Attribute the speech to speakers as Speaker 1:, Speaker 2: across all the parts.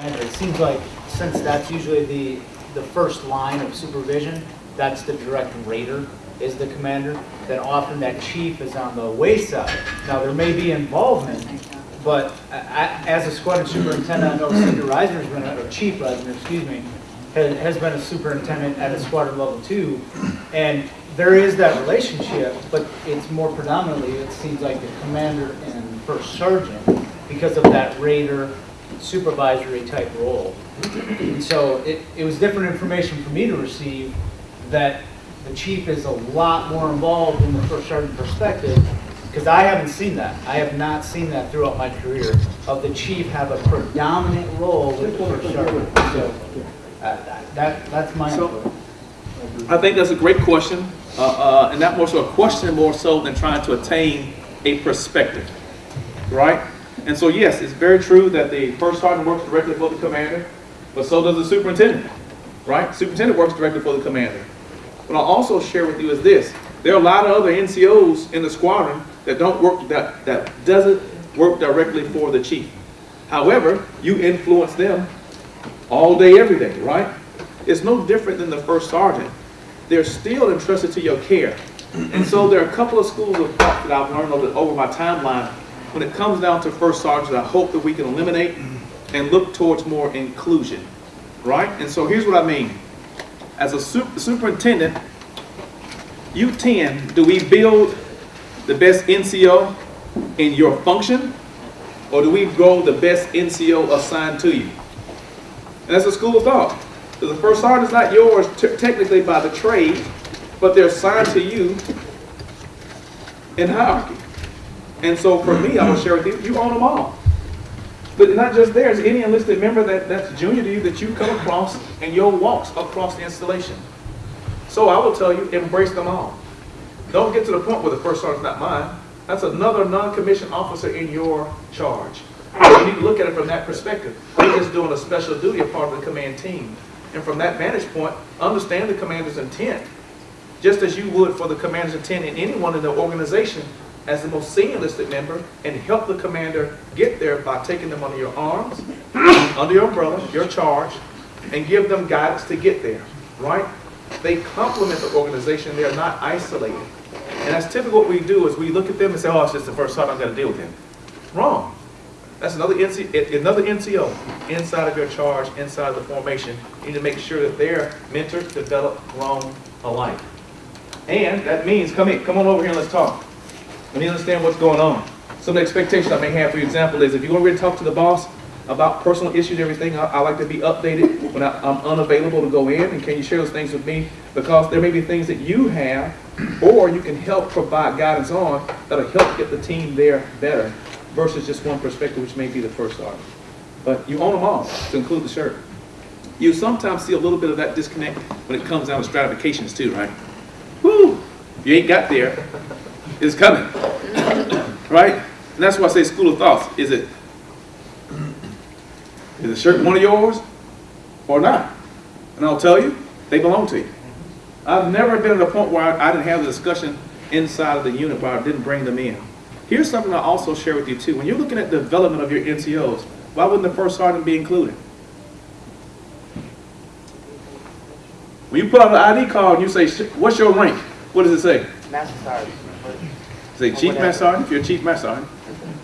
Speaker 1: And it seems like, since that's usually the, the first line of supervision, that's the direct rater is the commander, then often that chief is on the wayside. Now, there may be involvement, but I- as a squadron superintendent, I know Cindy Reisner's been, a- or Chief Reisner, excuse me, has, has been a superintendent at a squadron level two, and there is that relationship, but it's more predominantly, it seems like the commander and first sergeant, because of that rater supervisory type role. And so it, it was different information for me to receive that the chief is a lot more involved in the first sergeant perspective, because I haven't seen that. I have not seen that throughout my career, of the chief have a predominant role with the first sergeant. So, uh, that, that's my
Speaker 2: So-
Speaker 1: input.
Speaker 2: I think that's a great question, uh, uh, and that more so a question more so than trying to attain a perspective, right? And so yes, it's very true that the first sergeant works directly for the commander, but so does the superintendent, right? Superintendent works directly for the commander. What I'll also share with you is this: there are a lot of other NCOs in the squadron that don't work that that doesn't work directly for the chief. However, you influence them all day, every day, right? It's no different than the first sergeant. They're still entrusted to your care. And so there are a couple of schools of thought that I've learned over, over my timeline. When it comes down to first sergeant, I hope that we can eliminate and look towards more inclusion, right? And so here's what I mean. As a su- superintendent, you tend, do we build the best NCO in your function? Or do we grow the best NCO assigned to you? And that's a school of thought. The first sergeant is not yours technically by the trade, but they're assigned to you in hierarchy. And so for me, I will share with you, you own them all. But not just theirs, any enlisted member that, that's junior to you that you come across in your walks across the installation. So I will tell you, embrace them all. Don't get to the point where the first sergeant's not mine. That's another non-commissioned officer in your charge. You need to look at it from that perspective. They're just doing a special duty, a part of the command team. And from that vantage point, understand the commander's intent, just as you would for the commander's intent in anyone in the organization as the most senior enlisted member, and help the commander get there by taking them under your arms, under your umbrella, your charge, and give them guidance to get there, right? They complement the organization, they are not isolated. And that's typically what we do, is we look at them and say, oh, it's just the first sergeant, I've got to deal with him. Wrong. That's another NC, another NCO inside of your charge, inside of the formation. You need to make sure that they're mentored, developed, grown alike. And that means, come in, come on over here and let's talk. We need to understand what's going on. Some of the expectations I may have, for example, is if you want to really talk to the boss about personal issues and everything, I, I like to be updated when I, I'm unavailable to go in, and can you share those things with me? Because there may be things that you have, or you can help provide guidance on, that'll help get the team there better, versus just one perspective, which may be the first sergeant. But you own them all, to include the shirt. You sometimes see a little bit of that disconnect when it comes down to stratifications too, right? Woo! You ain't got there, it's coming. Right? And that's why I say school of thoughts. Is it is the shirt one of yours or not? And I'll tell you, they belong to you. I've never been at a point where I, I didn't have the discussion inside of the unit where I didn't bring them in. Here's something I'll also share with you too. When you're looking at the development of your NCOs, why wouldn't the first sergeant be included? When you put on the ID card and you say, what's your rank? What does it say?
Speaker 1: Master Sergeant.
Speaker 2: Say chief master sergeant, if you're a chief master sergeant.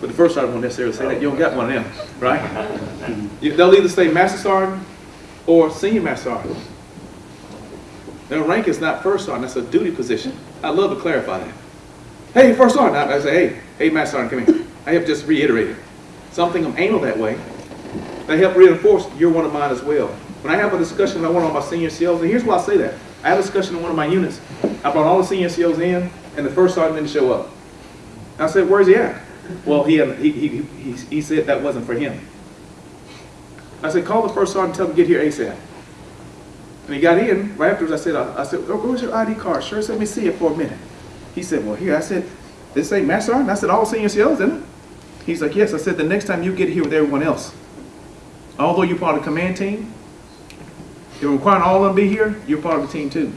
Speaker 2: But the first sergeant won't necessarily say that, you don't got one of them, right? You- They'll either say master sergeant or senior master sergeant. Their rank is not first sergeant, that's a duty position. I'd love to clarify that. Hey, first sergeant, I I say, hey, hey, master sergeant, come here. I have just reiterated. Something I'm anal that way. They help reinforce you're one of mine as well. When I have a discussion with one of my senior COs, and here's why I say that. I had a discussion in one of my units. I brought all the senior COs in, and the first sergeant didn't show up. I said, where's he at? Well, he, had, he, he, he, he said that wasn't for him. I said, call the first sergeant, and tell him to get here ASAP. And he got in, right afterwards, I said, I, I said, oh, where's your ID card? Sure, let me see it for a minute. He said, well, here, I said, this ain't Master Sergeant? I said, all senior COs, isn't it? He's like, yes. I said, the next time you get here with everyone else, although you're part of the command team, you're requiring all of them to be here, you're part of the team too.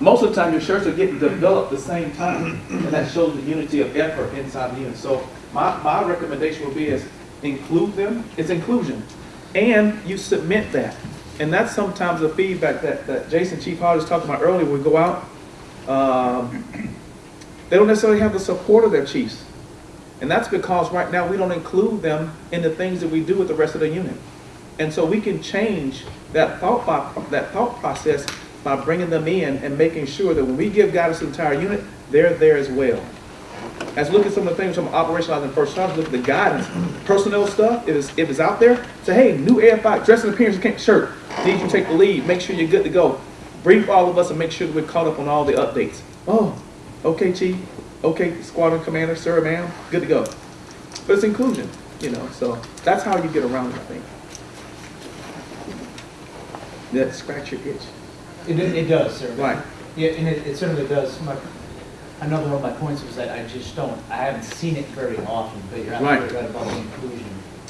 Speaker 2: Most of the time, your shirts are getting developed the same time, and that shows the unity of effort inside the unit. So my, my recommendation would be is include them. It's inclusion. And you submit that. And that's sometimes the feedback that, that Jason Chief Hall was talking about earlier, we go out. Um, they don't necessarily have the support of their chiefs. And that's because right now we don't include them in the things that we do with the rest of the unit. And so we can change that thought, that thought process by bringing them in and making sure that when we give guidance to the entire unit, they're there as well. As look at some of the things from operationalizing first sergeants, look at the guidance, personnel stuff, if it's, if it's out there, say, hey, new AFI, dress and appearance, can't- shirt, need you take the lead, make sure you're good to go. Brief all of us and make sure that we're caught up on all the updates. Oh, okay, chief, okay, squadron commander, sir, ma'am, good to go. But it's inclusion, you know, so that's how you get around it, I think. That scratch your itch.
Speaker 1: It, it does, sir.
Speaker 2: Right.
Speaker 1: Yeah, and it, it certainly does. My, another one of my points was that I just don't, I haven't seen it very often, but you're
Speaker 2: Right.
Speaker 1: absolutely right about the inclusion.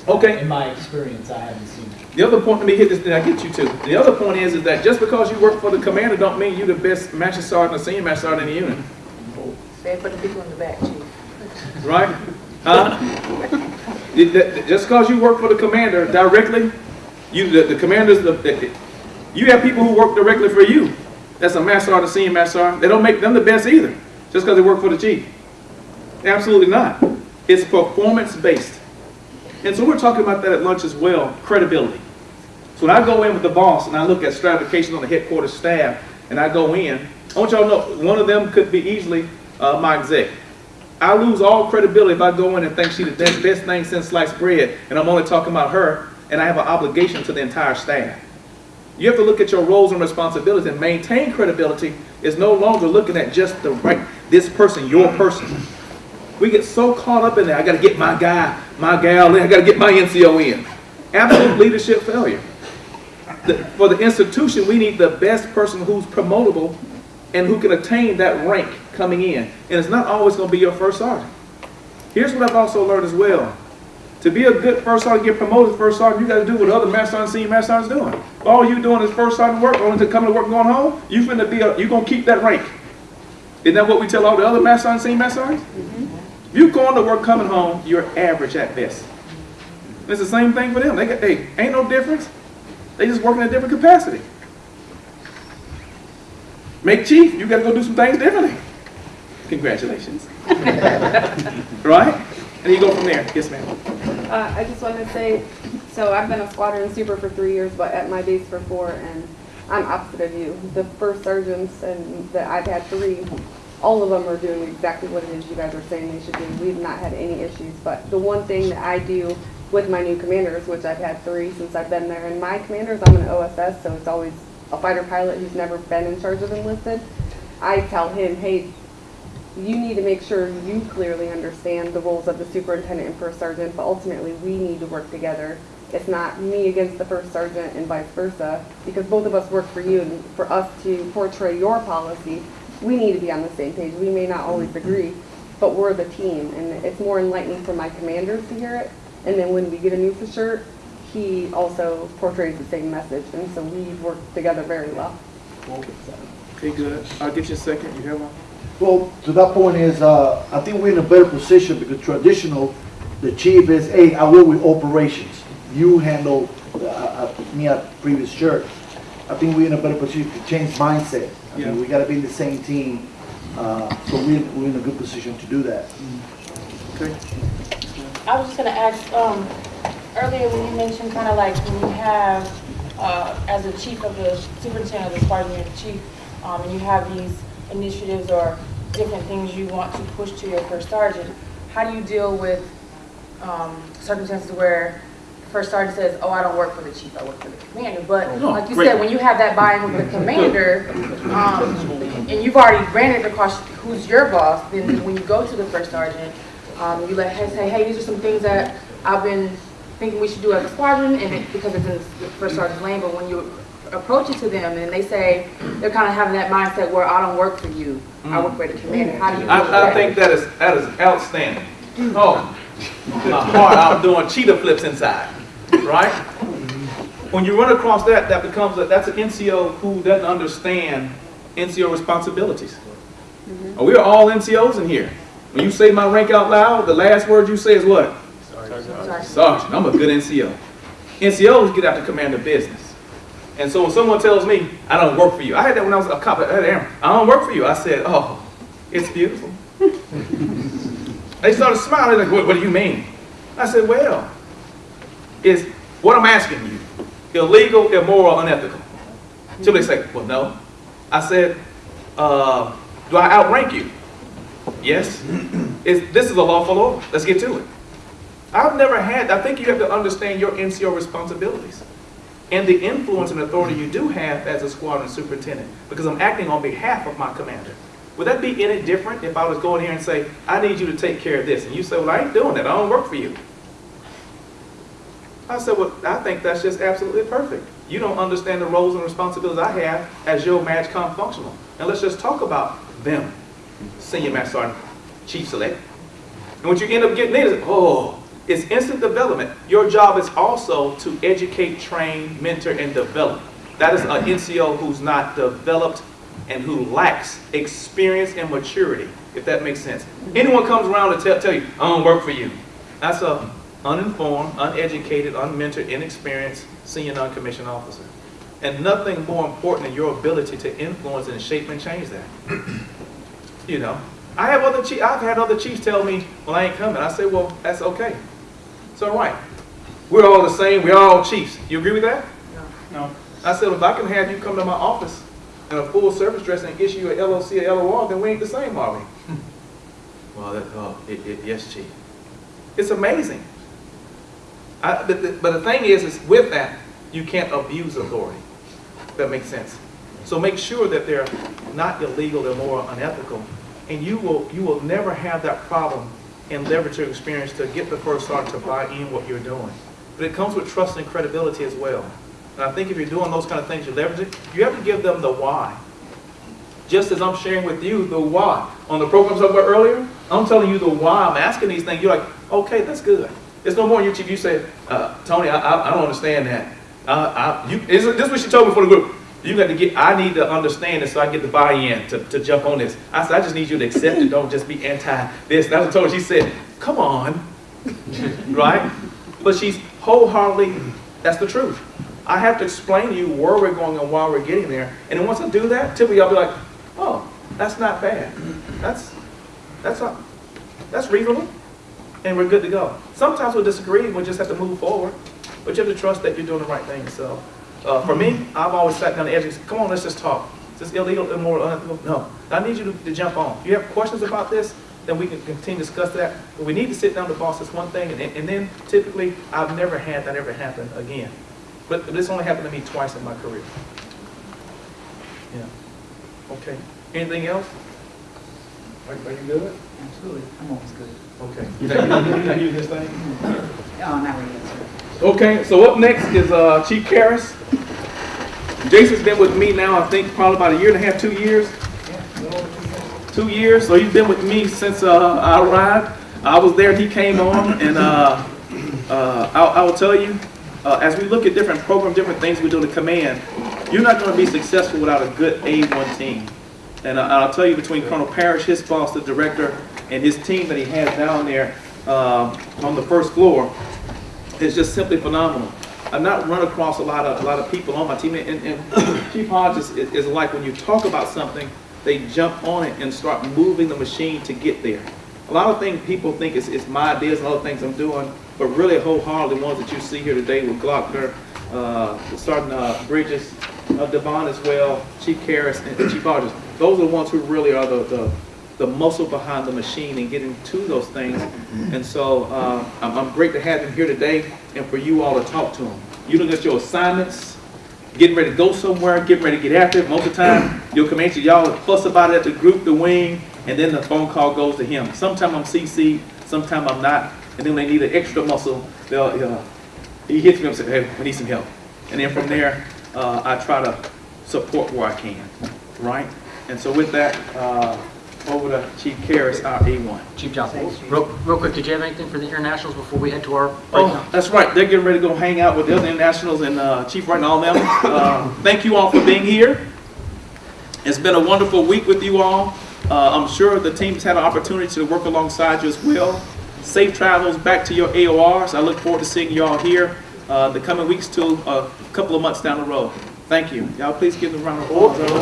Speaker 2: Okay.
Speaker 1: In my experience, I haven't seen it.
Speaker 2: The other point, let me hit this, then I get you to. The other point is, is that just because you work for the commander don't mean you're the best master sergeant or senior master sergeant in the unit,
Speaker 3: Say it for the people in the back, chief.
Speaker 2: right? Huh? Just because you work for the commander directly, you, the, the commander's, the, the- you have people who work directly for you. That's a master sergeant, senior master. They don't make them the best either, just because they work for the chief. Absolutely not. It's performance-based. And so we're talking about that at lunch as well, credibility. So when I go in with the boss and I look at stratification on the headquarters staff and I go in, I want y'all to know, one of them could be easily uh, my exec. I lose all credibility if I go in and think she's the best thing since sliced bread and I'm only talking about her and I have an obligation to the entire staff. You have to look at your roles and responsibilities and maintain credibility is no longer looking at just the right, this person, your person. We get so caught up in there. I got to get my guy, my gal in. I got to get my NCO in. Absolute leadership failure. The- for the institution, we need the best person who's promotable and who can attain that rank coming in. And it's not always going to be your first sergeant. Here's what I've also learned as well. To be a good first sergeant, get promoted first sergeant, you got to do what other master sergeants, senior master sergeants doing. All you doing is first sergeant work, only to come to work and going home, you finna be a, you gonna keep that rank. Isn't that what we tell all the other master sergeants, senior master sergeants? If you going to work, coming home, you're average at best. It's the same thing for them. They got, hey, ain't no difference. They just working in a different capacity. Make chief, you gotta go do some things differently. Congratulations. right? And you go from there. Yes, ma'am.
Speaker 4: Uh, I just wanted to say, so I've been a squadron super for three years, but at my base for four, and I'm opposite of you. The first sergeants and that I've had three, all of them are doing exactly what it is you guys are saying they should do. We've not had any issues, but the one thing that I do with my new commanders, which I've had three since I've been there, and my commanders, I'm an OSS, so it's always a fighter pilot who's never been in charge of enlisted. I tell him, hey, you need to make sure you clearly understand the roles of the superintendent and first sergeant, but ultimately, we need to work together. It's not me against the first sergeant and vice versa, because both of us work for you, and for us to portray your policy, we need to be on the same page. We may not always mm-hmm. agree, but we're the team, and it's more enlightening for my commanders to hear it. And then when we get a new shirt, he also portrays the same message, and so we work together very well.
Speaker 2: Okay, good. I'll get you a second. You have one?
Speaker 5: Well, to that point is, uh, I think we're in a better position because traditional, the chief is, hey, I work with operations. You handle, uh, uh, me at previous church. I think we're in a better position to change mindset. I
Speaker 2: Yeah.
Speaker 5: mean, we gotta be in the same team, uh, so we're, we're in a good position to do that.
Speaker 2: Okay.
Speaker 3: I was just gonna ask, um, earlier when you mentioned kind of like when you have, uh, as a chief of the superintendent of the squadron, you're chief, um, and you have these initiatives or different things you want to push to your first sergeant, how do you deal with, um, circumstances where the first sergeant says, oh, I don't work for the chief, I work for the commander, but
Speaker 2: Oh,
Speaker 3: like you
Speaker 2: great.
Speaker 3: said, when you have that buy-in with the commander, um, and you've already granted the across who's your boss, then when you go to the first sergeant, um, you let him say, hey, these are some things that I've been thinking we should do as a squadron, and it, because it's in the first sergeant's lane, but when you approach it to them and they say, they're kind of having that mindset where I don't work for you, I work for the commander, how do you? deal with
Speaker 2: I, I think that is, that is outstanding. Oh, my heart, I'm doing cheetah flips inside, right? When you run across that, that becomes, a- that's an NCO who doesn't understand NCO responsibilities. Uh, We're all NCOs in here. When you say my rank out loud, the last word you say is what?
Speaker 3: Sorry.
Speaker 2: Sergeant, I'm a good NCO. NCOs get out to command the business. And so when someone tells me, I don't work for you, I had that when I was a cop, I had Aaron, I don't work for you. I said, oh, it's beautiful. they started smiling, like, what, what do you mean? I said, well, is what I'm asking you illegal, immoral, unethical? So they say, well, no. I said, uh, do I outrank you? Yes. Is, this is a lawful order. Let's get to it. I've never had, I think you have to understand your NCO responsibilities and the influence and authority you do have as a squadron superintendent because I'm acting on behalf of my commander. Would that be any different if I was going here and say, I need you to take care of this? And you say, well, I ain't doing that. I don't work for you. I said, well, I think that's just absolutely perfect. You don't understand the roles and responsibilities I have as your MAJCOM functional. And let's just talk about them, Senior Master Sergeant, Chief Select. And what you end up getting is, oh, it's instant development. Your job is also to educate, train, mentor, and develop. That is an NCO who's not developed and who lacks experience and maturity, if that makes sense. Anyone comes around to tell, tell you, I don't work for you. That's a uninformed, uneducated, unmentored, inexperienced senior non-commissioned officer. And nothing more important than your ability to influence and shape and change that. you know, I have other chief, I've had other chiefs tell me, well, I ain't coming. I say, well, that's okay. It's all right. We're all the same. We're all chiefs. You agree with that? No. I said, if I can have you come to my office in a full service dress and issue you a LOC or LOR, then we ain't the same, are we? well, that, oh, it, it, yes, chief. It's amazing. I, but, the, but the thing is, is with that, you can't abuse authority. That makes sense. So make sure that they're not illegal, immoral, unethical, and you will you will never have that problem and leverage your experience to get the first sergeant to buy in what you're doing. But it comes with trust and credibility as well. And I think if you're doing those kind of things, you leverage it. You have to give them the why. Just as I'm sharing with you the why on the programs I about earlier, I'm telling you the why. I'm asking these things. You're like, okay, that's good. It's no more you chief. You say, uh, Tony, I, I, I don't understand that. Uh, I, you, is, this is what she told me for the group. You got to get. I need to understand it so I get the buy-in to, to jump on this. I said, I just need you to accept it. Don't just be anti this. That's what I told her. She said, come on, right? But she's wholeheartedly. That's the truth. I have to explain to you where we're going and why we're getting there. And once I do that, typically I'll be like, oh, that's not bad. That's that's not that's reasonable and we're good to go. Sometimes we'll disagree and we just have to move forward, but you have to trust that you're doing the right thing. So uh, for me, I've always sat down the edge and said, come on, let's just talk. Is this illegal, immoral, unethical? No. I need you to, to jump on. If you have questions about this, then we can continue to discuss that. But we need to sit down to boss this one thing, and, and then typically, I've never had that ever happen again. But this only happened to me twice in my career. Yeah. Okay. Anything else? Are, are you good?
Speaker 6: Absolutely, I'm always good.
Speaker 2: Okay. You got you you this thing?
Speaker 6: Oh, not really, sir.
Speaker 2: Okay, so up next is uh, Chief Karras. Jason's been with me now, I think, probably about a year and a half, two years. Two years, so he's been with me since uh, I arrived. I was there, he came on, and uh, uh, I, I will tell you, uh, as we look at different programs, different things we do the command, you're not going to be successful without a good A1 team. And I- I'll tell you, between Colonel Parrish, his boss, the director, and his team that he has down there um, on the first floor, is just simply phenomenal. I've not run across a lot of a lot of people on my team, and, and Chief Hodges is, is like when you talk about something, they jump on it and start moving the machine to get there. A lot of things people think it's, my ideas and other things I'm doing, but really wholeheartedly ones that you see here today with Glockner, uh, Sergeant uh, Bridges, uh, Devon as well, Chief Karras, and, and Chief Hodges. Those are the ones who really are the, the the muscle behind the machine and getting to those things. And so uh, I'm, I'm great to have him here today and for you all to talk to him. You look at your assignments, getting ready to go somewhere, getting ready to get after it. Most of the time, your commander, y'all fuss about it at the group, the wing, and then the phone call goes to him. Sometimes I'm CC, sometimes I'm not. And then they need an extra muscle, they'll, uh, he hits me up and says, hey, we need some help. And then from there, uh, I try to support where I can, right? And so with that, uh, over to Chief Karras, our A1.
Speaker 7: Chief Johnson, real, real quick, did you have anything for the internationals before we head to our
Speaker 2: Oh,
Speaker 7: breakdown?
Speaker 2: that's right. They're getting ready to go hang out with the other internationals and uh, Chief Wright and all them. Uh, thank you all for being here. It's been a wonderful week with you all. Uh, I'm sure the team's had an opportunity to work alongside you as well. Safe travels back to your AORs. I look forward to seeing you all here uh, the coming weeks to a couple of months down the road. Thank you. Y'all please give them a round of applause. Oh, everyone.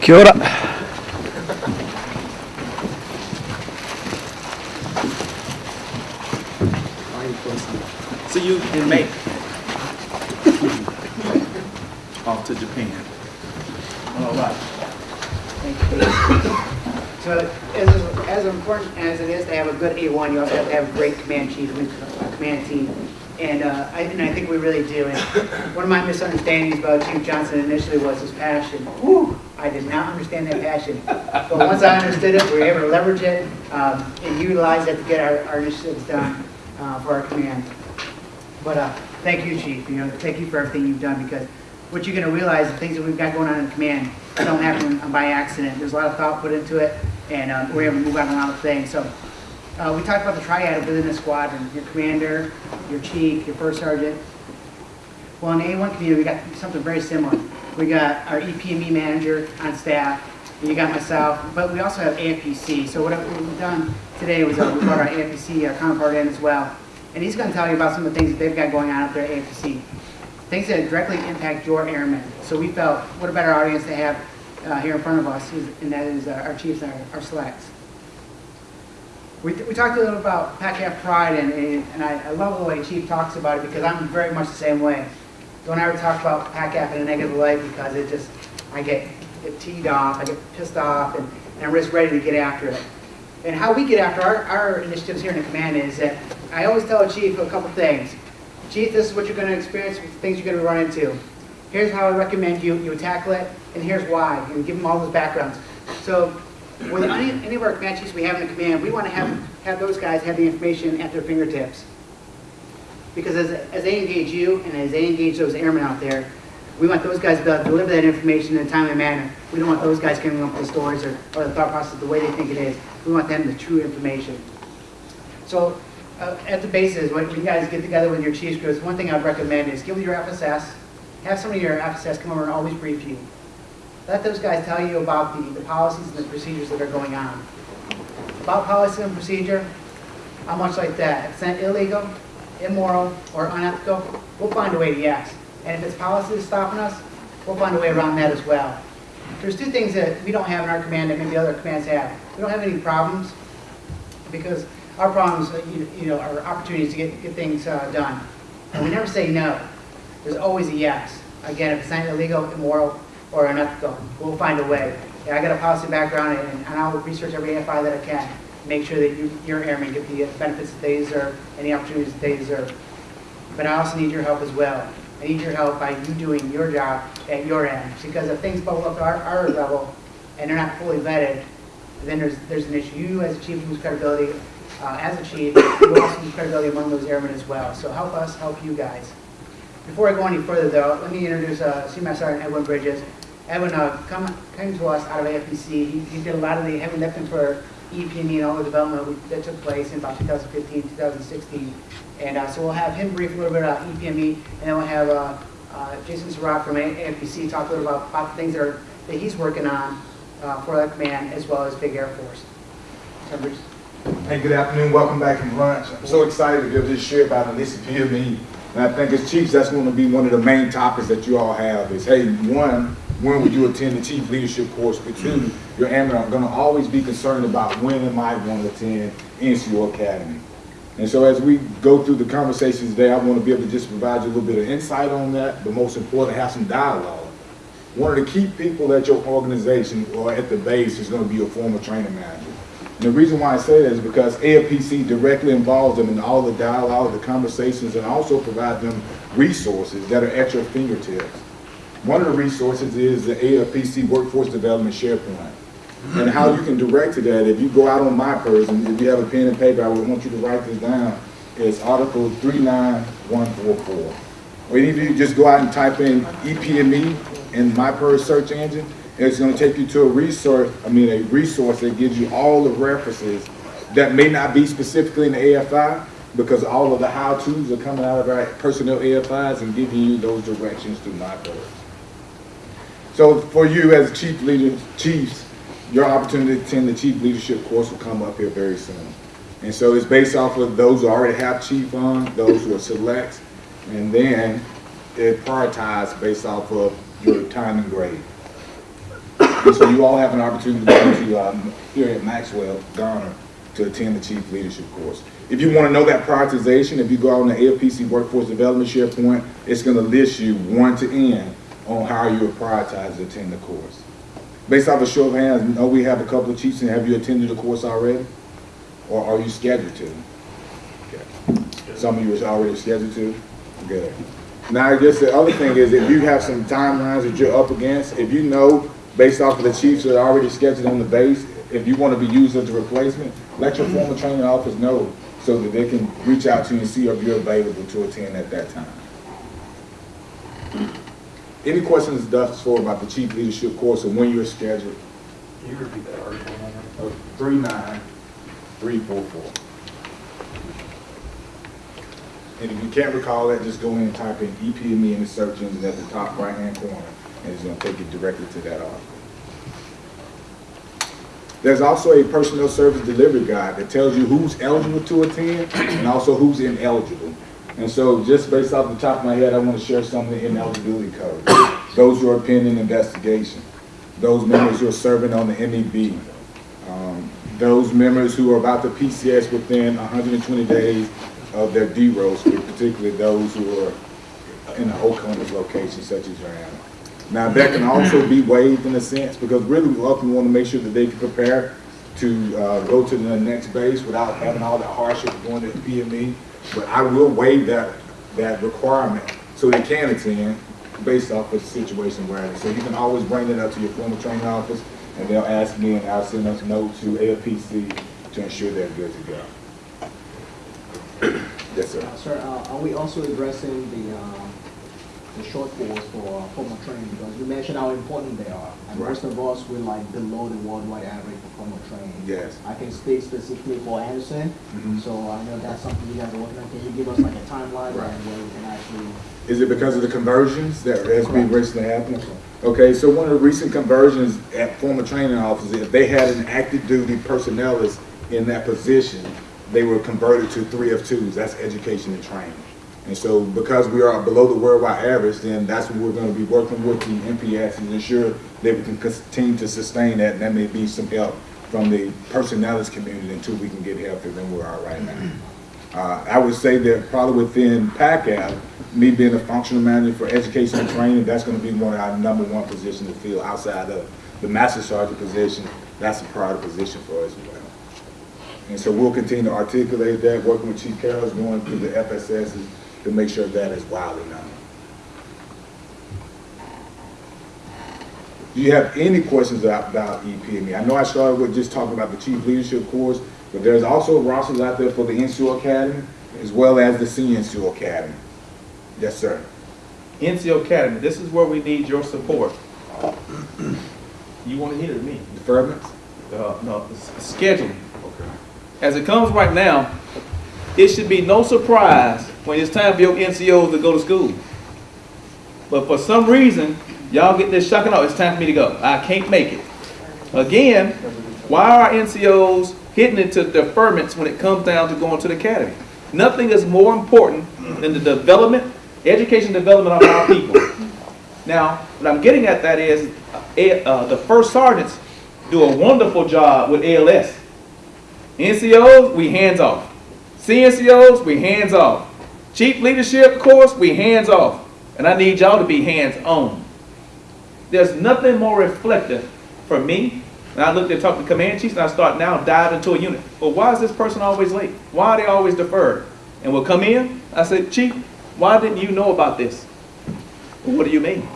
Speaker 8: Kia ora.
Speaker 2: See you in May. Off to Japan. All right.
Speaker 6: So as, as important as it is to have a good A1, you also have to have a great command chief a command team. And, uh, I, and I think we really do. And one of my misunderstandings about Chief Johnson initially was his passion. I did not understand that passion. But once I understood it, we were able to leverage it, um, and utilize it to get our, our initiatives done, uh, for our command. But, uh, thank you, chief, you know, thank you for everything you've done, because what you're gonna realize, the things that we've got going on in command don't happen by accident. There's a lot of thought put into it, and, um, we're able to move on a lot of things, so. Uh, we talked about the triad within the squadron, your commander, your chief, your first sergeant. Well, in the A1 community, we got something very similar. We got our EPME manager on staff, and you got myself, but we also have AFPC. So what we've done today was uh, we brought our AFPC, our counterpart in as well. And he's gonna tell you about some of the things that they've got going on up there at AFPC. Things that directly impact your airmen. So we felt, what a better audience to have uh, here in front of us, and that is uh, our chiefs and our- our selects. We, we talked a little about PACAF pride, and, and I, I love the way Chief talks about it, because I'm very much the same way. Don't ever talk about PACAF in a negative light, because it just, I get, get teed off, I get pissed off, and, and I'm just ready to get after it. And how we get after our, our initiatives here in the command is that, I always tell a chief a couple things. Chief, this is what you're gonna experience, things you're gonna run into. Here's how I recommend you, you tackle it, and here's why, and give them all those backgrounds. So, with any, any of our command chiefs we have in the command, we want to have, have those guys have the information at their fingertips. Because as, as they engage you and as they engage those airmen out there, we want those guys to be able to deliver that information in a timely manner. We don't want those guys coming up with stories or, or the thought process the way they think it is. We want them the true information. So, uh, at the bases, when you guys get together with your chiefs groups, one thing I'd recommend is give your FSS, have some of your FSS come over and always brief you. Let those guys tell you about the, the policies and the procedures that are going on. About policy and procedure, how much like that? If it's illegal, immoral, or unethical, we'll find a way to yes. And if it's policy that's stopping us, we'll find a way around that as well. There's two things that we don't have in our command that maybe other commands have. We don't have any problems, because our problems, uh, you know, are opportunities to get, get things uh, done. And we never say no. There's always a yes. Again, if it's not illegal, immoral, or unethical, we'll find a way. I got a policy background, and and I'll research every AFI that I can, make sure that you- your airmen get the benefits that they deserve, and the opportunities that they deserve. But I also need your help as well. I need your help by you doing your job at your end, because if things bubble up to our, our level, and they're not fully vetted, then there's, there's an issue. You as a chief lose credibility, uh, as a chief, you also lose credibility among those airmen as well. So help us, help you guys. Before I go any further though, let me introduce, uh, Senior Sergeant Edwin Bridges. Edwin, uh, come, came to us out of AFPC. He, he did a lot of the heavy lifting for EPME and all the development that took place in about 2015, 2016. And, uh, so we'll have him brief a little bit about EPME, and then we'll have, uh, uh, Jason Surratt from AFPC talk a little about, about the things that are, that he's working on, uh, for that command, as well as Big Air Force. So, Bridges.
Speaker 9: Hey, good afternoon, welcome back from lunch. I'm so excited to be able to share about Elisa PME. And I think as chiefs, that's going to be one of the main topics that you all have is, hey, one, when would you attend the chief leadership course? But two, your I'm going to always be concerned about when am I going to attend NCO Academy. And so as we go through the conversations today, I want to be able to just provide you a little bit of insight on that, but most important, have some dialogue. One of the key people at your organization or at the base is going to be your formal training manager. And the reason why I say that is because AFPC directly involves them in all the dialogue, the conversations, and also provide them resources that are at your fingertips. One of the resources is the AFPC Workforce Development SharePoint. And how you can direct to that, if you go out on my person, if you have a pen and paper, I would want you to write this down. It's Article 39144. Or even if you just go out and type in EPME in myPers search engine, it's gonna take you to a resource, I mean, a resource that gives you all the references that may not be specifically in the AFI, because all of the how-tos are coming out of our personnel AFIs and giving you those directions through myPers. So for you as chief leaders, chiefs, your opportunity to attend the chief leadership course will come up here very soon. And so it's based off of those who already have chief on, those who are selects, and then it prioritized based off of your time and grade. And so you all have an opportunity to go to, um, here at Maxwell, Garner, to attend the chief leadership course. If you want to know that prioritization, if you go on the AFPC Workforce Development SharePoint, it's going to list you one to end on how you are prioritized to attend the course. Based off a show of hands, know we have a couple of chiefs, and have you attended the course already? Or are you scheduled to? Okay. Some of you are already scheduled to? Good. Now, I guess the other thing is if you have some timelines that you're up against, if you know, based off of the chiefs that are already scheduled on the base, if you want to be used as a replacement, let your formal training office know so that they can reach out to you and see if you're available to attend at that time. Any questions thus far about the chief leadership course and when you're scheduled?
Speaker 10: Can you repeat that article number?
Speaker 9: Uh, Three nine, three four four. And if you can't recall that, just go in and type in EPME in the search engine at the top right-hand corner, and it's gonna take you directly to that article. There's also a personnel service delivery guide that tells you who's eligible to attend and also who's ineligible. And so just based off the top of my head, I want to share some of the ineligibility codes. Those who are pending investigation, those members who are serving on the MEB, um, those members who are about to PCS within 120 days of their DEROS, particularly those who are in the Oakland location such as animal. Now, that can also be waived in a sense, because really we often want to make sure that they can prepare to uh, go to the next base without having all that hardship of going to the PME. But I will waive that, that requirement so they can attend based off of the situation where it is. So you can always bring that up to your formal training office, and they'll ask me, and I'll send us a note to AFPC to ensure they're good to go. Yes, sir.
Speaker 11: Uh, Sir, uh, are we also addressing the, uh, the shortfalls for uh, formal training? Because you mentioned how important they are. And
Speaker 9: Right.
Speaker 11: most of us, we're like below the worldwide average for formal training.
Speaker 9: Yes.
Speaker 11: I can speak specifically for Andersen,
Speaker 9: Mhm.
Speaker 11: so I know that's something you guys are working on. Can you give us like a timeline
Speaker 9: Right.
Speaker 11: and where we can actually?
Speaker 9: Is it because of the conversions that has been recently happening? Okay, so one of the recent conversions at formal training officers, if they had an active duty personnel is in that position, they were converted to three of twos, that's education and training. And so because we are below the worldwide average, then that's what we're gonna be working with the NPS to ensure that we can continue to sustain that, and that may be some help from the personnelist community until we can get healthier than we are right now. Uh, I would say that probably within PACAF, me being a functional manager for education and training, that's gonna be one of our number one positions to fill outside of the master sergeant position. That's a priority position for us as well. And so we'll continue to articulate that, working with Chief Carroll's going through the FSS's to make sure that is widely known. Do you have any questions about EPME? I know I started with just talking about the chief leadership course, but there's also rosters out there for the NCO Academy as well as the Senior NCO Academy. Yes, sir.
Speaker 2: NCO Academy, this is where we need your support. You want to hear it me?
Speaker 9: Deferments?
Speaker 2: Uh, no, scheduling.
Speaker 9: Okay.
Speaker 2: As it comes right now, it should be no surprise when it's time for your NCOs to go to school. But for some reason, y'all get this shocking out, it's time for me to go. I can't make it. Again, why are NCOs hitting into deferments when it comes down to going to the academy? Nothing is more important than the development, education development of our people. Now, what I'm getting at that is, uh, the first sergeants do a wonderful job with ALS. NCOs, we hands off. CNCOs, we hands off. Chief leadership course, we hands off. And I need y'all to be hands on. There's nothing more reflective for me. And I looked at talk to command chiefs and I start now dive into a unit. Well, why is this person always late? Why are they always deferred? And we'll come in. I said, Chief, why didn't you know about this? What do you mean?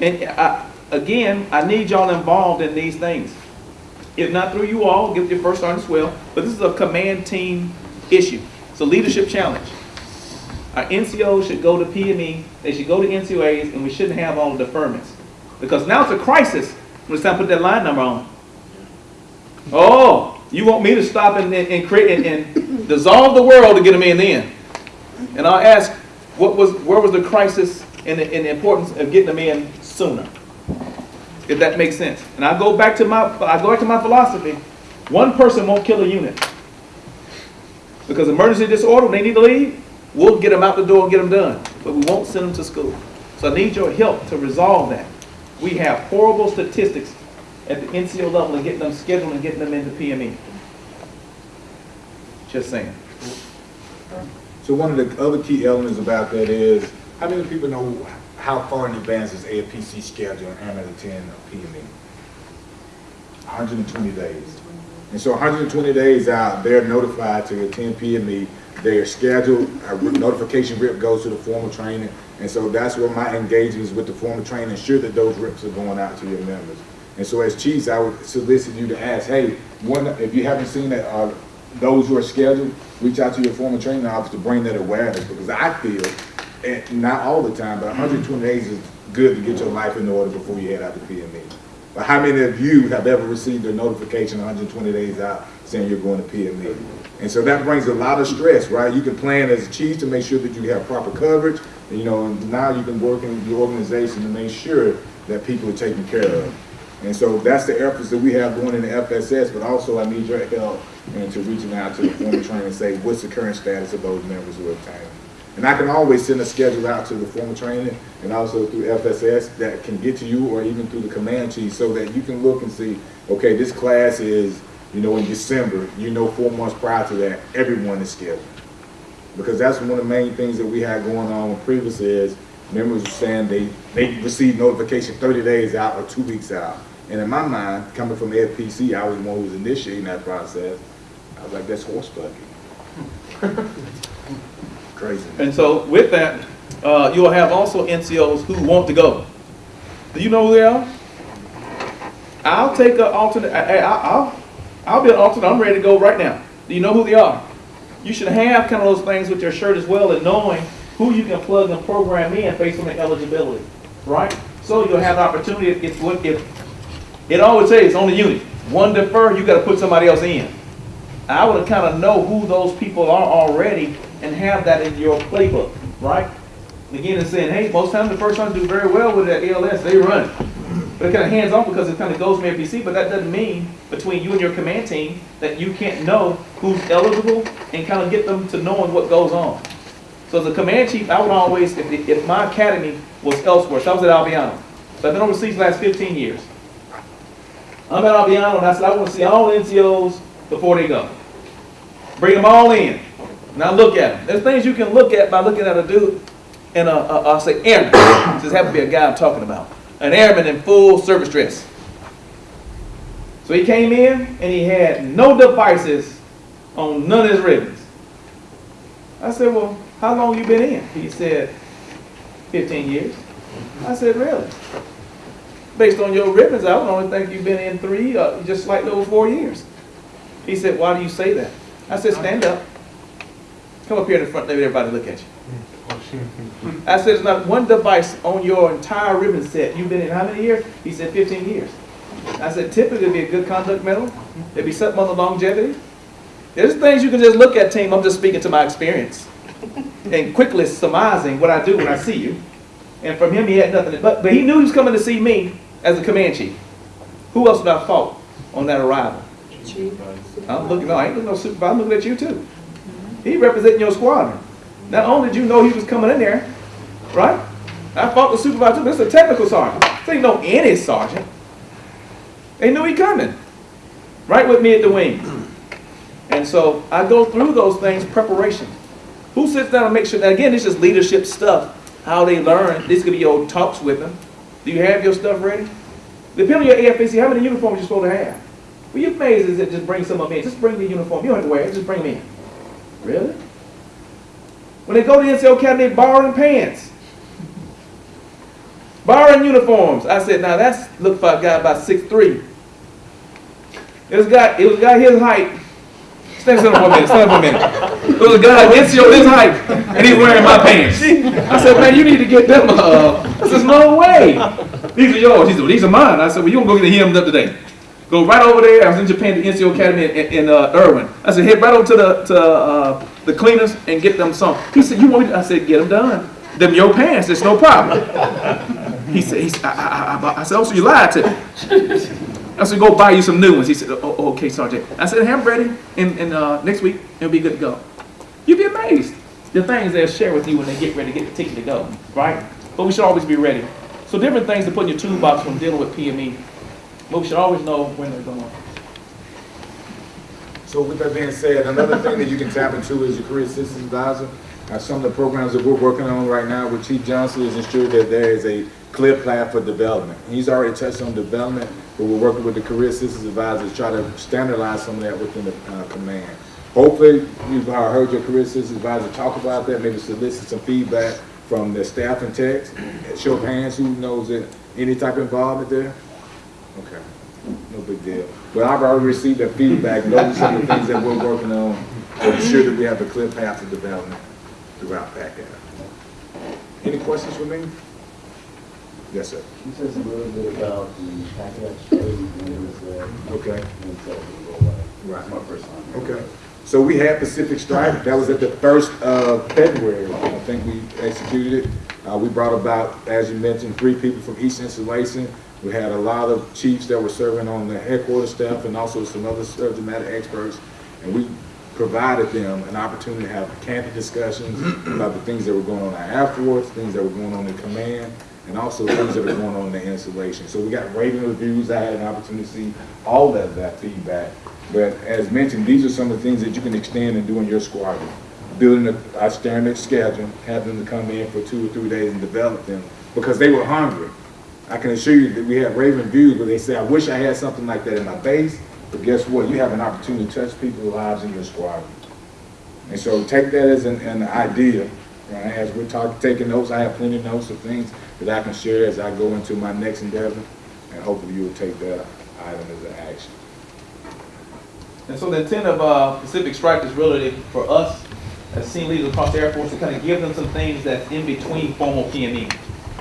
Speaker 2: And I, again, I need y'all involved in these things. If not through you all, give your first sergeant as well. But this is a command team issue. It's a leadership challenge. Our NCOs should go to PME, they should go to NCOAs, and we shouldn't have all the deferments. Because now it's a crisis when it's time to put that line number on. Oh, you want me to stop and, and, and create and, and dissolve the world to get them in then? And I'll ask, what was, where was the crisis and the, and the importance of getting them in sooner? if that makes sense. And I go back to my, I go back to my philosophy, one person won't kill a unit. Because emergency disorder, when they need to leave, we'll get them out the door and get them done, but we won't send them to school. So I need your help to resolve that. We have horrible statistics at the NCO level and getting them scheduled and getting them into PME. Just saying.
Speaker 9: So one of the other key elements about that is, how many people know how far in advance is AFPC scheduled and to attend a PME? 120 days. And so 120 days out, they're notified to attend PME. They are scheduled, a notification rip goes to the formal training. And so that's where my engagements with the formal training, ensure that those rips are going out to your members. And so as chiefs, I would solicit you to ask, hey, one, if you haven't seen that, uh, those who are scheduled, reach out to your formal training office to bring that awareness, because I feel, and not all the time, but 120 days is good to get your life in order before you head out to PME. But how many of you have ever received a notification 120 days out saying you're going to PME? And so that brings a lot of stress, right? You can plan as a chief to make sure that you have proper coverage, you know, and now you can work in the organization to make sure that people are taken care of. And so that's the efforts that we have going in the FSS, but also I need your help and to reaching out to the former trainer and say, what's the current status of those members who are obtained? And I can always send a schedule out to the formal training and also through FSS that can get to you or even through the command chief so that you can look and see, okay, this class is, you know, in December, you know, four months prior to that, everyone is scheduled. Because that's one of the main things that we had going on previously is members were saying they, they received notification 30 days out or two weeks out. And in my mind, coming from FPC, I was the one who was initiating that process. I was like, that's horse buggy. Crazy.
Speaker 2: And so with that, uh, you will have also NCOs who want to go. Do you know who they are? I'll take an alternate, I, I, I'll, be an alternate, I'm ready to go right now. Do you know who they are? You should have kind of those things with your shirt as well and knowing who you can plug and program in based on the eligibility, right? So you'll have the opportunity, if, if, if it always says on the unit, one defer, you gotta put somebody else in. I would kind of know who those people are already and have that in your playbook, right? Again, it's saying, hey, most times the first ones do very well with that ALS, they run. But it kind of hands off because it kind of goes from FBC, but that doesn't mean between you and your command team that you can't know who's eligible and kind of get them to knowing what goes on. So as a command chief, I would always, if, if my academy was elsewhere, so I was at Aviano, so I've been overseas the last 15 years. I'm at Aviano and I said, I want to see all NCOs before they go. Bring them all in. Now look at them. There's things you can look at by looking at a dude in a, a I'll say airman. This happens to be a guy I'm talking about. An airman in full service dress. So he came in and he had no devices on none of his ribbons. I said, well, how long you been in? He said, 15 years. I said, really? Based on your ribbons, I would only think you've been in three, uh, just like those four years. He said, why do you say that? I said, stand up. Come up here in the front, let everybody look at you. Oh, I said, there's not one device on your entire ribbon set. You've been in how many years? He said, 15 years. I said, typically it'd be a good conduct medal. There'd be something on the longevity. There's things you can just look at, team. I'm just speaking to my experience. and quickly surmising what I do when I see you. And from him, he had nothing. But, but he knew he was coming to see me as a command chief. Who else would I fault on that arrival? Chief. I'm looking, no, I ain't looking no supervisor, I'm looking at you too. He representing your squadron. Not only did you know he was coming in there, right? I fought the supervisor, this is a technical sergeant. Ain't no any sergeant. They knew he coming. Right with me at the wing. And so I go through those things, preparation. Who sits down and makes sure, that again, this is leadership stuff, how they learn. This could be your talks with them. Do you have your stuff ready? Depending on your AFAC, how many uniforms you're supposed to have? Well, you're amazed is it just bring some of them in. Just bring the uniform. You don't have to wear it, just bring them in. Really? When they go to NCO Academy, they borrowing pants. Borrowing uniforms. I said, now that's, look for a guy about 6'3". It was guy, it was guy his height. Stand still for a minute, stand up for a minute. It was a guy NCO his height, and he's wearing my pants. I said, man, you need to get them, uh, I said, no way. These are yours. He said, well, these are mine. I said, well, you gonna go get the hymns up today. Go right over there. I was in Japan, the NCO Academy in, in uh, Irwin. I said, head right over to the to uh, the cleaners and get them some. He said, you want me? To? I said, get them done. Them your pants. It's no problem. He said, he said I, I, I, I said, oh, so you lied to me. I said, go buy you some new ones. He said, oh, oh, okay, Sergeant. I said, have ready, and, and uh, next week, it'll be good to go. You'd be amazed. The things they'll share with you when they get ready to get the ticket to go, right? But we should always be ready. So different things to put in your toolbox when dealing with PME. We should always know when they're going.
Speaker 9: So with that being said, another thing that you can tap into is your career assistance advisor. Uh, some of the programs that we're working on right now with Chief Johnson is ensure that there is a clear plan for development. He's already touched on development, but we're working with the career assistance advisor to try to standardize some of that within the uh, command. Hopefully, you've uh, heard your career assistance advisor talk about that, maybe solicit some feedback from the staff and techs. Show of hands, who knows that, any type of involvement there? Okay, no big deal. But I've already received that feedback, those are some of the things that we're working on to ensure that we have a clear path to development throughout PACAF. Any questions for me? Yes, sir.
Speaker 10: He says a little bit about the and uh,
Speaker 9: Okay.
Speaker 10: and so we'll go.
Speaker 9: Right.
Speaker 10: It's my first time.
Speaker 9: Okay. So we had Pacific Strike, that was at the first of February, I think we executed it. Uh, we brought about, as you mentioned, three people from East Installation. We had a lot of chiefs that were serving on the headquarters staff and also some other subject matter experts. And we provided them an opportunity to have candid discussions about the things that were going on afterwards, things that were going on in command, and also things that are going on in the installation. So we got rating reviews, I had an opportunity to see all of that feedback. But as mentioned, these are some of the things that you can extend and do in your squadron. Building a, a standard schedule, having them to come in for two or three days and develop them, because they were hungry. I can assure you that we have rave reviews where they say, I wish I had something like that in my base, but guess what? You have an opportunity to touch people's lives in your squadron. And so take that as an, an idea, right? As we're talking, taking notes, I have plenty of notes of things that I can share as I go into my next endeavor, and hopefully you will take that item as an action.
Speaker 2: And so the intent of uh, Pacific Strike is really for us as senior leaders across the Air Force to kind of give them some things that's in between formal PME,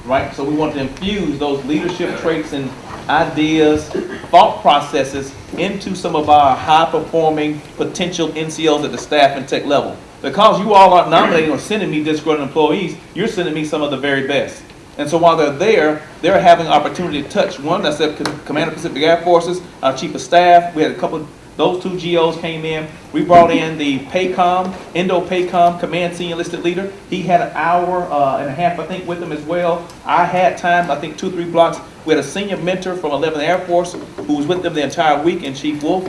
Speaker 2: right? So we want to infuse those leadership traits and ideas, thought processes into some of our high-performing potential NCOs at the staff and tech level. Because you all aren't nominating or sending me disgruntled employees, you're sending me some of the very best. And so while they're there, they're having opportunity to touch one, that's the Commander Pacific Air Forces, our Chief of Staff. We had a couple, those two GOs came in. We brought in the PACOM, Indo-PACOM Command Senior Enlisted Leader. He had an hour uh, and a half, I think, with them as well. I had time, I think, two, three blocks. We had a senior mentor from 11th Air Force who was with them the entire week, and Chief Wolf.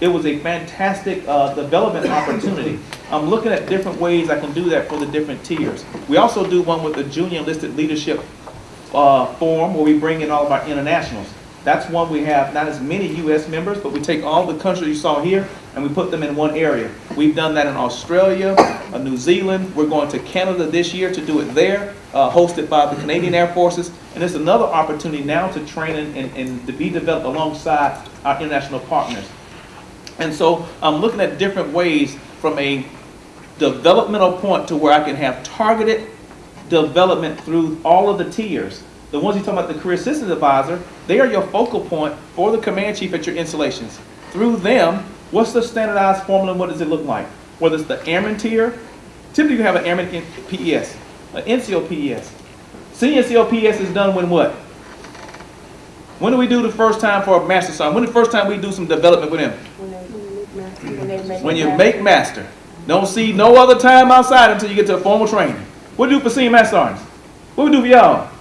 Speaker 2: It was a fantastic uh, development opportunity. I'm looking at different ways I can do that for the different tiers. We also do one with the Junior Enlisted Leadership uh, Forum where we bring in all of our internationals. That's one we have not as many U.S. members, but we take all the countries you saw here and we put them in one area. We've done that in Australia, uh, New Zealand. We're going to Canada this year to do it there, uh, hosted by the Canadian Air Forces. And it's another opportunity now to train and, and, and to be developed alongside our international partners. And so I'm looking at different ways from a developmental point to where I can have targeted development through all of the tiers. The ones you talk about, the career assistance advisor, they are your focal point for the command chief at your installations. Through them, what's the standardized formula and what does it look like? Whether it's the airman tier, typically you have an airman in- PES, an NCO PES. Senior NCO PES is done when what? When do we do the first time for a master sergeant? When the first time we do some development with him?
Speaker 3: When they, when.
Speaker 2: When you
Speaker 3: happen.
Speaker 2: make master. Don't see no other time outside until you get to a formal training. What do we do for senior master sergeants? What do we do for y'all?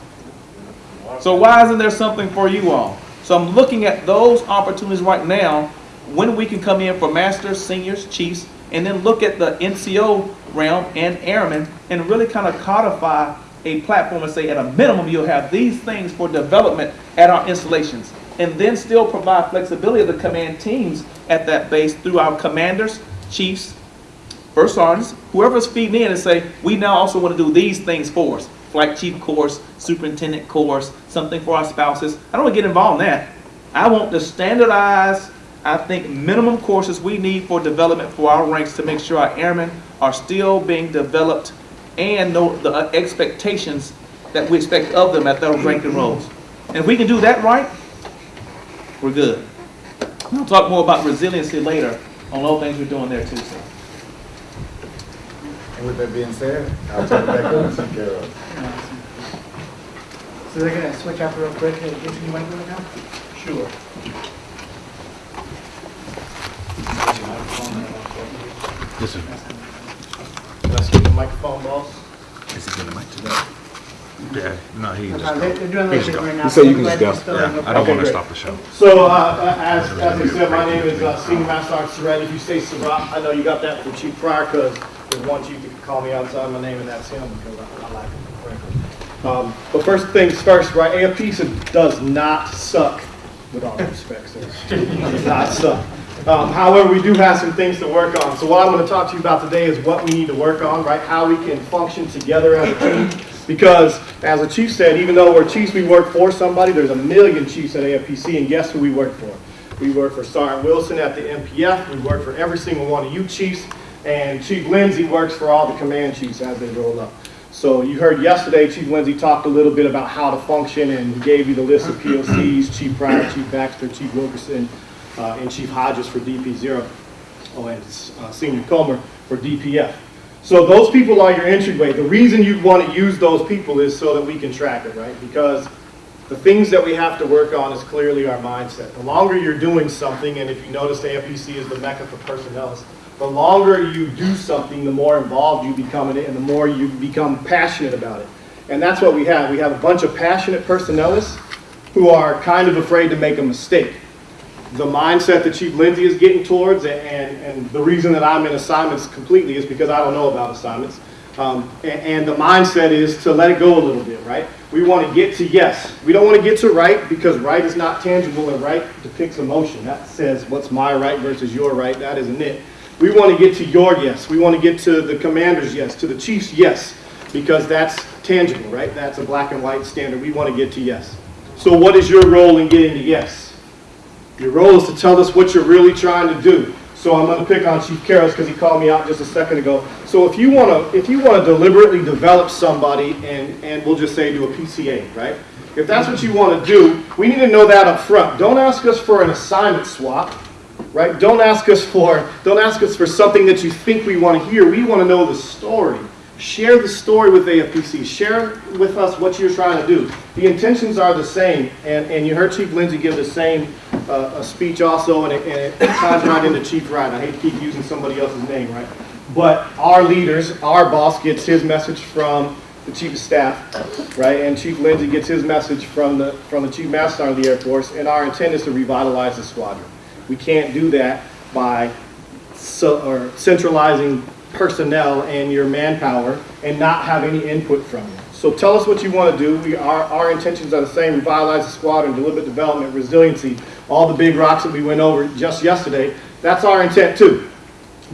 Speaker 2: So why isn't there something for you all? So I'm looking at those opportunities right now when we can come in for masters, seniors, chiefs, and then look at the NCO realm and airmen and really kind of codify a platform and say at a minimum you'll have these things for development at our installations and then still provide flexibility of the command teams at that base through our commanders, chiefs, first sergeants, whoever's feeding in and say, we now also want to do these things for us. Flight chief course, superintendent course, something for our spouses. I don't want to get involved in that. I want to standardize, I think, minimum courses we need for development for our ranks to make sure our airmen are still being developed and know the uh, expectations that we expect of them at those ranking roles. And if we can do that right, we're good. We'll talk more about resiliency later on all things we're doing there too, sir.
Speaker 9: And with that being said, I'll turn it back over to Chief Carroll.
Speaker 6: So they're gonna switch up real quick. Hey, Jason, you want to go now?
Speaker 5: Sure.
Speaker 11: Let's get the microphone, boss.
Speaker 12: Yeah, no, he
Speaker 6: Uh,
Speaker 12: just.
Speaker 6: They're they're doing a little bit right now.
Speaker 9: You say you can just go.
Speaker 12: Yeah, I don't
Speaker 11: Okay,
Speaker 12: want to
Speaker 11: great.
Speaker 12: stop the show.
Speaker 11: So, uh, as, as I said, my name is uh, Senior Master Sergeant Surratt. If you say Surratt, I know you got that from Chief Pryor, because one chief that can call me outside my name, and that's him, because I I like him. Um, But first things first, right, AFP does not suck, with all respect, sir. Does not suck. Um, However, we do have some things to work on. So what I'm going to talk to you about today is what we need to work on, right? How we can function together as a team. Because, as the chief said, even though we're chiefs, we work for somebody, there's a million chiefs at AFPC, and guess who we work for? We work for Sergeant Wilson at the MPF, we work for every single one of you chiefs, and Chief Lindsay works for all the command chiefs as they roll up. So you heard yesterday, Chief Lindsay talked a little bit about how to function, and gave you the list of POCs, Chief Pryor, Chief Baxter, Chief Wilkerson, uh, and Chief Hodges for DP zero, oh, and uh, Senior Comer for DPF. So those people are your entryway. The reason you want to use those people is so that we can track it, right? Because the things that we have to work on is clearly our mindset. The longer you're doing something, and if you notice, AFPC is the mecca for personnel, the longer you do something, the more involved you become in it, and the more you become passionate about it. And that's what we have. We have a bunch of passionate personnelists who are kind of afraid to make a mistake the mindset that Chief Lindsay is getting towards, and, and the reason that I'm in assignments completely is because I don't know about assignments. Um, and, and the mindset is to let it go a little bit, right? We want to get to yes. We don't want to get to right because right is not tangible and right depicts emotion. That says what's my right versus your right. That isn't it. We want to get to your yes. We want to get to the commander's yes, to the chief's yes, because that's tangible, right? That's a black and white standard. We want to get to yes. So what is your role in getting to yes? Your role is to tell us what you're really trying to do. So I'm going to pick on Chief Karras because he called me out just a second ago. So if you want to, if you want to deliberately develop somebody and, and we'll just say do a PCA, right? If that's what you want to do, we need to know that up front. Don't ask us for an assignment swap, right? Don't ask us for, don't ask us for something that you think we want to hear. We want to know the story. Share the story with AFPC. Share with us what you're trying to do. The intentions are the same, and, and you heard Chief Lindsay give the same uh, speech also, and it, and it ties right into Chief Wright. I hate to keep using somebody else's name, right? But our leaders, our boss gets his message from the Chief of Staff, right? And Chief Lindsay gets his message from the, from the Chief Master of the Air Force, and our intent is to revitalize the squadron. We can't do that by so, or centralizing personnel and your manpower and not have any input from you. So tell us what you want to do. We, our, our intentions are the same, revitalize the squadron, deliberate development, resiliency, all the big rocks that we went over just yesterday. That's our intent too.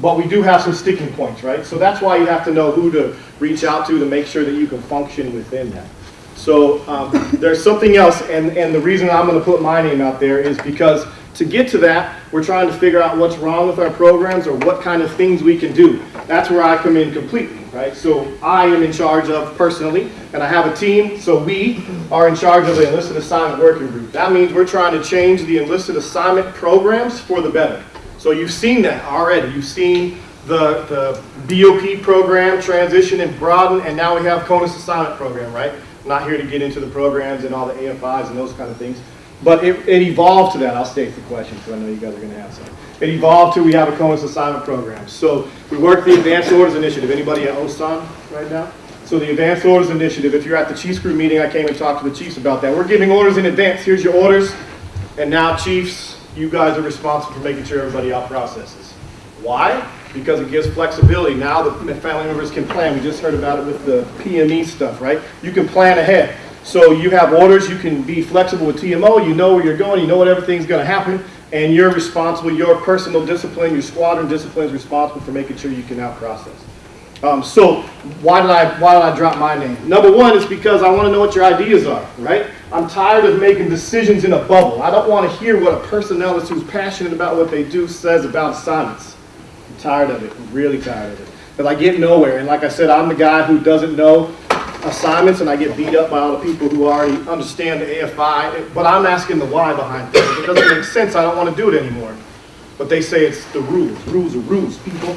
Speaker 11: But we do have some sticking points, right? So that's why you have to know who to reach out to to make sure that you can function within that. So um, there's something else, and, and the reason I'm going to put my name out there is because to get to that, we're trying to figure out what's wrong with our programs or what kind of things we can do. That's where I come in completely, right? So I am in charge of personally, and I have a team, so we are in charge of the enlisted assignment working group. That means we're trying to change the enlisted assignment programs for the better. So you've seen that already. You've seen the, the BOP program transition and broaden, and now we have CONUS assignment program, right? I'm not here to get into the programs and all the AFIs and those kind of things. But it, it evolved to that. I'll state the question because I know you guys are going to have some. It evolved to we have a CONUS assignment program. So we work the Advanced Orders Initiative. Anybody at OSAN right now? So the Advanced Orders Initiative, if you're at the Chiefs Group meeting, I came and talked to the Chiefs about that. We're giving orders in advance. Here's your orders. And now, Chiefs, you guys are responsible for making sure everybody out processes. Why? Because it gives flexibility. Now the family members can plan. We just heard about it with the PME stuff, right? You can plan ahead. So you have orders, you can be flexible with TMO, you know where you're going, you know what everything's gonna happen, and you're responsible, your personal discipline, your squadron discipline is responsible for making sure you can out process. Um, so why did I why did I drop my name? Number one is because I want to know what your ideas are, right? I'm tired of making decisions in a bubble. I don't want to hear what a personnelist who's passionate about what they do says about assignments. I'm tired of it. I'm really tired of it. Because I get nowhere. And like I said, I'm the guy who doesn't know assignments and I get beat up by all the people who already understand the AFI. But I'm asking the why behind things. It doesn't make sense. I don't want to do it anymore. But they say it's the rules. Rules are rules, people.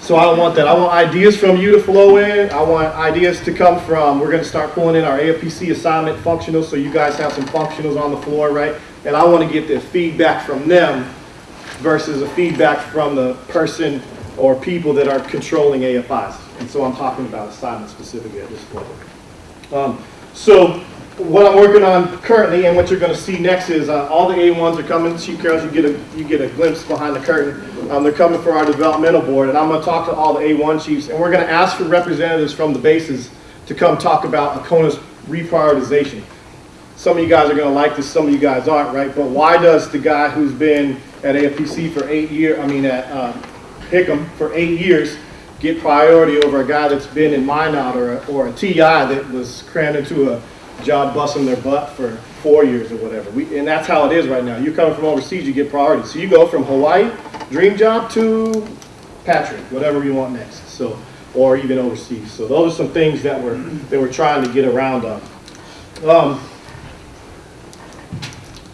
Speaker 11: So I don't want that. I want ideas from you to flow in. I want ideas to come from, we're gonna start pulling in our AFPC assignment functionals, so you guys have some functionals on the floor, right? And I wanna get the feedback from them versus a feedback from the person or people that are controlling AFIs. And so I'm talking about assignments specifically at this point. Um, So what I'm working on currently and what you're gonna see next is, uh, all the A1s are coming, Chief Carroll, you get a, you get a glimpse behind the curtain. Um, they're coming for our developmental board, and I'm gonna talk to all the A1 chiefs, and we're gonna ask for representatives from the bases to come talk about ACONA's reprioritization. Some of you guys are gonna like this, some of you guys aren't, right? But why does the guy who's been at AFPC for eight years, I mean, at, uh, Hickam for eight years get priority over a guy that's been in Minot or, a- or a TI that was crammed into a job busting their butt for four years or whatever. We, and that's how it is right now. You're coming from overseas, you get priority. So you go from Hawaii, dream job, to Patrick, whatever you want next. So, or even overseas. So those are some things that we're, that we're trying to get around on. Um,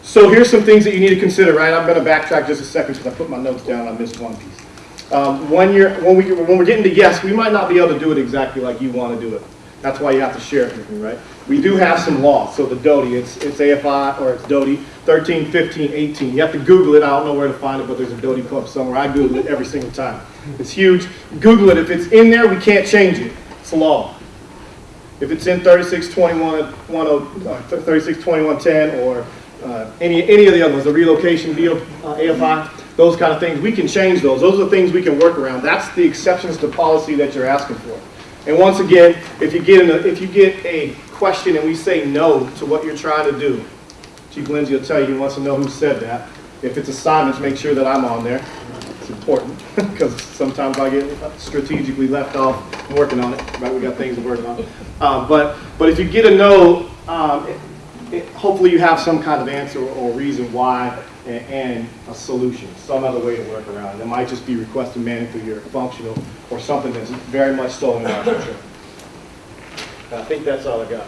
Speaker 11: so here's some things that you need to consider, right? I'm gonna backtrack just a second because I put my notes down, I missed one piece. Um, when you're, when we, when we're getting to yes, we might not be able to do it exactly like you want to do it. That's why you have to share it with me, right? We do have some laws, so the DoDI, it's, it's AFI or it's DoDI, 13, 15, 18. You have to Google it, I don't know where to find it, but there's a DoDI pub somewhere. I Google it every single time. It's huge. Google it, if it's in there, we can't change it. It's law. If it's in 3621, 10, uh, 362110 or uh, any, any of the other ones, the relocation deal, uh, AFI, those kind of things, we can change those. Those are the things we can work around. That's the exceptions to policy that you're asking for. And once again, if you get a, if you get a question and we say no to what you're trying to do, Chief Lindsay will tell you he wants to know who said that. If it's assignments, make sure that I'm on there. It's important because sometimes I get strategically left off working on it. Right, we got things to work on. Um, but but if you get a no, um, it, it, hopefully you have some kind of answer or reason why and, and a solution, some other way to work around it. Might just be requesting through your functional or something that's very much still in our. And I think that's all I got.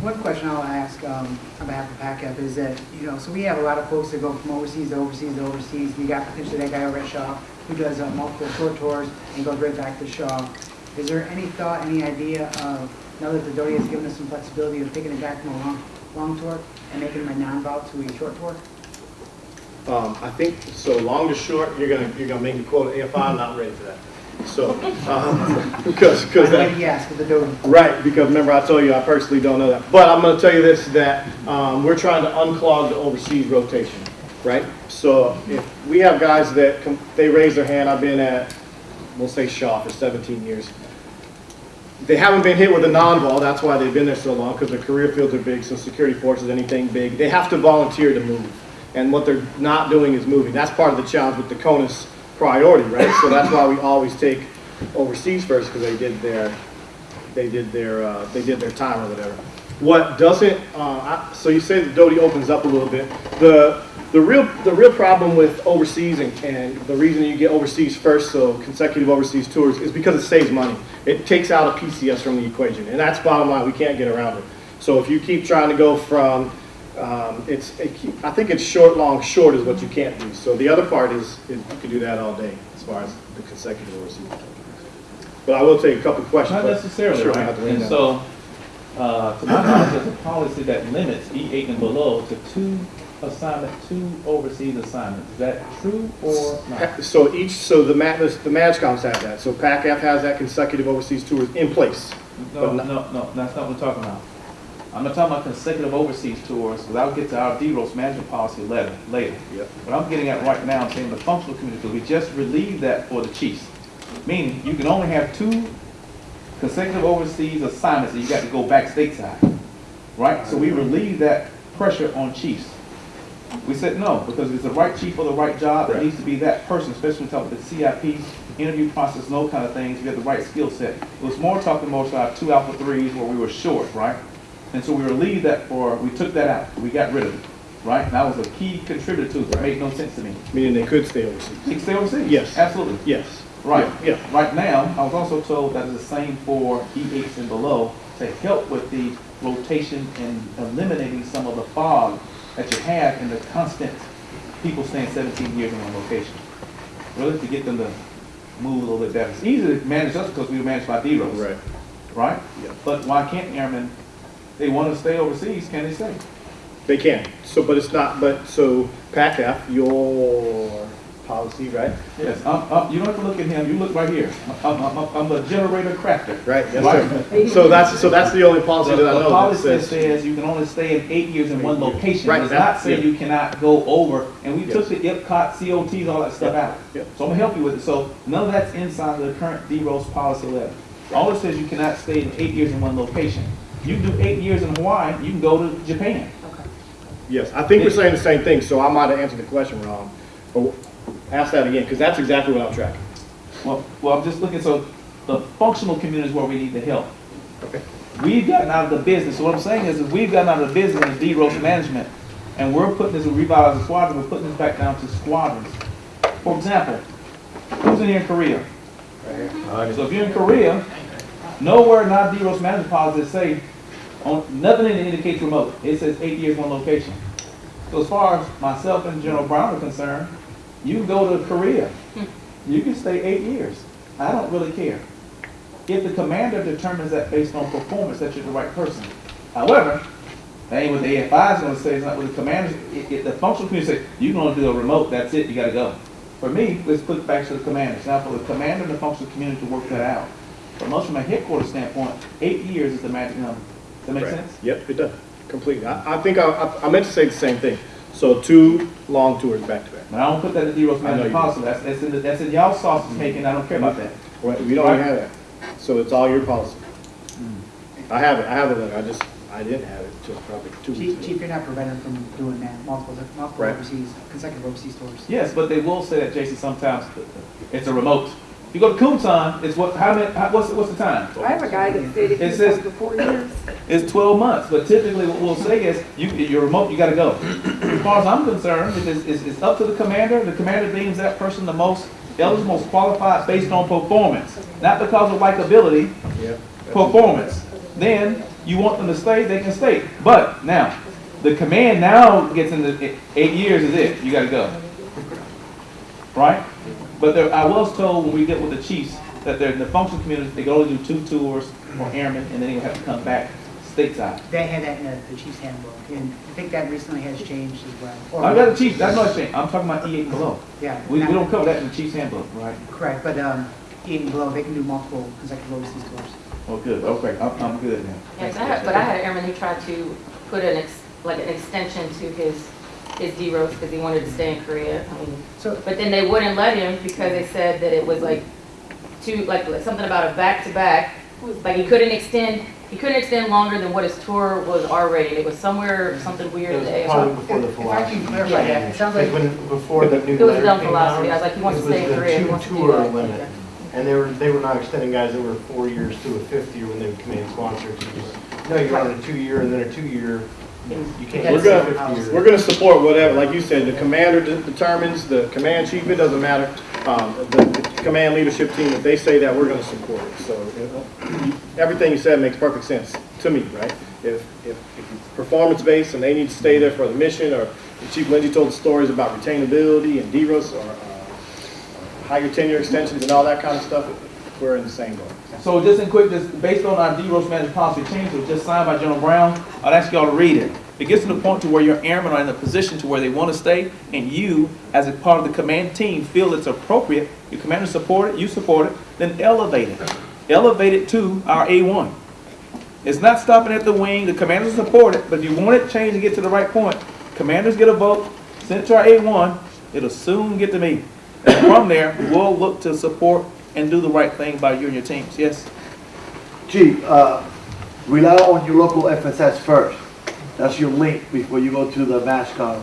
Speaker 6: One question I'll ask um, on behalf of PACAF is that, you know, so we have a lot of folks that go from overseas to overseas to overseas. We got potentially that guy over at Shaw who does uh, multiple short tours and goes right back to Shaw. Is there any thought, any idea of, now that the DoDI has given us some flexibility of taking it back from a long, long tour and making a non-vol to a short tour?
Speaker 11: Um, I think, so long to short, you're gonna, you're gonna make me quote AFI, I'm not ready for that. So, um, because, because that.
Speaker 6: yes with the.
Speaker 11: Right, because remember I told you I personally don't know that. But I'm gonna tell you this, that, um, we're trying to unclog the overseas rotation, right? So if we have guys that, they raise their hand, I've been at, we'll say Shaw for seventeen years. They haven't been hit with a non-vol, that's why they've been there so long, because their career fields are big, so security forces, anything big, they have to volunteer to move. And what they're not doing is moving. That's part of the challenge with the CONUS priority, right? So that's why we always take overseas first, because they did their, they did their, uh, they did their time or whatever. What doesn't, uh, I, so you say the DoDI opens up a little bit. The, the real, the real problem with overseas and, and the reason you get overseas first, so consecutive overseas tours, is because it saves money. It takes out a PCS from the equation, and that's bottom line, we can't get around it. So if you keep trying to go from, um, it's, it keep- I think it's short, long, short is what you can't do. So the other part is, is you can do that all day, as far as the consecutive overseas. But I will take a couple questions.
Speaker 2: Not necessarily,
Speaker 11: sure
Speaker 2: right? And so, uh, to my knowledge, there's a policy that limits E eight and below to two assignment, two overseas assignments. Is that true or not?
Speaker 11: So each, so the ma, the MAJCOMs have that, so PACAF has that consecutive overseas tours in place.
Speaker 2: No, no, no, that's not what I'm talking about. I'm not talking about consecutive overseas tours, because I'll get to our DEROS management policy later, later.
Speaker 11: Yep.
Speaker 2: What I'm getting at right now, I'm saying the functional community, we just relieved that for the chiefs. Meaning, you can only have two consecutive overseas assignments, and you got to go back stateside. Right? So we mm-hmm. relieved that pressure on chiefs. We said no, because it's the right chief for the right job, it needs to be that person, especially when talking about the CIP, interview process, and those kind of things, you have the right skill set. It was more talking more about two alpha threes where we were short, right? And so we relieved that for, we took that out, we got rid of it, right? And that was a key contributor to it, it made no sense to me.
Speaker 11: Meaning they could stay overseas.
Speaker 2: You can stay overseas?
Speaker 11: Yes.
Speaker 2: Absolutely.
Speaker 11: Yes.
Speaker 2: Right.
Speaker 11: Yeah.
Speaker 2: Right now, I was also told that it's the same for E8s and below to help with the rotation and eliminating some of the fog that you have and the constant people staying 17 years in one location. Really, to get them to move a little bit better. It's easy to manage us because we were managed by DEROS.
Speaker 11: Right.
Speaker 2: Right?
Speaker 11: Yeah.
Speaker 2: But why can't airmen, they want to stay overseas, can they stay?
Speaker 11: They can. So, but it's not, but, so PACAF, your policy, right?
Speaker 2: Yes, I'm, I'm, you don't have to look at him, you look right here. I'm, I'm, I'm the generator crafter.
Speaker 11: Right, yes,
Speaker 2: Right.
Speaker 11: sir. So that's, so that's the only policy
Speaker 2: The
Speaker 11: that I
Speaker 2: the
Speaker 11: know that
Speaker 2: policy
Speaker 11: says.
Speaker 2: says you can only stay in eight years in one location.
Speaker 11: Right,
Speaker 2: It does
Speaker 11: that-
Speaker 2: not say
Speaker 11: yeah.
Speaker 2: you cannot go over, and we
Speaker 11: Yes.
Speaker 2: took the IPCOT, COTs, all that stuff out.
Speaker 11: Yep.
Speaker 2: So I'm gonna help you with it. So none of that's inside of the current DEROS policy letter. All it says you cannot stay in eight years in one location. You can do eight years in Hawaii, you can go to Japan. Okay.
Speaker 11: Yes, I think we're saying the same thing, so I might have answered the question wrong. But ask that again, because that's exactly what I'm tracking.
Speaker 2: Well, well, I'm just looking, so the functional community is where we need the help.
Speaker 11: Okay.
Speaker 2: We've gotten out of the business, so what I'm saying is, is we've gotten out of the business of DEROS management, and we're putting this, revitalizing squadron, we're putting this back down to squadrons. For example, who's in here in Korea? Right. So if you're in Korea, nowhere in our DEROS management policy say, on, nothing in it indicates remote, it says eight years, one location. So as far as myself and General Brown are concerned, you can go to Korea, hmm. you can stay eight years. I don't really care. If the commander determines that based on performance, that you're the right person. However, that ain't what the AFI is gonna say, it's not what the commander. if, if the functional community say, you can only do a remote, that's it, you gotta go. For me, let's put it back to the commanders. Now, for the commander and the functional community to work that out. But most from a headquarters standpoint, eight years is the magic number. Does that make
Speaker 11: Right.
Speaker 2: sense?
Speaker 11: Yep, it does, completely. I, I think I, I- I meant to say the same thing. So two long tours back to back.
Speaker 2: Now, I don't put that in the DEROS
Speaker 11: I know
Speaker 2: management
Speaker 11: you
Speaker 2: policy, that's, that's in, the- that's in y'all sausage making, I don't care about that.
Speaker 11: Right, We don't even have that. So it's all your policy.
Speaker 2: Hmm.
Speaker 11: I have it, I have it, I just, I didn't have it till probably two weeks
Speaker 6: Chief,
Speaker 11: ago.
Speaker 6: Chief, you're not prevented from doing that, multiple, multiple
Speaker 11: Right.
Speaker 6: overseas, consecutive overseas tours.
Speaker 2: Yes, but they will say that, Jason, sometimes it's a remote. If you go to Kunsan, it's what, how many, how, what's, the- what's the time?
Speaker 4: I have a guy that stayed
Speaker 2: It says-
Speaker 4: for four years.
Speaker 2: It's twelve months, but typically what we'll say is, you, you're remote, you gotta go. As far as I'm concerned, it is, it's, it's up to the commander, the commander deems that person the most eligible, most qualified based on performance, not because of likability,
Speaker 11: Yep.
Speaker 2: performance. Then, you want them to stay, they can stay. But, now, the command now gets into, eight- eight years is it, you gotta go. Right? But there, I was told when we get with the chiefs, that they're in the functional community, they can only do two tours for airmen, and then they have to come back stateside.
Speaker 6: They had that in the, the chief's handbook, and I think that recently has changed as well. Or-
Speaker 2: I got the chief, that's not saying, I'm talking about E eight and below.
Speaker 6: Yeah.
Speaker 2: We, we don't cover that in the chief's handbook, right?
Speaker 6: Correct, but, um, even below, they can do multiple consecutive overseas tours.
Speaker 2: Oh, good, okay, I'm, I'm good now.
Speaker 3: Yes, I had, but I had an airman who tried to put an ex, like an extension to his, his DEROS because he wanted to stay in Korea. I mean,
Speaker 6: So,
Speaker 3: But then they wouldn't let him because they said that it was like two, like something about a back-to-back. Like he couldn't extend, he couldn't extend longer than what his tour was already. It was somewhere, something weird
Speaker 10: It was
Speaker 3: that
Speaker 10: probably before the
Speaker 6: if I can clarify that, it sounds like,
Speaker 10: When, before the new
Speaker 3: It was dumb
Speaker 10: came
Speaker 3: philosophy.
Speaker 10: out,
Speaker 3: I was like, he wants to
Speaker 10: it was
Speaker 3: stay in
Speaker 10: the
Speaker 3: Korea. He
Speaker 10: two
Speaker 3: wants to
Speaker 10: tour
Speaker 3: that.
Speaker 10: limit. And they were, they were not extending guys that were four years to a fifth year when they became a sponsor. You just- No, you're on a two-year and then a two-year. You can't
Speaker 6: We're
Speaker 11: gonna-. We're gonna support whatever, like you said, the commander de- determines, the command chief, it doesn't matter. Um, the, the command leadership team, if they say that, we're gonna support it. So, you everything you said makes perfect sense to me, right? If, if, if it's performance-based and they need to stay there for the mission, or Chief Lindsey told the stories about retainability and DEROS or, uh, higher tenure extensions and all that kind of stuff, we're in the same boat.
Speaker 2: So just in quick, just based on our DEROS management policy change, it was just signed by General Brown, I'd ask y'all to read it. It gets to the point to where your airmen are in a position to where they want to stay, and you, as a part of the command team, feel it's appropriate, your commander support it, you support it, then elevate it. Elevate it to our A1. It's not stopping at the wing, the commanders support it, but if you want it changed to get to the right point, commanders get a vote, send it to our A1, it'll soon get to me. And from there, we'll look to support and do the right thing by you and your teams, yes?
Speaker 5: Chief, uh, rely on your local FSS first. That's your link before you go to the MAJCOM.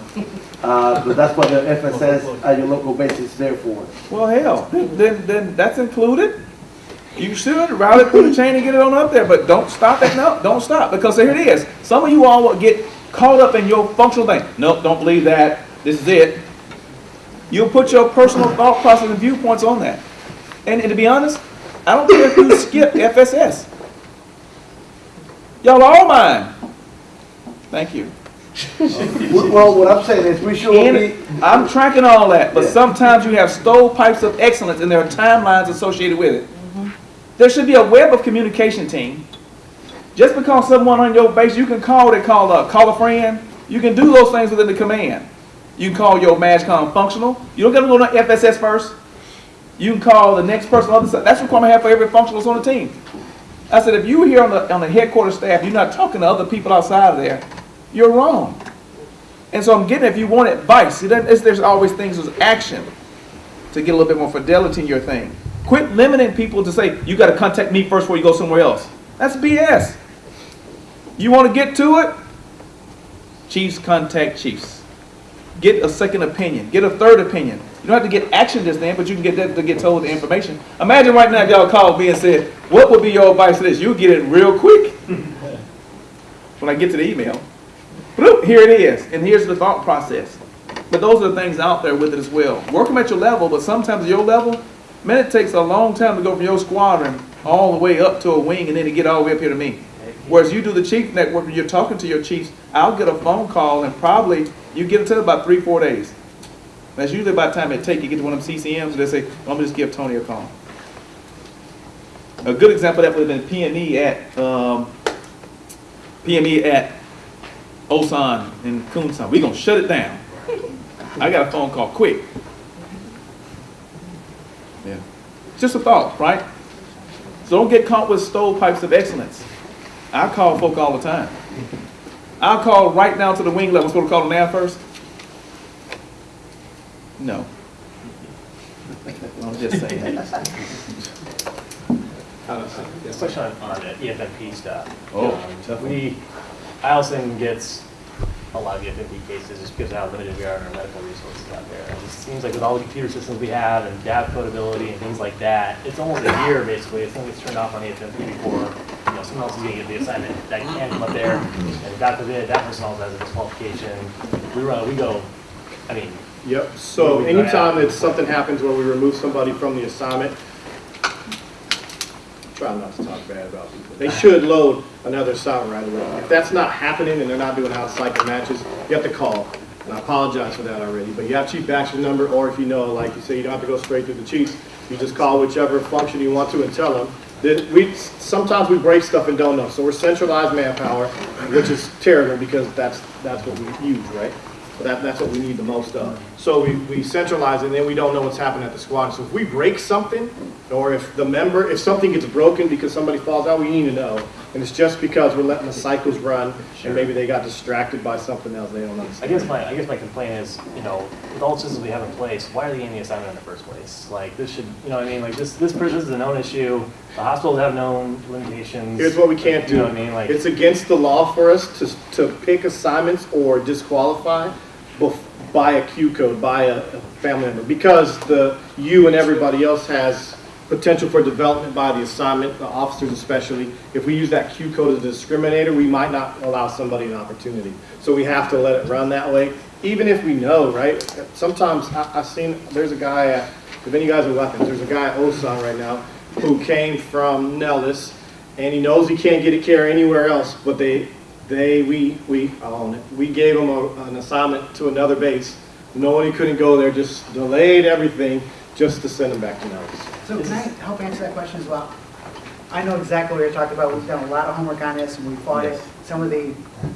Speaker 5: Uh, but that's what the FSS at your local base is there for.
Speaker 2: Well, hell, then, then that's included. You should route it through the chain and get it on up there, but don't stop at, no, don't stop, because here it is. Some of you all will get caught up in your functional thing. Nope, don't believe that, this is it. You'll put your personal thought process and viewpoints on that. And, and to be honest, I don't care if you skip FSS. Y'all are all mine. Thank you.
Speaker 5: Well, what I'm saying is, we should be,
Speaker 2: I'm tracking all that, but
Speaker 5: Yeah.
Speaker 2: sometimes you have stovepipes of excellence and there are timelines associated with it. There should be a web of communication team. Just because someone on your base, you can call, they call a, call a friend, you can do those things within the command. You can call your MAJCOM functional, you don't gotta go to FSS first. You can call the next person on the side, that's the requirement I have for every functional that's on the team. I said, if you here on the, on the headquarters staff, you're not talking to other people outside of there, you're wrong. And so I'm getting, if you want advice, there's always things as action to get a little bit more fidelity in your thing. Quit limiting people to say, you gotta contact me first before you go somewhere else. That's BS. You wanna get to it? Chiefs contact chiefs. Get a second opinion, get a third opinion. You don't have to get action this thing, but you can get that to get told the information. Imagine right now if y'all called me and said, what would be your advice to this? You'll get it real quick. When I get to the email. Bloop, here it is, and here's the thought process. But those are the things out there with it as well. Work them at your level, but sometimes your level, man, it takes a long time to go from your squadron all the way up to a wing and then to get all the way up here to me. Whereas you do the chief network and you're talking to your chiefs, I'll get a phone call and probably you get it to about three, four days. That's usually about the time it take you get to one of them CCMs, they say, well, I'm gonna just give Tony a call. A good example of that would have been PME at, um, PME at Osan and Kunsan. We're gonna shut it down. I got a phone call quick. Yeah. Just a thought, right? So don't get caught with stovepipes of excellence. I call folk all the time. I'll call right now to the wing level. I'm supposed to call them now first? No. I'm just saying.
Speaker 12: Question on, on the EFMP stuff.
Speaker 2: Oh,
Speaker 12: Um, We, Eielson gets a lot of EFMP cases just because of how limited we are in our medical resources out there. And It seems like with all the computer systems we have and data codability and things like that, it's almost a year basically, if something gets turned off on EFMP before, you know, someone else is gonna get the assignment that can come up there. And God forbid, that person also has a disqualification. We run, we go, I mean,
Speaker 11: Yep, so anytime that something happens where we remove somebody from the assignment, try not to talk bad about people. They should load another assignment right away. If that's not happening and they're not doing out-cycle matches, you have to call. And I apologize for that already, but you have chief action number, or if you know, like you say, you don't have to go straight through the chiefs. You just call whichever function you want to and tell them. That we, sometimes we break stuff and don't know, so we're centralized manpower, which is terrible because that's, that's what we use, right? That, that's what we need the most of. So we, we centralize and then we don't know what's happening at the squad. So if we break something, or if the member, if something gets broken because somebody falls out, we need to know. And it's just because we're letting the cycles run and maybe they got distracted by something else they don't
Speaker 12: I guess my, I guess my complaint is, you know, with all the systems we have in place, why are they getting the assignment in the first place? Like, this should, you know what I mean, like, this, this, this is a known issue, the hospitals have known limitations.
Speaker 11: Here's what we can't do.
Speaker 12: You know what I mean, like,
Speaker 11: It's against the law for us to, to pick assignments or disqualify by a Q code, by a a family member, because the, you and everybody else has potential for development by the assignment, the officers especially. If we use that Q code as a discriminator, we might not allow somebody an opportunity. So we have to let it run that way, even if we know, right? Sometimes I, I've seen, there's a guy at, if any guys are weapons, there's a guy at Osan right now who came from Nellis, and he knows he can't get a care anywhere else, but they, they, we, we, I own it. We gave them a, an assignment to another base, knowing he couldn't go there, just delayed everything just to send him back to Nellis.
Speaker 6: So can I help answer that question as well? I know exactly what you're talking about. We've done a lot of homework on this and we fought it. Some of the,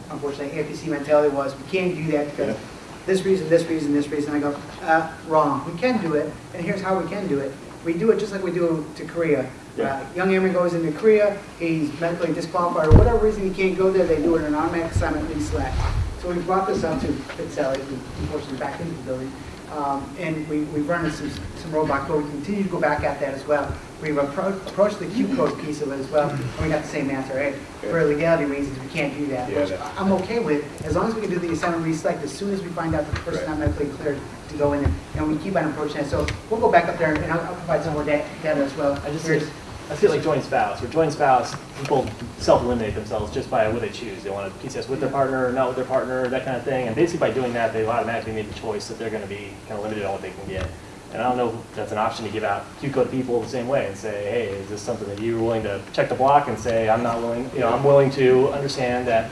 Speaker 6: unfortunately, APC mentality was, we can't do that because this reason, this reason, this reason. I go, uh, wrong. We can do it, and here's how we can do it. We do it just like we do to Korea. Uh, Young airman goes into Korea, he's medically disqualified, or whatever reason he can't go there, they do it an automatic assignment, lead select. So we brought this up to Sally, who unfortunately back into the building. Um, and we, we've run some, some roadblocks, but we continue to go back at that as well. We've appro- approached the Q code piece of it as well, and we got the same answer, hey, for legality reasons, we can't do that.
Speaker 11: Yeah,
Speaker 6: Which
Speaker 11: that-
Speaker 6: I'm okay with, as long as we can do the assignment reselect as soon as we find out the person not medically cleared to go in there, and we keep on approaching that. So we'll go back up there, and I'll, I'll provide some more da- data as well.
Speaker 12: I just,
Speaker 6: Here's-
Speaker 12: I feel like joint spouse, or joint spouse, people self-eliminate themselves just by what they choose. They want to PCS with their partner, or not with their partner, that kind of thing. And basically by doing that, they've automatically made the choice that they're going to be kind of limited on what they can get. And I don't know if that's an option to give out Q code to people the same way and say, hey, is this something that you're willing to check the block and say, I'm not willing, you know, I'm willing to understand that,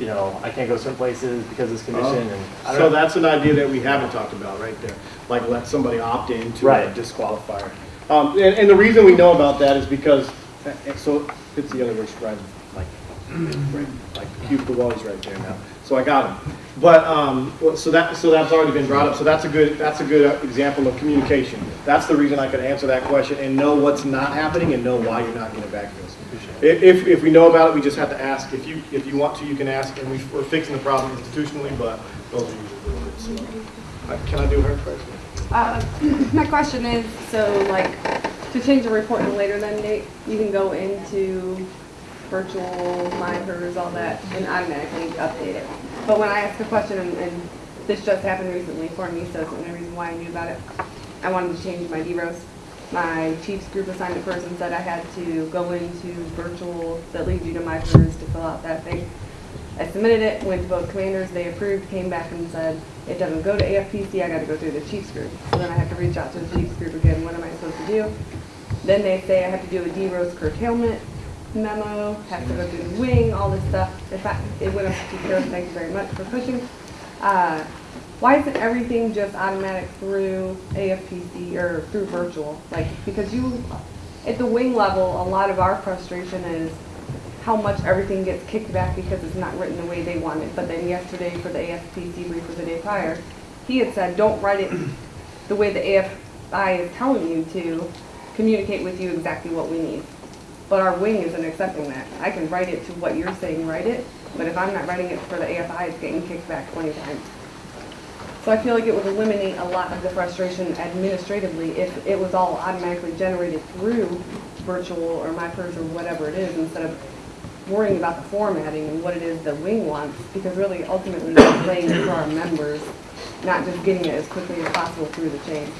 Speaker 12: you know, I can't go certain places because of this condition and I
Speaker 11: So
Speaker 12: know.
Speaker 11: that's an idea that we haven't talked about right there, like let somebody opt in to a disqualifier. Um, and, and the reason we know about that is because, uh, uh, so it's the other way, right, like, right, like wall is right there now. So I got him. But, um, so that, so that's already been brought up. So that's a good, that's a good uh, example of communication. That's the reason I could answer that question and know what's not happening and know why you're not getting back to us. If, if, if we know about it, we just have to ask. If you, if you want to, you can ask, and we, we're fixing the problem institutionally, but those are usually the words. So, Can I do her first?
Speaker 4: Uh, My question is, so like, to change the report in a later than date, you can go into virtual, mine, hers, all that, and automatically update it. But when I ask a question, and, and this just happened recently for me, so it's the only reason why I knew about it, I wanted to change my DEROS. My Chiefs group assignment person said I had to go into virtual, that leads you to myPers to fill out that thing. I submitted it, went to both commanders, they approved, came back and said, it doesn't go to AFPC, I gotta go through the Chiefs group. So then I have to reach out to the Chiefs group again, what am I supposed to do? Then they say I have to do a DEROS curtailment memo, have to go through the wing, all this stuff. In fact, it went up to Karen, thank you very much for pushing. Uh, Why isn't everything just automatic through AFPC or through virtual? Like, because you, at the wing level, a lot of our frustration is how much everything gets kicked back because it's not written the way they want it. But then yesterday for the AFPC brief for the day prior, he had said, don't write it the way the AFI is telling you to communicate with you exactly what we need. But our wing isn't accepting that. I can write it to what you're saying, write it, but if I'm not writing it for the AFI, it's getting kicked back twenty times. So I feel like it would eliminate a lot of the frustration administratively if it was all automatically generated through virtual or MyPers or whatever it is, instead of worrying about the formatting and what it is the wing wants, because really ultimately it's laying it for our members, not just getting it as quickly as possible through the chain.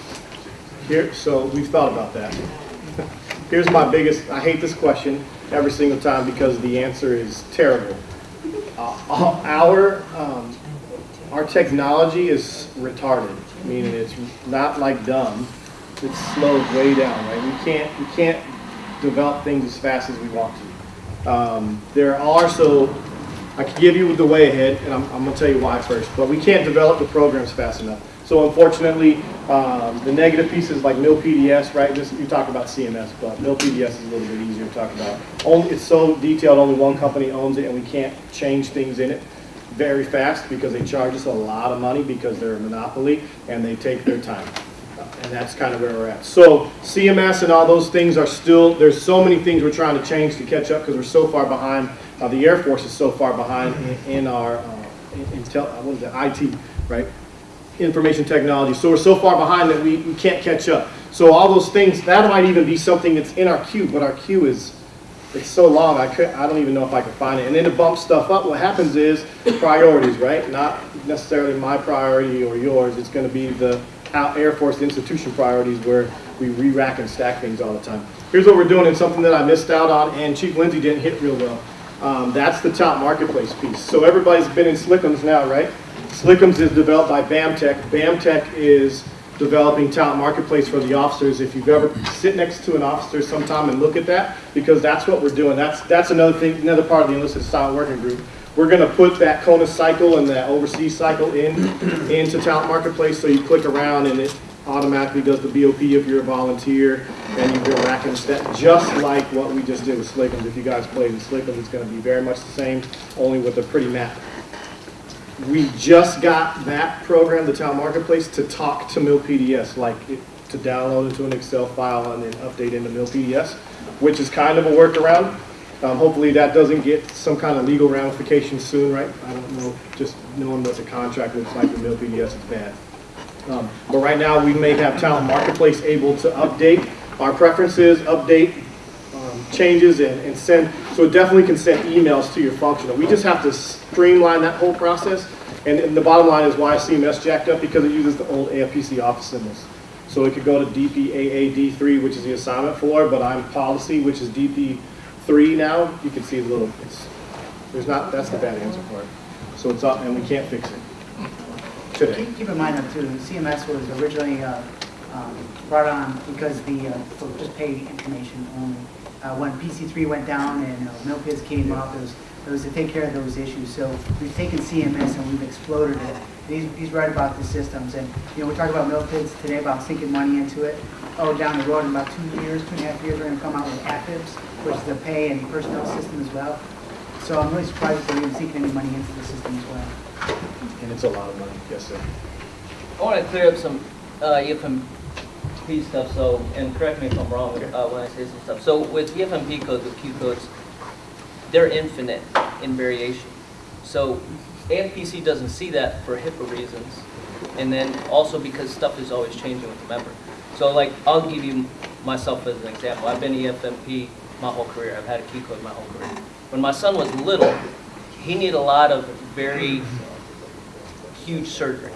Speaker 11: Here, so we've thought about that. Here's my biggest, I hate this question every single time because the answer is terrible. Uh, Our, um, our technology is retarded, meaning it's not like dumb. It's slowed way down, right? We can't, we can't develop things as fast as we want to. Um, There are, so, I can give you the way ahead, and I'm, I'm gonna tell you why first, but we can't develop the programs fast enough. So unfortunately, um, the negative pieces like MilPDS, right, this, you talk about CMS, but MilPDS is a little bit easier to talk about. Only, it's so detailed, only one company owns it, and we can't change things in it very fast because they charge us a lot of money because they're a monopoly, and they take their time. And that's kind of where we're at. So CMS and all those things are still, there's so many things we're trying to change to catch up because we're so far behind. Uh, the Air Force is so far behind in, in our, uh, in, intel, uh, what is it, IT, right? Information technology. So we're so far behind that we, we can't catch up. So all those things, that might even be something that's in our queue, but our queue is, it's so long, I could, I don't even know if I can find it. And then to bump stuff up, what happens is priorities, right? Not necessarily my priority or yours, it's gonna be the Air Force institution priorities where we re-rack and stack things all the time. Here's what we're doing, and something that I missed out on, and Chief Lindsay didn't hit real well. Um, that's the talent marketplace piece. So everybody's been in Slickums now, right? Slickums is developed by BAMTech. BAMTech is developing talent marketplace for the officers. If you've ever sit next to an officer sometime and look at that, because that's what we're doing. That's that's another thing, another part of the enlisted assignment working group. We're going to put that CONUS cycle and that overseas cycle in into talent marketplace. So you click around and it automatically does the BOP if you're a volunteer, and you go back and step just like what we just did with Slickums. If you guys played with Slickums, it's going to be very much the same, only with a pretty map. We just got that program, the Talent Marketplace, to talk to MilPDS, like it- to download into an Excel file and then update into MilPDS, which is kind of a workaround. Um, hopefully that doesn't get some kind of legal ramifications soon, right? I don't know, just knowing what the contract looks like with MilPDS is bad. Um, But right now, we may have Talent Marketplace able to update our preferences, update changes and and send, so it definitely can send emails to your functional. We just have to streamline that whole process. And and the bottom line is why CMS jacked up, because it uses the old AFPC office symbols. So it could go to DPAAD3, which is the assignment floor, but I'm policy, which is DP3 now. You can see the little, it's, there's not, that's the bad answer for it. So it's up, and we can't fix it today.
Speaker 6: Keep in mind though too, CMS was originally uh, um, brought on because the, uh, for just paid information only. Uh, when PC3 went down and uh, MilPDS came up, it was, it was to take care of those issues. So we've taken CMS and we've exploded it. He's, he's right about the systems, and, you know, we're talking about MilPDS today, about sinking money into it. Oh, down the road, in about two years, two and a half years, we're gonna come out with AFIPPS, which is the pay and personnel system as well. So I'm really surprised that they're even sinking any money into the system as well.
Speaker 11: And it's a lot of money, yes, sir.
Speaker 13: I want to clear up some uh, EFMP stuff, so, and correct me if I'm wrong uh, when I say some stuff. So with EFMP codes, with Q codes, they're infinite in variation. So AFPC doesn't see that for HIPAA reasons, and then also because stuff is always changing with the member. So like, I'll give you myself as an example. I've been EFMP my whole career. I've had a Q code my whole career. When my son was little, he needed a lot of very huge surgeries.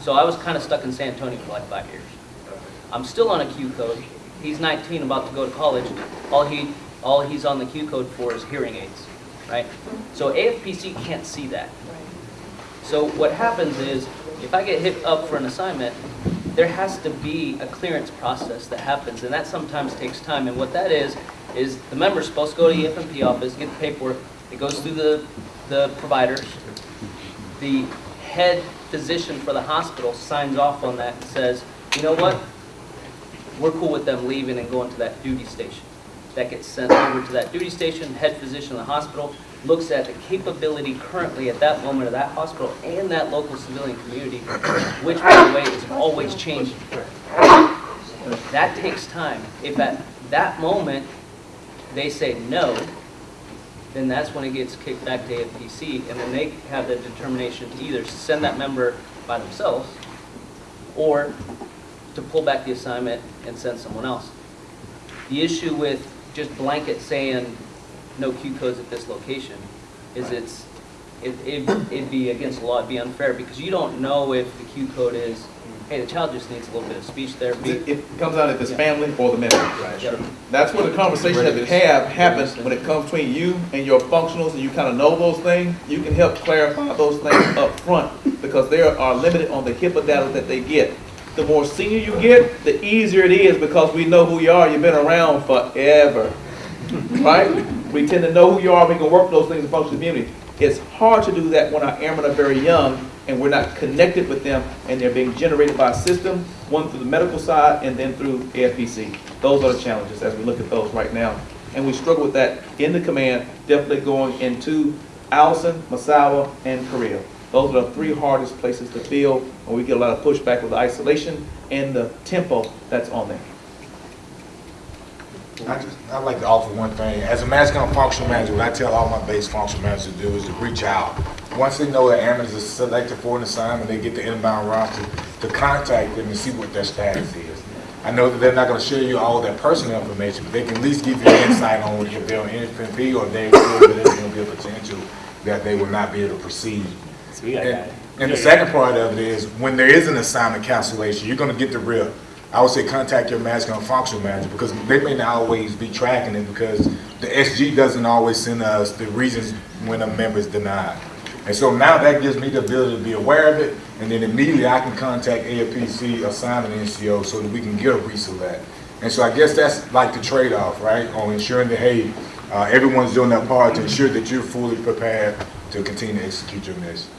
Speaker 13: So I was kind of stuck in San Antonio for like five years. I'm still on a Q code. He's 19, about to go to college. All he, all he's on the Q code for is hearing aids, right? So AFPC can't see that. So what happens is, if I get hit up for an assignment, there has to be a clearance process that happens, and that sometimes takes time. And what that is, is the member's supposed to go to the EFMP office, get the paperwork, it goes through the, the providers. The head physician for the hospital signs off on that and says, you know what? We're cool with them leaving and going to that duty station. That gets sent over to that duty station, head physician of the hospital looks at the capability currently at that moment of that hospital and that local civilian community, which by the way is always changing. That takes time. If at that moment they say no, then that's when it gets kicked back to AFPC, and then they have the determination to either send that member by themselves, or to pull back the assignment and send someone else. The issue with just blanket saying no Q codes at this location is it's, it, it- it'd be against the law, it'd be unfair, because you don't know if the Q code is, hey, the child just needs a little bit of speech therapy.
Speaker 2: It, it comes out if it's family or the member.
Speaker 13: Yep.
Speaker 2: That's where the conversation that we have happens when it comes between you and your functionals and you kind of know those things. You can help clarify those things up front because they are limited on the HIPAA data that they get. The more senior you get, the easier it is because we know who you are. You've been around forever, right? We tend to know who you are. We can work those things in functional community. It's hard to do that when our airmen are very young and we're not connected with them and they're being generated by a system, one through the medical side and then through AFPC. Those are the challenges as we look at those right now. And we struggle with that in the command, definitely going into Eielson, Misawa, and Korea. Those are the three hardest places to fill, and we get a lot of pushback with the isolation and the tempo that's on there.
Speaker 9: I just, I'd like to offer one thing. As a MAJCOM functional manager, what I tell all my base functional managers to do is to reach out. Once they know that airmen is selected for an assignment, they get the inbound roster, to contact them and see what their status is. I know that they're not gonna share you all their personal information, but they can at least give you insight on if they're on EFMP or if they feel that there's gonna be a potential that they will not be able to proceed.
Speaker 12: So we got
Speaker 9: And, and the second part of it is, when there is an assignment cancellation, you're gonna get the real. I would say contact your MAJCOM functional manager, because they may not always be tracking it, because the SG doesn't always send us the reasons when a member is denied. And so now that gives me the ability to be aware of it, and then immediately I can contact AFPC, assignment NCO, so that we can get a reselect. And so I guess that's like the trade-off, right, on ensuring that, hey, uh, everyone's doing their part to ensure that you're fully prepared to continue to execute your mission.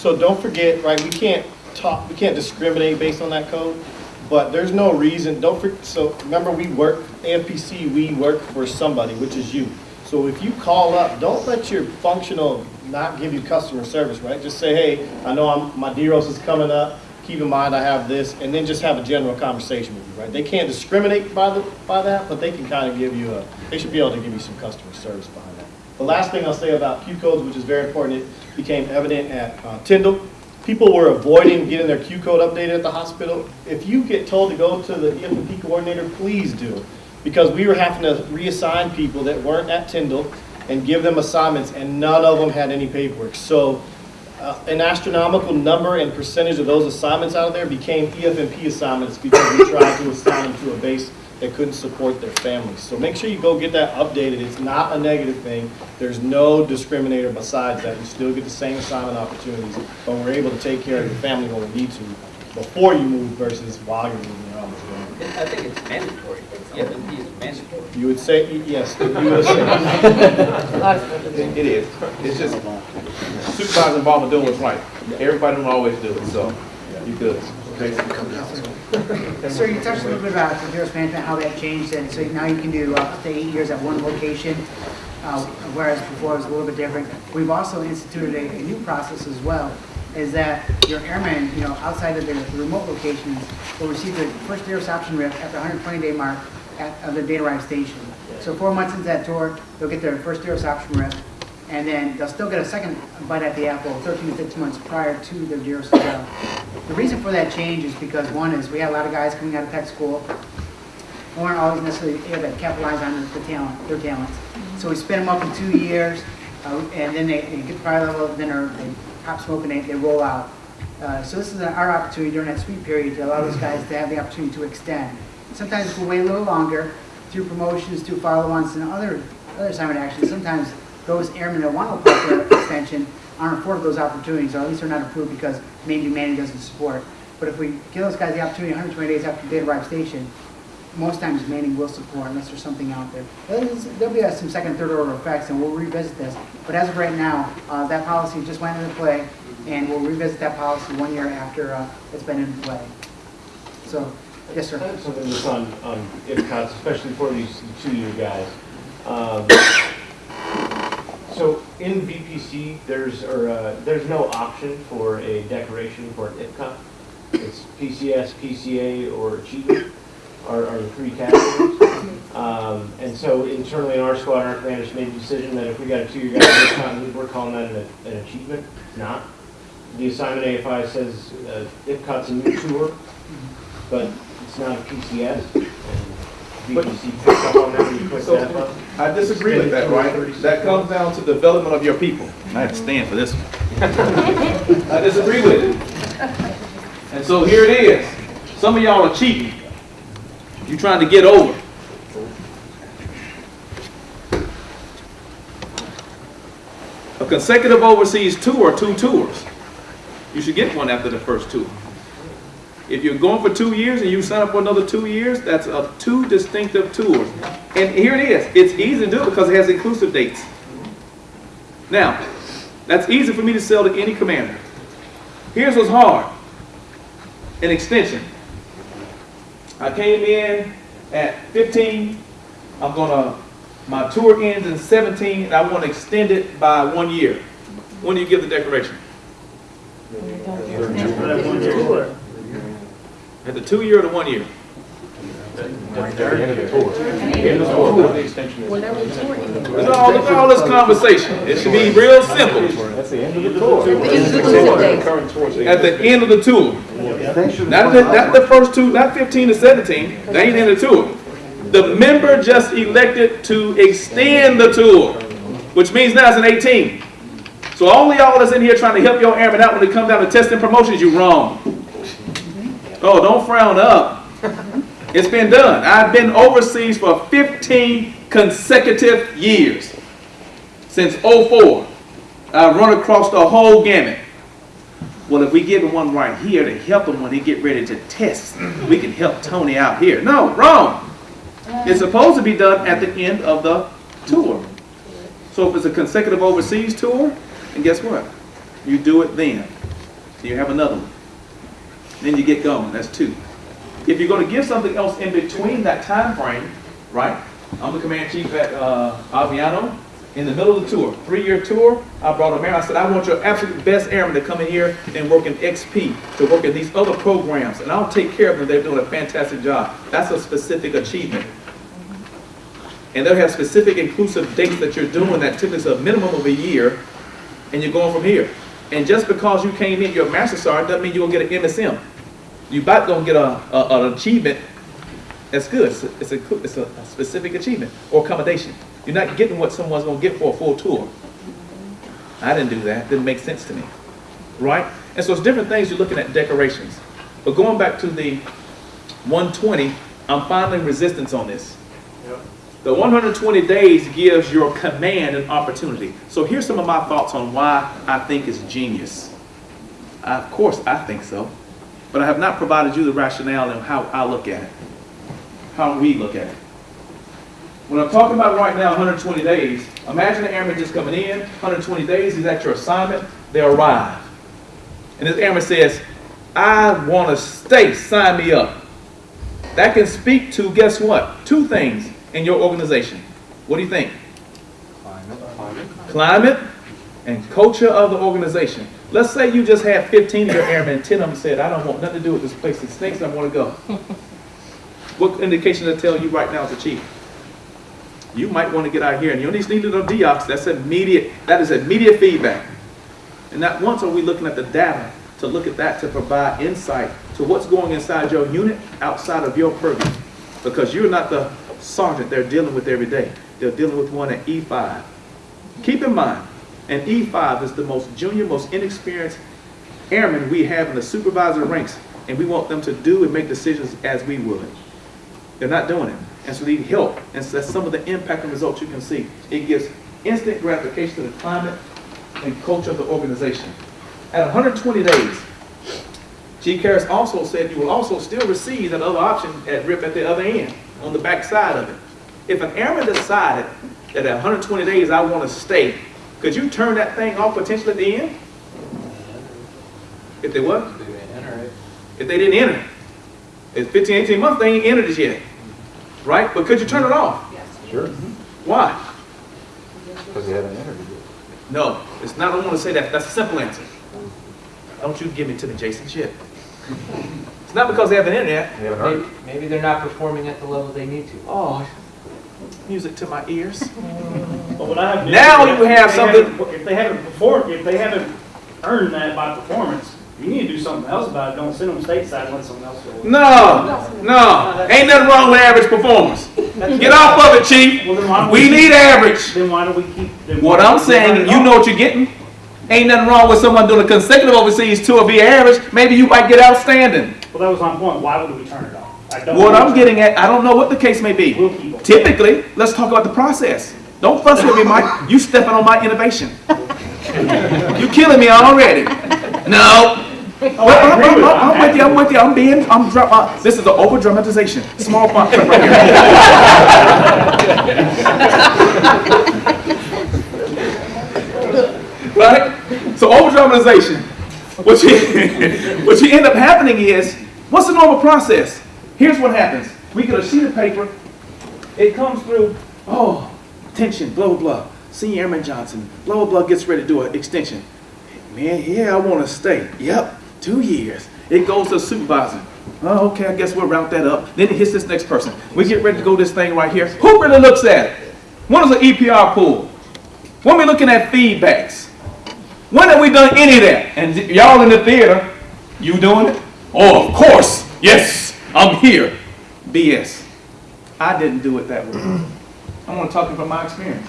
Speaker 11: So don't forget, right, we can't talk, we can't discriminate based on that code, but there's no reason, don't for, so remember, we work, AFPC, we work for somebody, which is you. So if you call up, don't let your functional not give you customer service, right? Just say, hey, I know I'm, my DEROS is coming up, keep in mind I have this, and then just have a general conversation with you, right? They can't discriminate by the, by that, but they can kind of give you a, they should be able to give you some customer service behind that. The last thing I'll say about Q codes, which is very important, became evident at uh, Tyndall. People were avoiding getting their Q code updated at the hospital. If you get told to go to the EFMP coordinator, please do. Because we were having to reassign people that weren't at Tyndall and give them assignments, and none of them had any paperwork. So uh, an astronomical number and percentage of those assignments out of there became EFMP assignments because we tried to assign them to a base that couldn't support their families. So make sure you go get that updated. It's not a negative thing. There's no discriminator besides that. You still get the same assignment opportunities, but we're able to take care of your family when we need to before you move versus while you're moving around.
Speaker 13: I think it's mandatory. EFMP is mandatory.
Speaker 11: You would say, yes, you would say.
Speaker 2: It it is. It's just supervisor involvement doing what's right. Everybody don't always do it, so you good.
Speaker 6: Sir, you touched a little bit about continuous management, how that changed, and so now you can do up to eight years at one location, uh, whereas before it was a little bit different. We've also instituted a, a new process as well, is that your airmen, you know, outside of their remote locations, will receive their first DEROS option rip at the 120-day mark at, of the data arrive station. So four months into that tour, they'll get their first DEROS option rip, and then they'll still get a second bite at the apple 13 to 15 months prior to their as well. The reason for that change is because one is we had a lot of guys coming out of tech school who weren't always necessarily able to capitalize on the talent, their talents. So we spin them up in two years, uh, and then they, they get to prior level, then they pop smoke and they, they roll out. Uh, so this is our opportunity during that sweet period to allow those guys to have the opportunity to extend. Sometimes we'll wait a little longer through promotions, through follow-ons, and other, other assignment actions. Sometimes those airmen that want to apply for extension aren't afforded those opportunities, or at least they're not approved because maybe Manning doesn't support. But if we give those guys the opportunity 120 days after they arrive station, most times Manning will support unless there's something out there. There'll be some second, third order effects, and we'll revisit this. But as of right now, uh, that policy just went into play, and we'll revisit that policy one year after uh, it's been in play. So, yes, sir.
Speaker 10: I have something just on, on IPCOTS, especially for these two-year guys. Um, So in VPC, there's, or, uh, there's no option for a decoration for an IPCOT. It's PCS, PCA, or achievement are, are the three categories. Um, and so internally in our squad, our commanders made the decision that if we got a two-year guy we're calling that an, an achievement, not. The assignment AFI says, uh, IPCOT's a new tour, but it's not a PCS. VPC picked up on that when you that.
Speaker 2: I disagree with that, right? That comes down to development of your people. I have to stand for this one. I disagree with it. And so here it is. Some of y'all are cheating. You're trying to get over. A consecutive overseas tour, two tours. You should get one after the first two. If you're going for two years and you sign up for another two years, that's a two distinctive tours. And here it is. It's easy to do because it has inclusive dates. Now, that's easy for me to sell to any commander. Here's what's hard. An extension. I came in at 15. I'm gonna, my tour ends in 17, and I want to extend it by one year. When do you give the declaration? At the two year or the one year? Look at all, look at all this conversation. It should be real simple.
Speaker 11: That's the end of the tour.
Speaker 2: At the end of the tour. Not the, not the first two, not 15 to 17. They ain't in the tour. The member just elected to extend the tour, which means now it's an 18. So all of y'all that's in here trying to help your airmen out when it comes down to testing promotions, you wrong. Oh, don't frown up. It's been done. I've been overseas for 15 consecutive years. Since 04. I've run across the whole gamut. Well, if we give him one right here to help him when he get ready to test, we can help Tony out here. No, wrong. It's supposed to be done at the end of the tour. So if it's a consecutive overseas tour, and guess what? You do it then. You have another one. Then you get going. That's two. If you're going to give something else in between that time frame, right? I'm the command chief at uh, Aviano. In the middle of the tour, three-year tour, I brought a man. I said, I want your absolute best airmen to come in here and work in XP, to work in these other programs, and I'll take care of them. They're doing a fantastic job. That's a specific achievement. And they'll have specific inclusive dates that you're doing that typically is a minimum of a year, and you're going from here. And just because you came in, you're a master sergeant, doesn't mean gonna get an MSM. You about gonna get a, a- an achievement, that's good, it's a, it's a, it's a specific achievement, or accommodation. You're not getting what someone's gonna get for a full tour. I didn't do that, didn't make sense to me, right? And so it's different things you're looking at decorations. But going back to the 120, I'm finding resistance on this. The 120 days gives your command an opportunity. So here's some of my thoughts on why I think it's genius. Of course, I think so. But I have not provided you the rationale and how I look at it. How we look at it. When I'm talking about right now, 120 days, imagine an airman just coming in, 120 days, he's at your assignment, they arrive. And this airman says, I want to stay, sign me up. That can speak to, guess what? Two things in your organization. What do you think? Climate. Climate and culture of the organization. Let's say you just had 15 of your airmen, 10 of them said, I don't want nothing to do with this place, it stinks, I want to go. What indication does it tell you right now as a chief? You might want to get out here, and you only need to know deox, that's immediate, that is immediate feedback. And not once are we looking at the data to look at that to provide insight to what's going inside your unit outside of your purview. Because you're not the sergeant they're dealing with every day. They're dealing with one at E5. Keep in mind, an E5 is the most junior, most inexperienced airman we have in the supervisor ranks, and we want them to do and make decisions as we would. They're not doing it. And so they need help. And so that's some of the impact and results you can see. It gives instant gratification to the climate and culture of the organization. At 120 days, G. Karras also said you will also still receive that other option at RIP at the other end, on the back side of it. If an airman decided that at 120 days I want to stay, could you turn that thing off potentially at the end? If they what? If they didn't enter it. It's 15, 18 months, they ain't entered it yet. Right? But could you turn it off? Yes.
Speaker 9: Sure.
Speaker 2: Why?
Speaker 9: Because they haven't entered it
Speaker 2: No, it's not, I don't want to say that. That's a simple answer. Don't you give me to the Jason shit. It's not because they haven't entered yet.
Speaker 9: They haven't heard
Speaker 10: Maybe, maybe they're not performing at the level they need to.
Speaker 2: Oh, music to my ears.
Speaker 11: But what I have.
Speaker 2: Now you have
Speaker 11: if
Speaker 2: something-
Speaker 11: haven't- If they haven't performed, if they haven't earned that by performance, you need to do something else about it. Don't send them stateside and let someone else go.
Speaker 2: No, no, ain't nothing wrong with average performance. Get off of it, chief.
Speaker 11: Well, then
Speaker 2: We need average.
Speaker 11: Then why do we keep? then
Speaker 2: What I'm
Speaker 11: don't we turn
Speaker 2: saying, you
Speaker 11: off?
Speaker 2: know what you're getting. Ain't nothing wrong with someone doing a consecutive overseas tour via average. Maybe you might get outstanding.
Speaker 11: Well, that was my point. Why would we turn it off?
Speaker 2: What. I'm getting at, I don't know what the case may be.
Speaker 11: We'll keep them.
Speaker 2: Typically, let's talk about the process. Don't fuss with me, Mike. You stepping on my innovation. You killing me already. No.
Speaker 11: Oh,
Speaker 2: I'm, I'm-
Speaker 11: with
Speaker 2: I'm- I'm with you. I'm with you. I'm being. I'm. dra- Uh, this is the over dramatization. Small font print right here. right. So over dramatization. What you what you end up happening is what's the normal process? Here's what happens. We get a sheet of paper. It comes through. Oh, attention. Blah blah blah. Senior Airman Johnson. Blah blah blah. Gets ready to do an extension. Man, yeah, I want to stay. Yep, two years. It goes to the supervisor. Oh, okay, I guess we'll route that up. Then it hits this next person. We get ready to go this thing right here. Who really looks at it? When is an EPR pool? When we looking at feedbacks? When have we done any of that? And y'all in the theater, you doing it? Oh, of course. Yes, I'm here. BS. I didn't do it that way. I'm going to talking from my experience.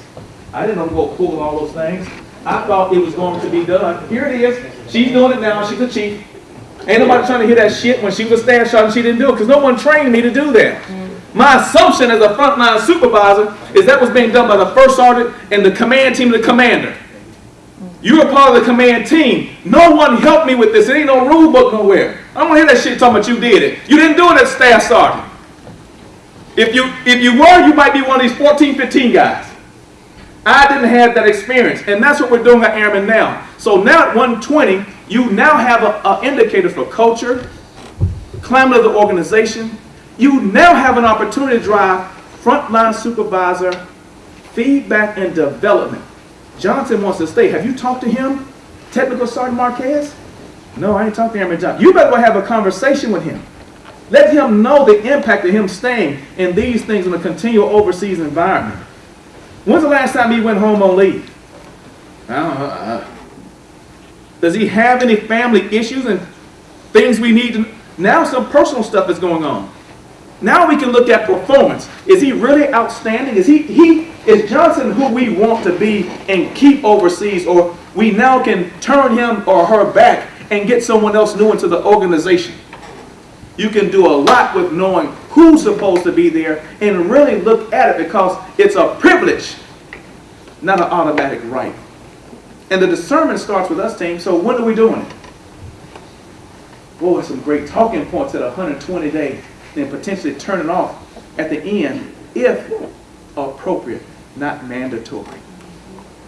Speaker 2: I didn't go pull all those things. I thought it was going to be done. Here it is. She's doing it now. She's the chief. Ain't nobody trying to hear that shit when she was a staff sergeant. She didn't do it because no one trained me to do that. My assumption as a frontline supervisor is that was being done by the first sergeant and the command team, of the commander. You are part of the command team. No one helped me with this. There ain't no rule book nowhere. I don't want to hear that shit talking about you did it. You didn't do it as staff sergeant. If you if you were, you might be one of these 14, 15 guys. I didn't have that experience, and that's what we're doing at Airmen now. So now at 120, you now have an indicator for culture, climate of the organization. You now have an opportunity to drive frontline supervisor feedback and development. Johnson wants to stay. Have you talked to him, Technical Sergeant Marquez? No, I ain't talked to Airman Johnson. You better go have a conversation with him. Let him know the impact of him staying in these things in a continual overseas environment. When's the last time he went home on leave? I don't know. uh, Does he have any family issues and things we need to Now some personal stuff is going on. Now we can look at performance. Is he really outstanding? Is he he is Johnson who we want to be and keep overseas or we now can turn him or her back and get someone else new into the organization? You can do a lot with knowing who's supposed to be there and really look at it because it's a privilege, not an automatic right. And the discernment starts with us, team. So when are we doing it? Boy, some great talking points at 120 days, then potentially turning off at the end if appropriate, not mandatory.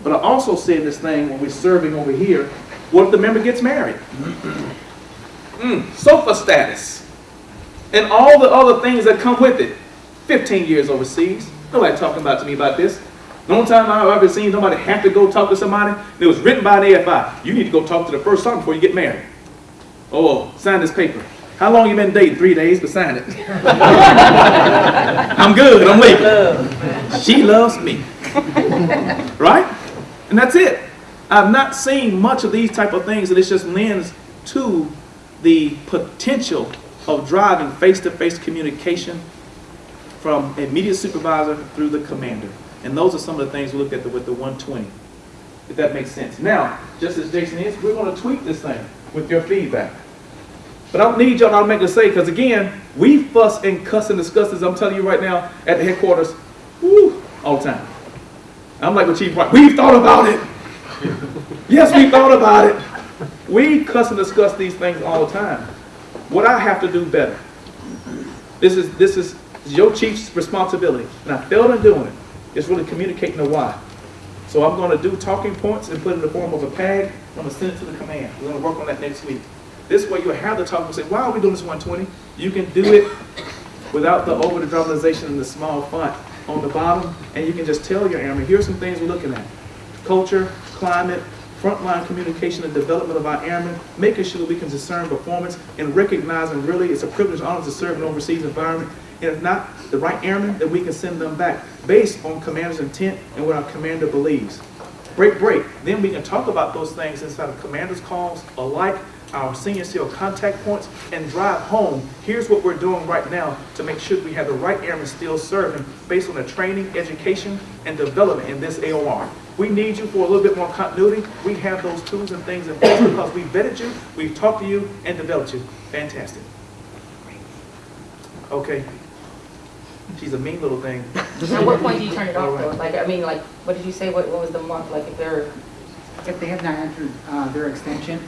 Speaker 2: But I also said this thing when we're serving over here, what if the member gets married? Mm, SOFA status. And all the other things that come with it. 15 years overseas. Nobody talking about to me about this. The only time I've ever seen somebody have to go talk to somebody, it was written by an AFI. You need to go talk to the first sergeant before you get married. Oh, sign this paper. How long you been dating? Three days, but sign it. I'm good, I'm leaving. She loves me. right? And that's it. I've not seen much of these type of things, and it just lends to the potential of driving face-to-face communication from immediate supervisor through the commander. And those are some of the things we look at the, with the 120, if that makes sense. Now, just as Jason is, we're going to tweak this thing with your feedback. But I don't need y'all to make a say, because again, we fuss and cuss and discuss this, I'm telling you right now, at the headquarters, woo, all the time. I'm like with Chief White, we've thought about it. yes, we thought about it. We cuss and discuss these things all the time. What I have to do better. This is this is your chief's responsibility, and I failed in doing it. It's really communicating the why. So I'm going to do talking points and put it in the form of a PAG. I'm going to send it to the command. We're going to work on that next week. This way you'll have the talk and say, why are we doing this 120? You can do it without the over the dramatization and the small font on the bottom, and you can just tell your airmen, here's some things we're looking at. Culture, climate, frontline communication and development of our airmen, making sure that we can discern performance and recognizing really it's a privilege and honor to serve in an overseas environment. And if not the right airmen, then we can send them back based on commander's intent and what our commander believes. Break, break. Then we can talk about those things inside of commander's calls alike, our senior SEAL contact points, and drive home. Here's what we're doing right now to make sure we have the right airmen still serving based on the training, education, and development in this AOR. We need you for a little bit more continuity. We have those tools and things in place because we vetted you, we've talked to you, and developed you. Fantastic. Okay. She's a mean little thing.
Speaker 3: At what point do you turn it off though? Like, I mean, like, what did you say, what, what was the month, like, if they're,
Speaker 6: If they have not entered uh, their extension,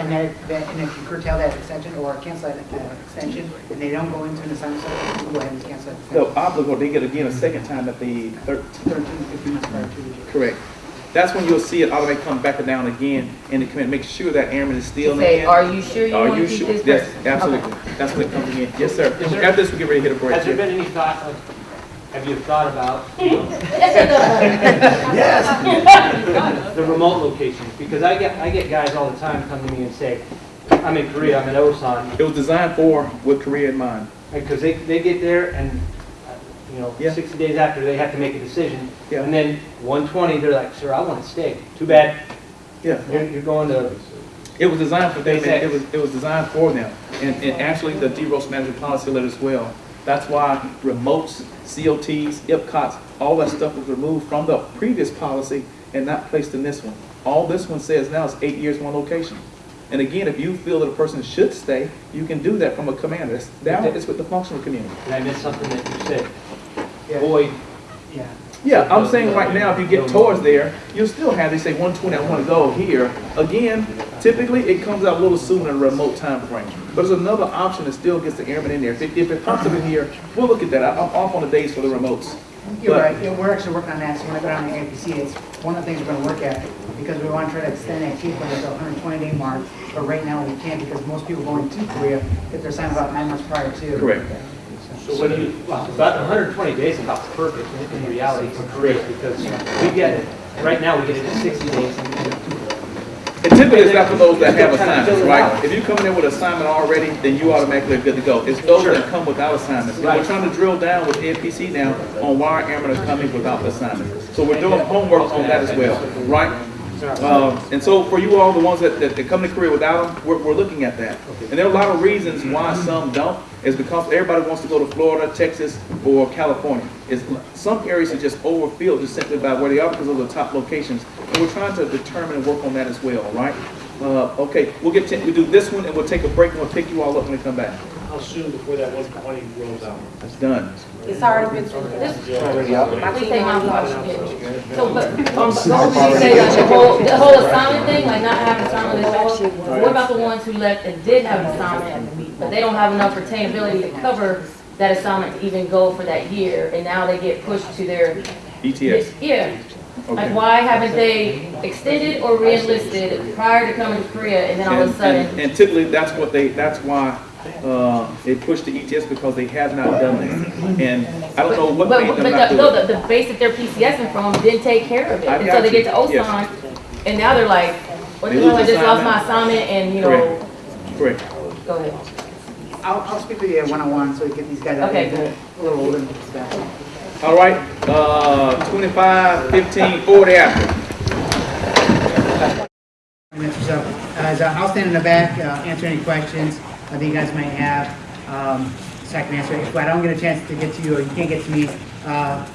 Speaker 6: and that, that- and if you curtail that extension or cancel that uh, extension, and they don't go into an assignment cycle, you can go ahead and cancel that
Speaker 2: No,
Speaker 6: extension.
Speaker 2: obligor, they get again a second time at the third,
Speaker 6: 13, 15 months prior to.
Speaker 2: correct. That's when you'll see it automatically come back down again, and it can make sure that airman is still in.
Speaker 3: say, are you sure you
Speaker 2: Are
Speaker 3: want
Speaker 2: you
Speaker 3: to keep
Speaker 2: sure?
Speaker 3: this
Speaker 2: Yes,
Speaker 3: person?
Speaker 2: absolutely. That's when it comes again. Yes, sir.
Speaker 10: There-
Speaker 2: After this, we get ready to hit a break.
Speaker 10: Has there been any thought, of- have you thought about
Speaker 5: Yes.
Speaker 10: the remote locations? Because I get, I get guys all the time come to me and say, I'm in Korea, I'm in Osan,
Speaker 2: It was designed for with Korea in mind.
Speaker 10: because they, they get there and, uh, you know,
Speaker 2: Yeah.
Speaker 10: 60 days after, they have to make a decision.
Speaker 2: Yeah.
Speaker 10: And then 120, they're like, sir, I want to stay. Too bad,
Speaker 2: Yeah.
Speaker 10: you're, you're going to,
Speaker 2: It was designed for them, and it was, it was designed for them. And, and actually, the DEROS management policy let as well. That's why remotes, COTs, IPCOTs, all that stuff was removed from the previous policy and not placed in this one. All this one says now is eight years, one location. And again, if you feel that a person should stay, you can do that from a commander. It's- Now it's with the functional community.
Speaker 10: did I miss something that you said?
Speaker 6: Yeah.
Speaker 10: Void,
Speaker 6: Yeah.
Speaker 2: Yeah, I'm saying right now, if you get towards there, you'll still have, they say one twenty, I wanna go here. Again, typically, it comes out a little sooner in a remote time frame. But there's another option that still gets the airman in there. If it, if it pops up in here, we'll look at that. I- I'm off on the days for the remotes.
Speaker 6: You're
Speaker 2: But-
Speaker 6: right, Yeah, we're actually working on that, so when I go down to APC, it's one of the things we're gonna work at, because we wanna try to extend that chief limit to hundred and twenty day mark, but right now we can't, because most people going to Korea, if they're signed about nine months prior to.
Speaker 2: Correct.
Speaker 10: So what do you, well, about 120 days is about perfect in- in reality for Korea, because we get it, right now, we get it in 60 days.
Speaker 2: And typically, it's not for those that have assignments, right? If you come in with assignment already, then you automatically are good to go. It's those that come without assignments. And we're trying to drill down with APC now on why our airmen are coming without assignments. So we're doing homework on that as well, right? Um, and so for you all, the ones that, that, that come to Korea without them, we're, we're looking at that. And there are a lot of reasons why some don't, is because everybody wants to go to Florida, Texas, or California. It's, some areas are just overfilled just simply by where they are because of the top locations. And we're trying to determine and work on that as well, right? Uh, okay, we'll get, to- we'll do this one and we'll take a break and we'll pick you all up when we come back.
Speaker 11: How soon before that one twenty rolls out?
Speaker 2: That's done.
Speaker 3: It's already been, this, please say my question. So, but, um,
Speaker 5: I've
Speaker 3: so you say like the whole, the whole assignment thing, like not having assignment at all? What about the ones who left and did have an assignment, but they don't have enough retainability to cover that assignment to even go for that year, and now they get pushed to their.
Speaker 2: ETS.
Speaker 3: Yeah. Like, why haven't they extended or re-enlisted prior to coming to Korea, and then all of a
Speaker 2: And- and-
Speaker 3: sudden?
Speaker 2: And typically, that's what they, that's why, uh, they push the ETS because they have not done that. And I don't know what
Speaker 3: But,
Speaker 2: made
Speaker 3: but
Speaker 2: them not
Speaker 3: the,
Speaker 2: do
Speaker 3: no,
Speaker 2: it.
Speaker 3: the, the base that they're PCSing from didn't take care of it,
Speaker 2: I
Speaker 3: and so they
Speaker 2: you.
Speaker 3: get to
Speaker 2: Yes.
Speaker 3: And now they're like, what
Speaker 2: They
Speaker 3: the hell, I just lost my
Speaker 2: assignment.
Speaker 3: assignment, and, you know,
Speaker 2: Correct, correct.
Speaker 3: go ahead.
Speaker 6: I'll, I'll speak with you one-on-one so we get these guys out
Speaker 3: Okay,
Speaker 6: there a little older and stuff.
Speaker 2: All right, uh, twenty-five, fifteen, forty after.
Speaker 6: Minutes or so. Uh, I'll stand in the back, uh, answer any questions that you guys might have. Um, can answer. If I don't get a chance to get to you or you can't get to me, uh,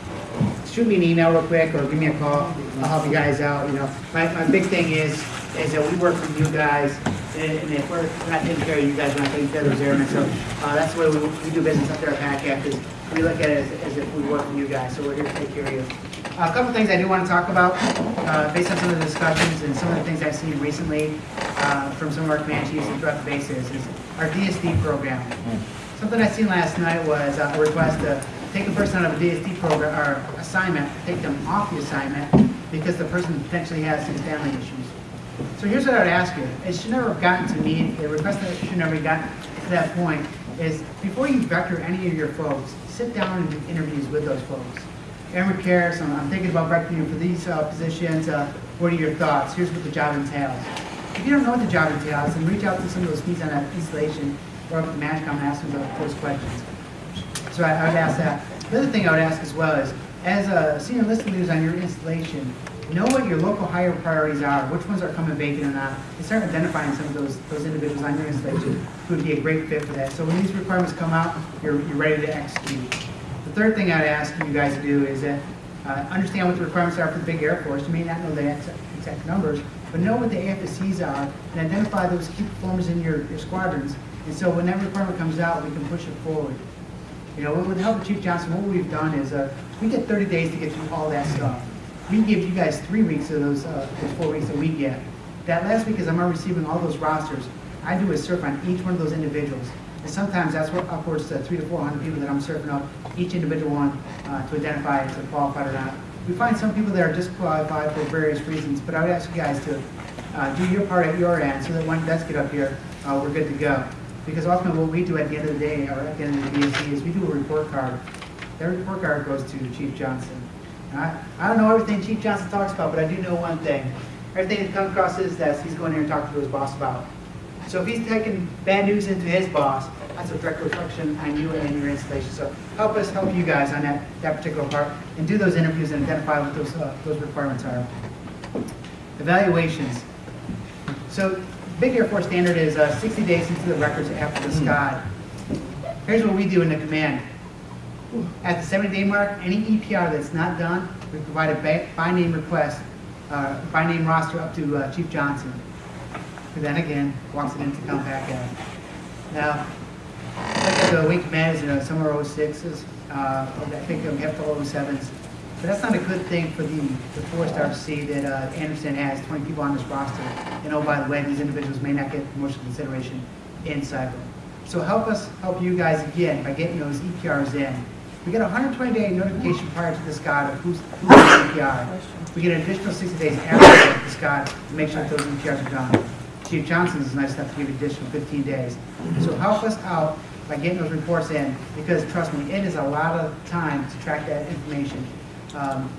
Speaker 6: shoot me an email real quick or give me a call. I'll help you guys out, you know. My, my big thing is, is that we work with you guys and and if we're not taking care of you guys, we're not taking care of those airmen. So, uh, that's the way we, we do business up there at PACAF is we look at it as, as if we work with you guys. So we're here to take care of you. A couple things I do want to talk about, uh, based on some of the discussions and some of the things I've seen recently uh, from some of our command chiefs and throughout the bases, is our DSD program. Something I seen last night was uh, a request to take a person out of a DSD program, or assignment, take them off the assignment, because the person potentially has some family issues. So here's what I would ask you, it should never have gotten to me, the request that should never have gotten to that point, is before you vector any of your folks, sit down and do interviews with those folks. Aaron Karis, I'm, thinking about you for these uh, positions, uh, what are your thoughts? Here's what the job entails. If you don't know what the job entails, then reach out to some of those speeds on that installation, or up to MAJCOM and ask them those questions. So I, I would ask that. The other thing I would ask as well is, as a senior enlisted leaders on your installation, know what your local hire priorities are, which ones are coming vacant or not, and start identifying some of those, those individuals on your installation who would be a great fit for that. So when these requirements come out, you're, you're ready to execute. The third thing I'd ask you guys to do is that, uh, understand what the requirements are for the big Air Force. You may not know the exact, numbers, but know what the AFSCs are and identify those key performers in your, your squadrons. And so when that requirement comes out, we can push it forward. You know, with the help of Chief Johnson, what we've done is, uh, we get thirty days to get through all that stuff. We give you guys three weeks of those, uh, those four weeks that we get. That last week, as I'm receiving all those rosters, I do a surf on each one of those individuals. And sometimes that's what upwards to three to four hundred people that I'm serving up, each individual one, uh, to identify if they're qualified or not. We find some people that are disqualified for various reasons, but I would ask you guys to, uh, do your part at your end, so that when does get up here, uh, we're good to go. Because ultimately, what we do at the end of the day, or at the end of the DSC, is we do a report card. That report card goes to Chief Johnson. I, I don't know everything Chief Johnson talks about, but I do know one thing. Everything that comes across his desk, he's going here and to his boss about. So if he's taking bad news into his boss, that's a direct reflection on you and your installation. So help us help you guys on that, that particular part, and do those interviews and identify what those, uh, those requirements are. Evaluations. So Big Air Force standard is uh, 60 days into the records after the SCOD. Here's what we do in the command. At the 70-day mark, any EPR that's not done, we provide a by name request, uh, by name roster up to uh, Chief Johnson, who then again walks it come back out. Now, at the wing commanders, you know, some are 06s, uh, I think we have to 07s. But that's not a good thing for the, the four-star C that uh, Andersen has, 20 people on this roster. And oh, by the way, these individuals may not get promotion consideration in cycle. So help us help you guys again by getting those EPRs in. We get a 120-day notification prior to the SCOD of who's, who's on EPR. We get an additional 60 days after the SCOD to make sure that those EPRs are done. Chief Johnson is nice enough to give you additional 15 days. So help us out by getting those reports in, because trust me, it is a lot of time to track that information. Um,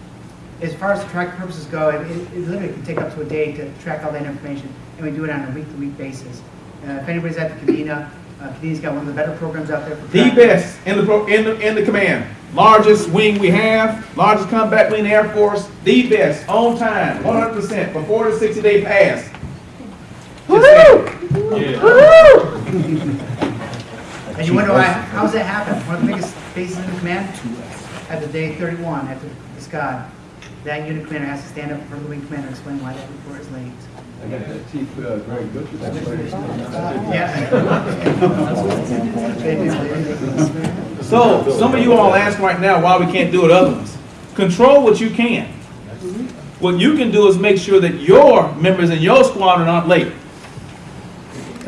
Speaker 6: As far as the track purposes go, it, it it literally can take up to a day to track all that information, and we do it on a week-to-week basis. Uh, If anybody's at the Kadena, uh, Kadena's got one of the better programs out there. for
Speaker 2: The best in the, pro- in the, in the command. Largest wing we have, largest combat wing in the Air Force, the best, on time, one hundred percent, before the sixty day pass.
Speaker 6: And you wonder why, how's that happen? One of the biggest bases in the command, at the day 31, after the SCOD, that unit commander has to stand up in front of the wing commander and explain why that report is late.
Speaker 14: I got that Chief uh, Greg Butcher.
Speaker 6: Yeah.
Speaker 2: So, some of you all ask right now why we can't do it other ones. Control what you can. What you can do is make sure that your members in your squadron aren't late.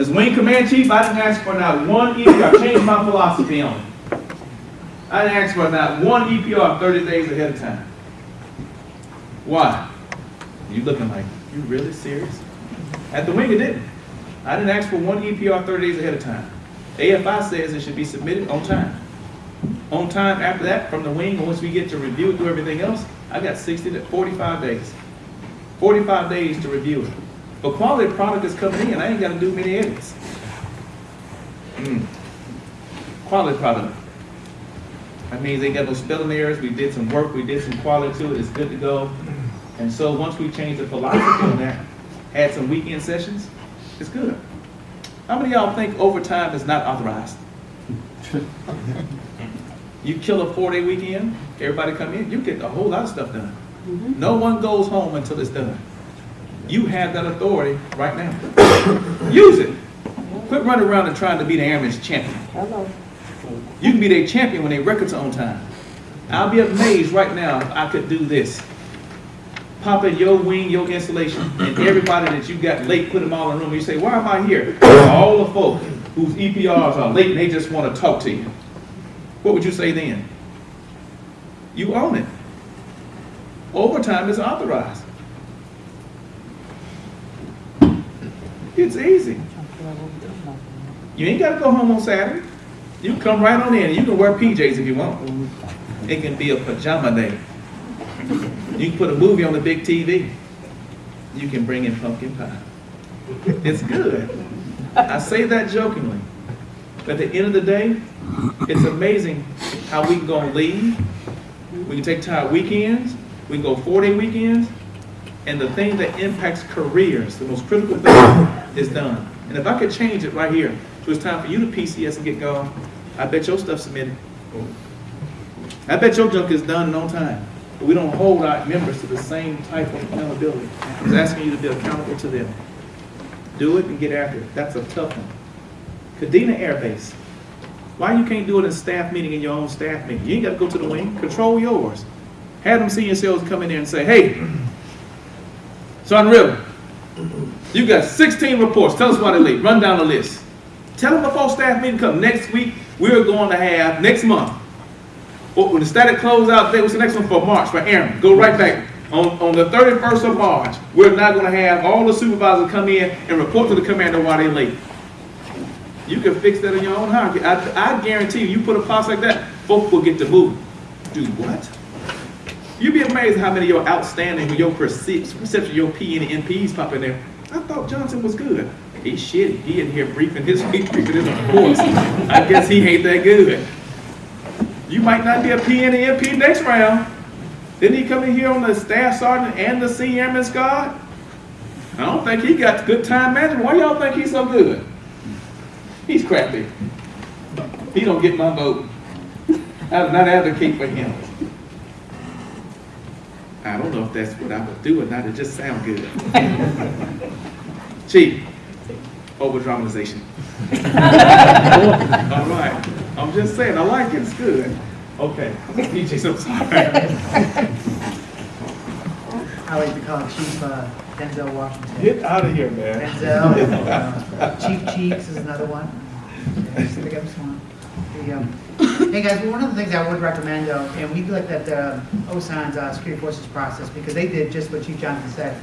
Speaker 2: As wing command chief, I didn't ask for not one EPR. I changed my philosophy on it. I didn't ask for not one EPR thirty days ahead of time. Why? You looking like, you really serious? At the wing, it didn't. I didn't ask for one EPR thirty days ahead of time. AFI says it should be submitted on time. On time after that, from the wing, once we get to review and do everything else, I got sixty to forty-five days. Forty-five days to review it. But quality product is coming in, I ain't gotta do many edits. Mm. Quality product. That means they got no spelling errors, we did some work, we did some quality to it, it's good to go. And so once we change the philosophy on that, had some weekend sessions, it's good. How many of y'all think overtime is not authorized? You kill a four-day weekend, everybody come in, you get a whole lot of stuff done. No one goes home until it's done. You have that authority right now. Use it. Quit running around and trying to be the airman's champion. Hello. You can be their champion when their records are on time. I'll be amazed right now if I could do this. Pop in your wing, your installation, and everybody that you got late, put them all in a room. You say, why am I here? All the folk whose EPRs are late and they just want to talk to you. What would you say then? You own it. Overtime is authorized. It's easy. You ain't got to go home on Saturday. You come right on in. You can wear PJs if you want. It can be a pajama day. You can put a movie on the big TV. You can bring in pumpkin pie. It's good. I say that jokingly. But at the end of the day, it's amazing how we can go on leave. We can take time weekends. We can go four-day weekends. And the thing that impacts careers, the most critical thing, is done. And if I could change it right here, so it's time for you to PCS and get going, I bet your stuff's submitted. I bet your junk is done in no time. But we don't hold our members to the same type of accountability. I'm asking you to be accountable to them. Do it and get after it. That's a tough one. Kadena Air Base. Why you can't do it in staff meeting in your own staff meeting? You ain't got to go to the wing. Control yours. Have them senior sales come in there and say, hey, Son River, you got 16 reports. Tell us why they're late. Run down the list. Tell them before staff meeting come. Next week, we're going to have, next month, when the static closeout day, what's the next one for March, for Aaron? Go right back. On, on the 31st of March, we're not going to have all the supervisors come in and report to the commander why they're late. You can fix that in your own hierarchy. I, I guarantee you, you put a policy like that, folks will get to move. Do what? You'd be amazed how many of your outstanding, with your perce- perception, your P and MPs pop in there. I thought Johnson was good. He's shitty. He in here briefing his, briefing his reports. I guess he ain't that good. You might not be a P and an MP next round. Didn't he come in here on the staff sergeant and the senior airman's guard? I don't think he got good time management. Why y'all think he's so good? He's crappy. He don't get my vote. I do not advocate for him. I don't know if that's what I would do or not. It just sounds good. Chief, over dramatization. All right. I'm just saying, I like it. It's good. Okay. PJ, I'm sorry.
Speaker 6: I like to call Chief uh, Denzel Washington.
Speaker 2: Get out of here, man.
Speaker 6: Denzel, uh, Chief Cheeks is another one. Yeah, just pick up some. The, um, Hey guys, well, one of the things I would recommend though, and we looked at the OSAN's uh, security forces process because they did just what Chief Johnson said.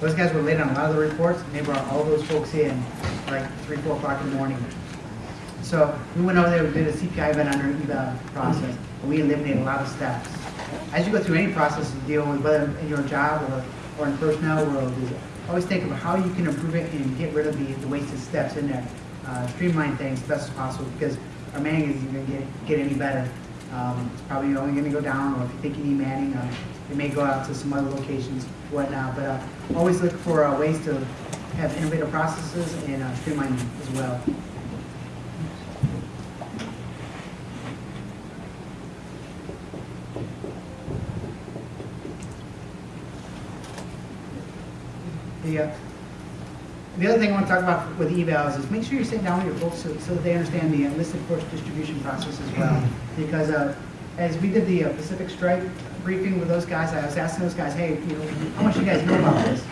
Speaker 6: Those guys were late on a lot of the reports and they brought all those folks in like three, four o'clock in the morning. So we went over there, we did a CPI event under eval process, and we eliminated a lot of steps. As you go through any process you deal with, whether in your job or, or in personnel world, always think of how you can improve it and get rid of the, the wasted steps in there. Uh, streamline things as best as possible because our manning isn't gonna get, get any better. Um, it's probably only gonna go down, or if you think you need manning, uh, it may go out to some other locations, whatnot, but, uh, always look for, uh, ways to have innovative processes and, uh, as well. Uh, the other thing I want to talk about with evals is make sure you're sitting down with your folks so, so that they understand the enlisted force distribution process as well. Because uh, as we did the uh, Pacific Strike briefing with those guys, I was asking those guys, hey, you know, how much you guys know about this?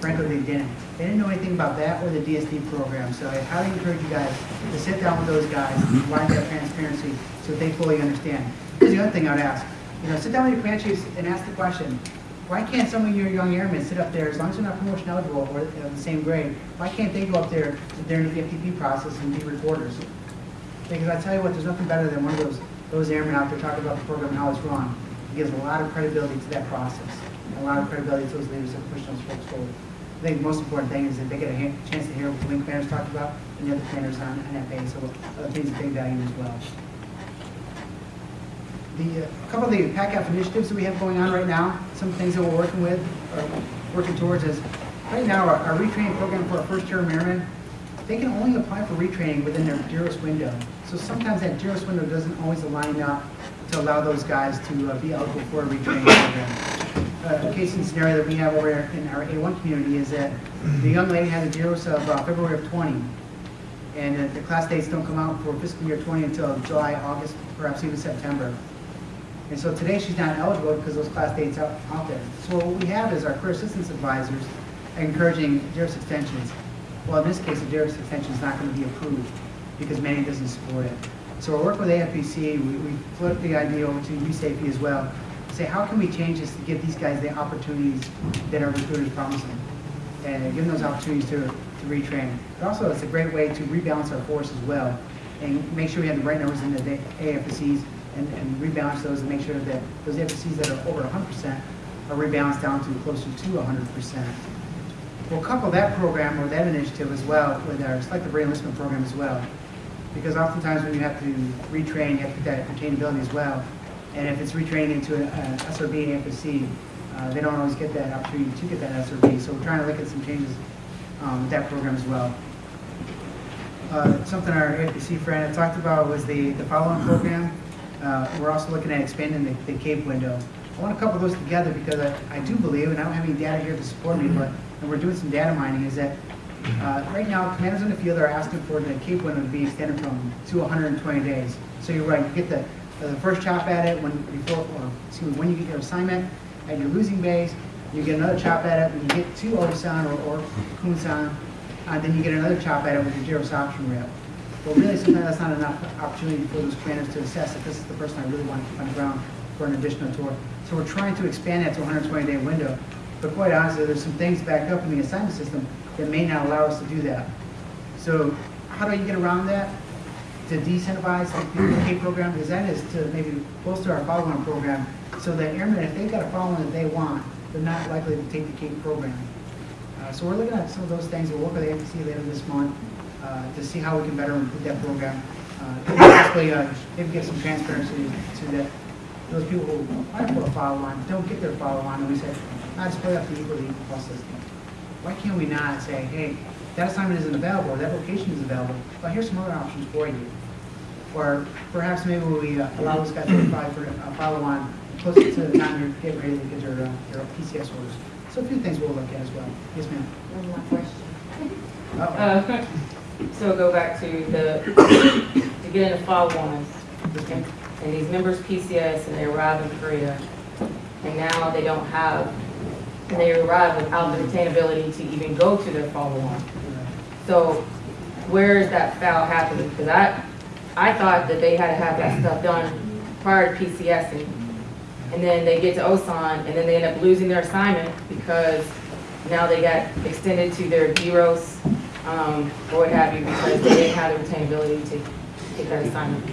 Speaker 6: frankly, they didn't. They didn't know anything about that or the DSD program, so I highly encourage you guys to sit down with those guys, and provide that transparency, so they fully understand. Here's the other thing I'd ask, you know, sit down with your command chiefs and ask the question, why can't some of your young airmen sit up there, as long as they're not promotion eligible or you know, the same grade, why can't they go up there during the FTP process and be reporters? Because I tell you what, there's nothing better than one of those, those airmen out there talking about the program and how it's run. It gives a lot of credibility to that process, and a lot of credibility to those leaders that push those folks forward. I think the most important thing is that they get a han- chance to hear what the wing commanders talked about and the other commanders on, on that base, so uh, I think it's a big value as well. The, uh, a couple of the PACAF initiatives that we have going on right now, some things that we're working with, or working towards is, right now, our, our retraining program for our first term airmen, they can only apply for retraining within their DEROS window. So sometimes that DEROS window doesn't always align up to allow those guys to uh, be eligible for a retraining program. Uh, A case and scenario that we have over in our A1 community is that the young lady has a DEROS of uh, February of 20, and uh, the class dates don't come out for fiscal year 20 until July, August, perhaps even September. And so today she's not eligible because those class dates are out there. So what we have is our career assistance advisors encouraging DEROS extensions. Well, in this case, the DEROS extension is not going to be approved because Manning doesn't support it. So we're working with AFPC, we, we floated the idea over to USAFE as well, say how can we change this to give these guys the opportunities that our recruiters promise them? And give them those opportunities to, to retrain. But also, it's a great way to rebalance our force as well and make sure we have the right numbers in the AFSCs and, and rebalance those and make sure that those AFSCs that are over 100% are rebalanced down to closer to 100%. We'll couple that program or that initiative as well with our selective re-enlistment program as well. Because oftentimes when you have to retrain, you have to get that retainability as well. And if it's retraining into an SRB and FSC, uh, they don't always get that opportunity to get that SRB. So we're trying to look at some changes um, with that program as well. Uh, Something our AFPC friend had talked about was the, the follow-on program. Uh, We're also looking at expanding the, the CAPE window. I want to couple those together because I, I do believe, and I don't have any data here to support me, but, and we're doing some data mining, is that uh, right now, commanders in the field are asking for the CAPE window to be extended from, to 120 days. So you're right, you get the, the first chop at it when, before, or, excuse me, when you get your assignment at your losing base, you get another chop at it when you get to Osan or, or Kunsan, and then you get another chop at it with your DEROS option rail. Well, really, sometimes that's not enough opportunity for those commanders to assess if this is the person I really want to keep on the ground for an additional tour. So we're trying to expand that to a 120-day window. But quite honestly, there's some things backed up in the assignment system that may not allow us to do that. So how do you get around that? To decentivize the PK program, because that is to maybe bolster our follow-on program, so that airmen, if they've got a follow-on that they want, they're not likely to take the CAPE program. Uh, So we're looking at some of those things, we'll work with the AFC later this month to see how we can better improve that program. Uh, Possibly, uh, maybe get some transparency to that, those people who apply for a follow-on, don't get their follow-on, and we say, not split up the equal, equal plus system. Why can't we not say, hey, that assignment isn't available, or that location is available, but here's some other options for you? Or perhaps maybe we uh, allow those guys to apply for a follow-on closer to the time you're getting ready to get your, uh, your PCS orders. So a few things we'll look at as well. Yes, ma'am.
Speaker 3: One more question.
Speaker 6: Uh-oh.
Speaker 3: Uh, So go back to the, to get into follow-ons, and and these members PCS, and they arrive in Korea, and now they don't have, and they arrive without the retainability to even go to their follow-on. So where is that foul happening? Because I, I thought that they had to have that stuff done prior to PCSing. And then they get to Osan, and then they end up losing their assignment because now they got extended to their DEROS, um, or what have you, because they didn't have the retainability to get that assignment.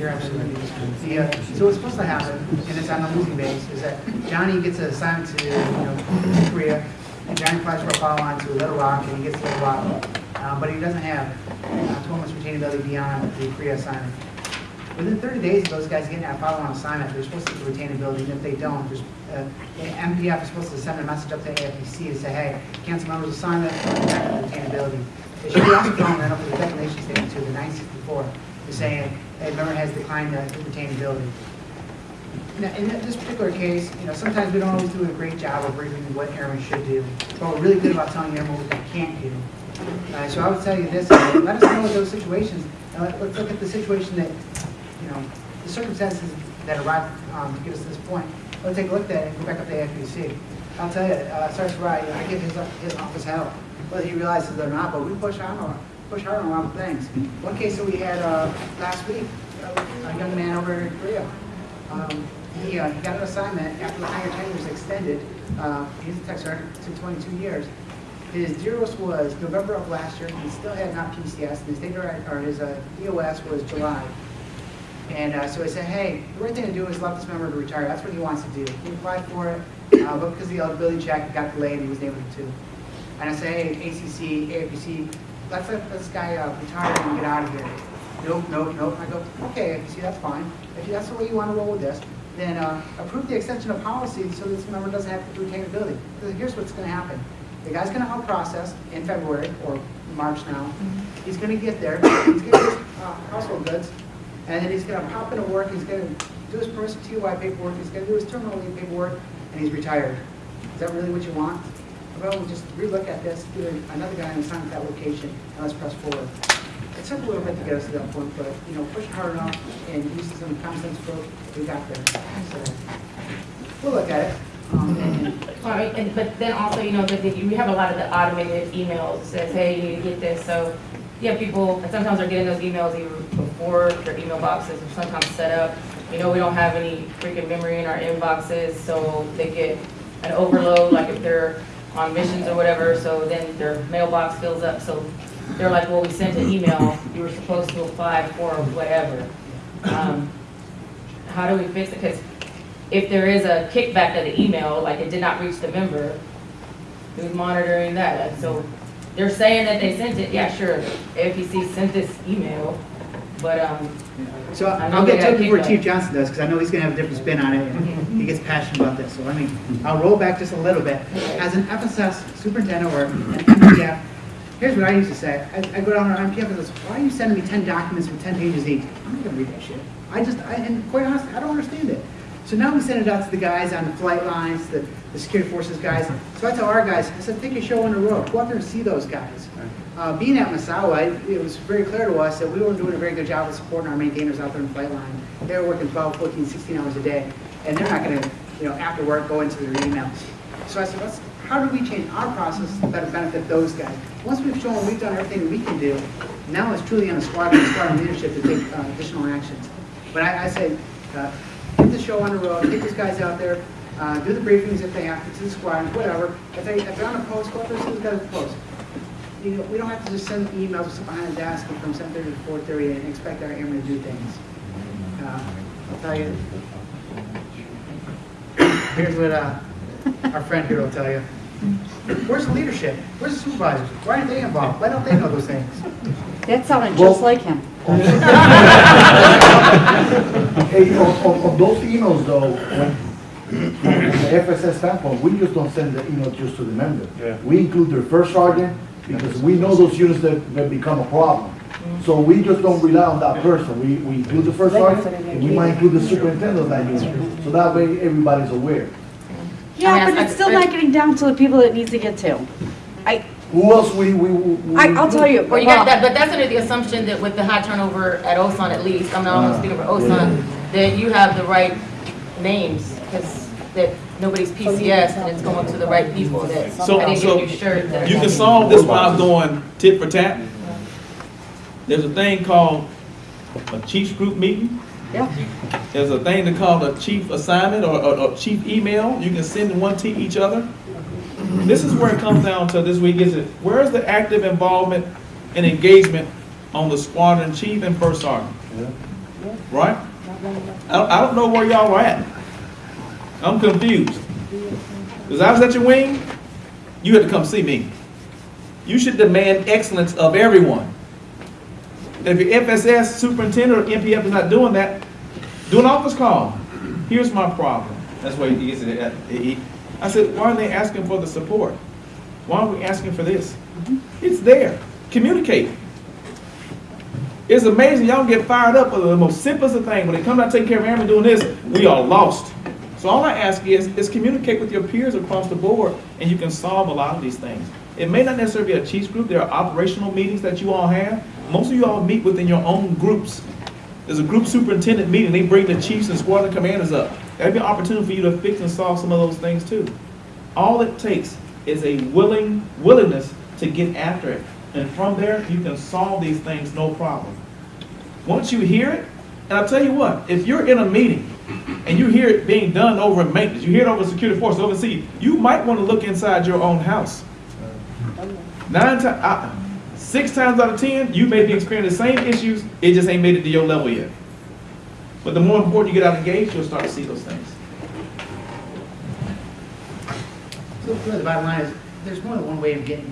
Speaker 6: Uh, so what's supposed to happen, and it's on the losing base, is that Johnny gets an assignment to, you know, Korea, and Johnny applies for a follow-on to Little Rock, and he gets Little Rock, uh, but he doesn't have uh, 12 months retainability beyond the Korea assignment. Within 30 days of those guys getting that follow-on assignment, they're supposed to get retainability, and if they don't, there's, uh, MPF is supposed to send a message up to AFPC to say, hey, cancel member's assignment, back retainability. They should be also following that up with a declaration statement to the 964, to saying, hey, member has declined the retainability. Now, in this particular case, you know, sometimes we don't always do a great job of briefing what airmen should do, but we're really good about telling airmen what they can't do. Uh, so I would tell you this, uh, let us know those situations, uh, let's look at the situation that, you know, the circumstances that arrived um, to get us to this point. Let's take a look at it and go back up to the FBC. I'll tell you, uh, Wright, I give his, his office help, whether he realizes it or not, but we push on, on- push hard on a lot of things. One case that we had, uh, last week, a young man over in Korea, um, he, uh, he got an assignment after the higher tenure was extended, uh, he's a tech sergeant to twenty-two years. His DEROS was November of last year, he still had not PCS, and his data, or his, uh, DOS was July. And uh, so I said, hey, the right thing to do is let this member to retire. That's what he wants to do. He applied for it, uh, but because the eligibility check got delayed, he wasn't able to. And I say, ACC, AFPC, let's let this guy uh, retire and get out of here. Nope, nope, nope. I go, okay, AFPC, that's fine. If that's the way you want to roll with this, then uh, approve the extension of policy so this member doesn't have to retain ability. Because here's what's going to happen. The guy's going to out process in February or March now. He's going to get there. He's going to get his uh, household goods. And then he's gonna pop into work, he's gonna do his permissive TDY paperwork, he's gonna do his terminal leave paperwork, and he's retired. Is that really what you want? Well, we'll just relook at this, do another guy assigned to that location, and let's press forward. It took a little bit to get us to that point, but, you know, push hard enough and use some common sense approach, we got there. So, we'll look at it. Um, and-
Speaker 3: Well, and, but then also, you know, that you have a lot of the automated emails that says, hey, you need to get this, so you have people, and sometimes they're getting those emails even before their email boxes are sometimes set up. You know, we don't have any freaking memory in our inboxes, so they get an overload, like if they're on missions or whatever, so then their mailbox fills up, so they're like, well, we sent an email, you were supposed to apply for whatever. Um, How do we fix it? Because if there is a kickback of the email, like it did not reach the member, who's monitoring that? Like, So they're saying that they sent it, yeah, sure, AFPC sent this email, but, um,
Speaker 6: So
Speaker 3: I
Speaker 6: I'll get to it before. Chief Johnson does, because I know he's gonna have a different spin on it, and he gets passionate about this, so let me, I'll roll back just a little bit. As an FSS superintendent or an MPF, here's what I used to say, I, I go down to our MPF and I says, why are you sending me ten documents with ten pages each? I'm not gonna read that shit. I just, I, and quite honestly, I don't understand it. So now we send it out to the guys on the flight lines, the, the security forces guys. So I tell our guys, I said, take a show on the road, go out there and see those guys. Uh, being at Misawa, it- it was very clear to us that we weren't doing a very good job of supporting our maintainers out there in the flight line. They were working 12, 14, 16 hours a day, and they're not gonna, you know, after work, go into their emails. So I said, let's, how do we change our process to better benefit those guys? Once we've shown we've done everything we can do, now it's truly on the squad, the squad leadership to take uh, additional actions. But I, I say, uh, get the show on the road, get these guys out there, uh, do the briefings if they have to, to the squad, whatever. If they, if they're on a post, go out there, see those guys post. You know, we don't have to just send emails or sit behind a desk from seven thirty to four thirty and expect our airmen to do things. Uh, I'll tell you. Here's what, uh, our friend here will tell you. Where's the leadership? Where's the supervisors? Why aren't they involved? Why don't they know those things?
Speaker 15: That sounded
Speaker 5: Well-
Speaker 15: just like him.
Speaker 5: Hey, on, on, on those emails though, when, from the FSS standpoint, we just don't send the email just to the member.
Speaker 12: Yeah.
Speaker 5: We include their first sergeant, because we know those units that, that become a problem. So we just don't rely on that person. We, we include the first sergeant, and we might include the superintendent of that unit. So that way, everybody's aware.
Speaker 15: Yeah, but it's still not getting down to the people it needs to get to. I,
Speaker 5: Who else we, we? we-
Speaker 15: I, I'll tell you.
Speaker 3: Well, you got that, but that's under the assumption that with the high turnover at Osan at least, I'm not only speaking for Osan, that you have the right names, because that nobody's PCS and it's going to the right people that,
Speaker 2: So,
Speaker 3: I didn't
Speaker 2: so
Speaker 3: get you shirt that.
Speaker 2: you can solve this without going tit for tat. There's a thing called a chiefs group meeting.
Speaker 15: Yeah.
Speaker 2: There's a thing to call a chief assignment or, or, or chief email. You can send one to each other. This is where it comes down to this week, is it, where's the active involvement and engagement on the squadron chief and first sergeant? Right? I don't, I don't know where y'all are at. I'm confused. Because I was at your wing, you had to come see me. You should demand excellence of everyone. If your FSS superintendent or MPF is not doing that, do an office call. Here's my problem. That's why he gets it. I said, why are they asking for the support? Why are we asking for this? It's there. Communicate. It's amazing y'all get fired up with the most simplest of things. When it comes out taking care of airmen doing this, we are lost. So all I ask is, is communicate with your peers across the board and you can solve a lot of these things. It may not necessarily be a chiefs group. There are operational meetings that you all have. Most of you all meet within your own groups. There's a group superintendent meeting. They bring the chiefs and squadron commanders up. That'd be an opportunity for you to fix and solve some of those things too. All it takes is a willing, willingness to get after it. And from there, you can solve these things no problem. Once you hear it, and I'll tell you what, if you're in a meeting and you hear it being done over in maintenance, you hear it over security force overseas, you might want to look inside your own house. Nine times, six times out of ten, you may be experiencing the same issues, it just ain't made it to your level yet. But the more important you get out engaged, you'll start to see those things.
Speaker 6: So really, the bottom line is, there's more than one way of getting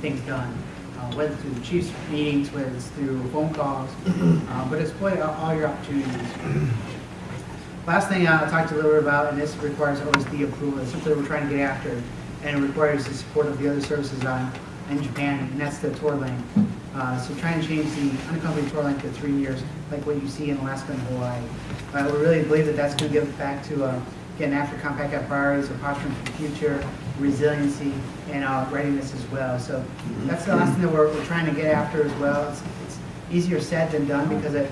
Speaker 6: things done, uh, whether through the chief's meetings, whether it's through phone calls, uh, but exploit all all your opportunities. Last thing I'll talk to you a little bit about, and this requires OSD approval, it's something we're trying to get after, and it requires the support of the other services on, in Japan, and that's the tour lane. Uh, so trying to change the unaccompanied tour lane to three years, like what you see in Alaska and Hawaii. Uh, we really believe that that's gonna give back to, uh, getting after COMPACAF priorities, of posturing for the future, resiliency, and, uh, readiness as well. So that's the last thing that we're, we're trying to get after as well. It's, it's easier said than done because it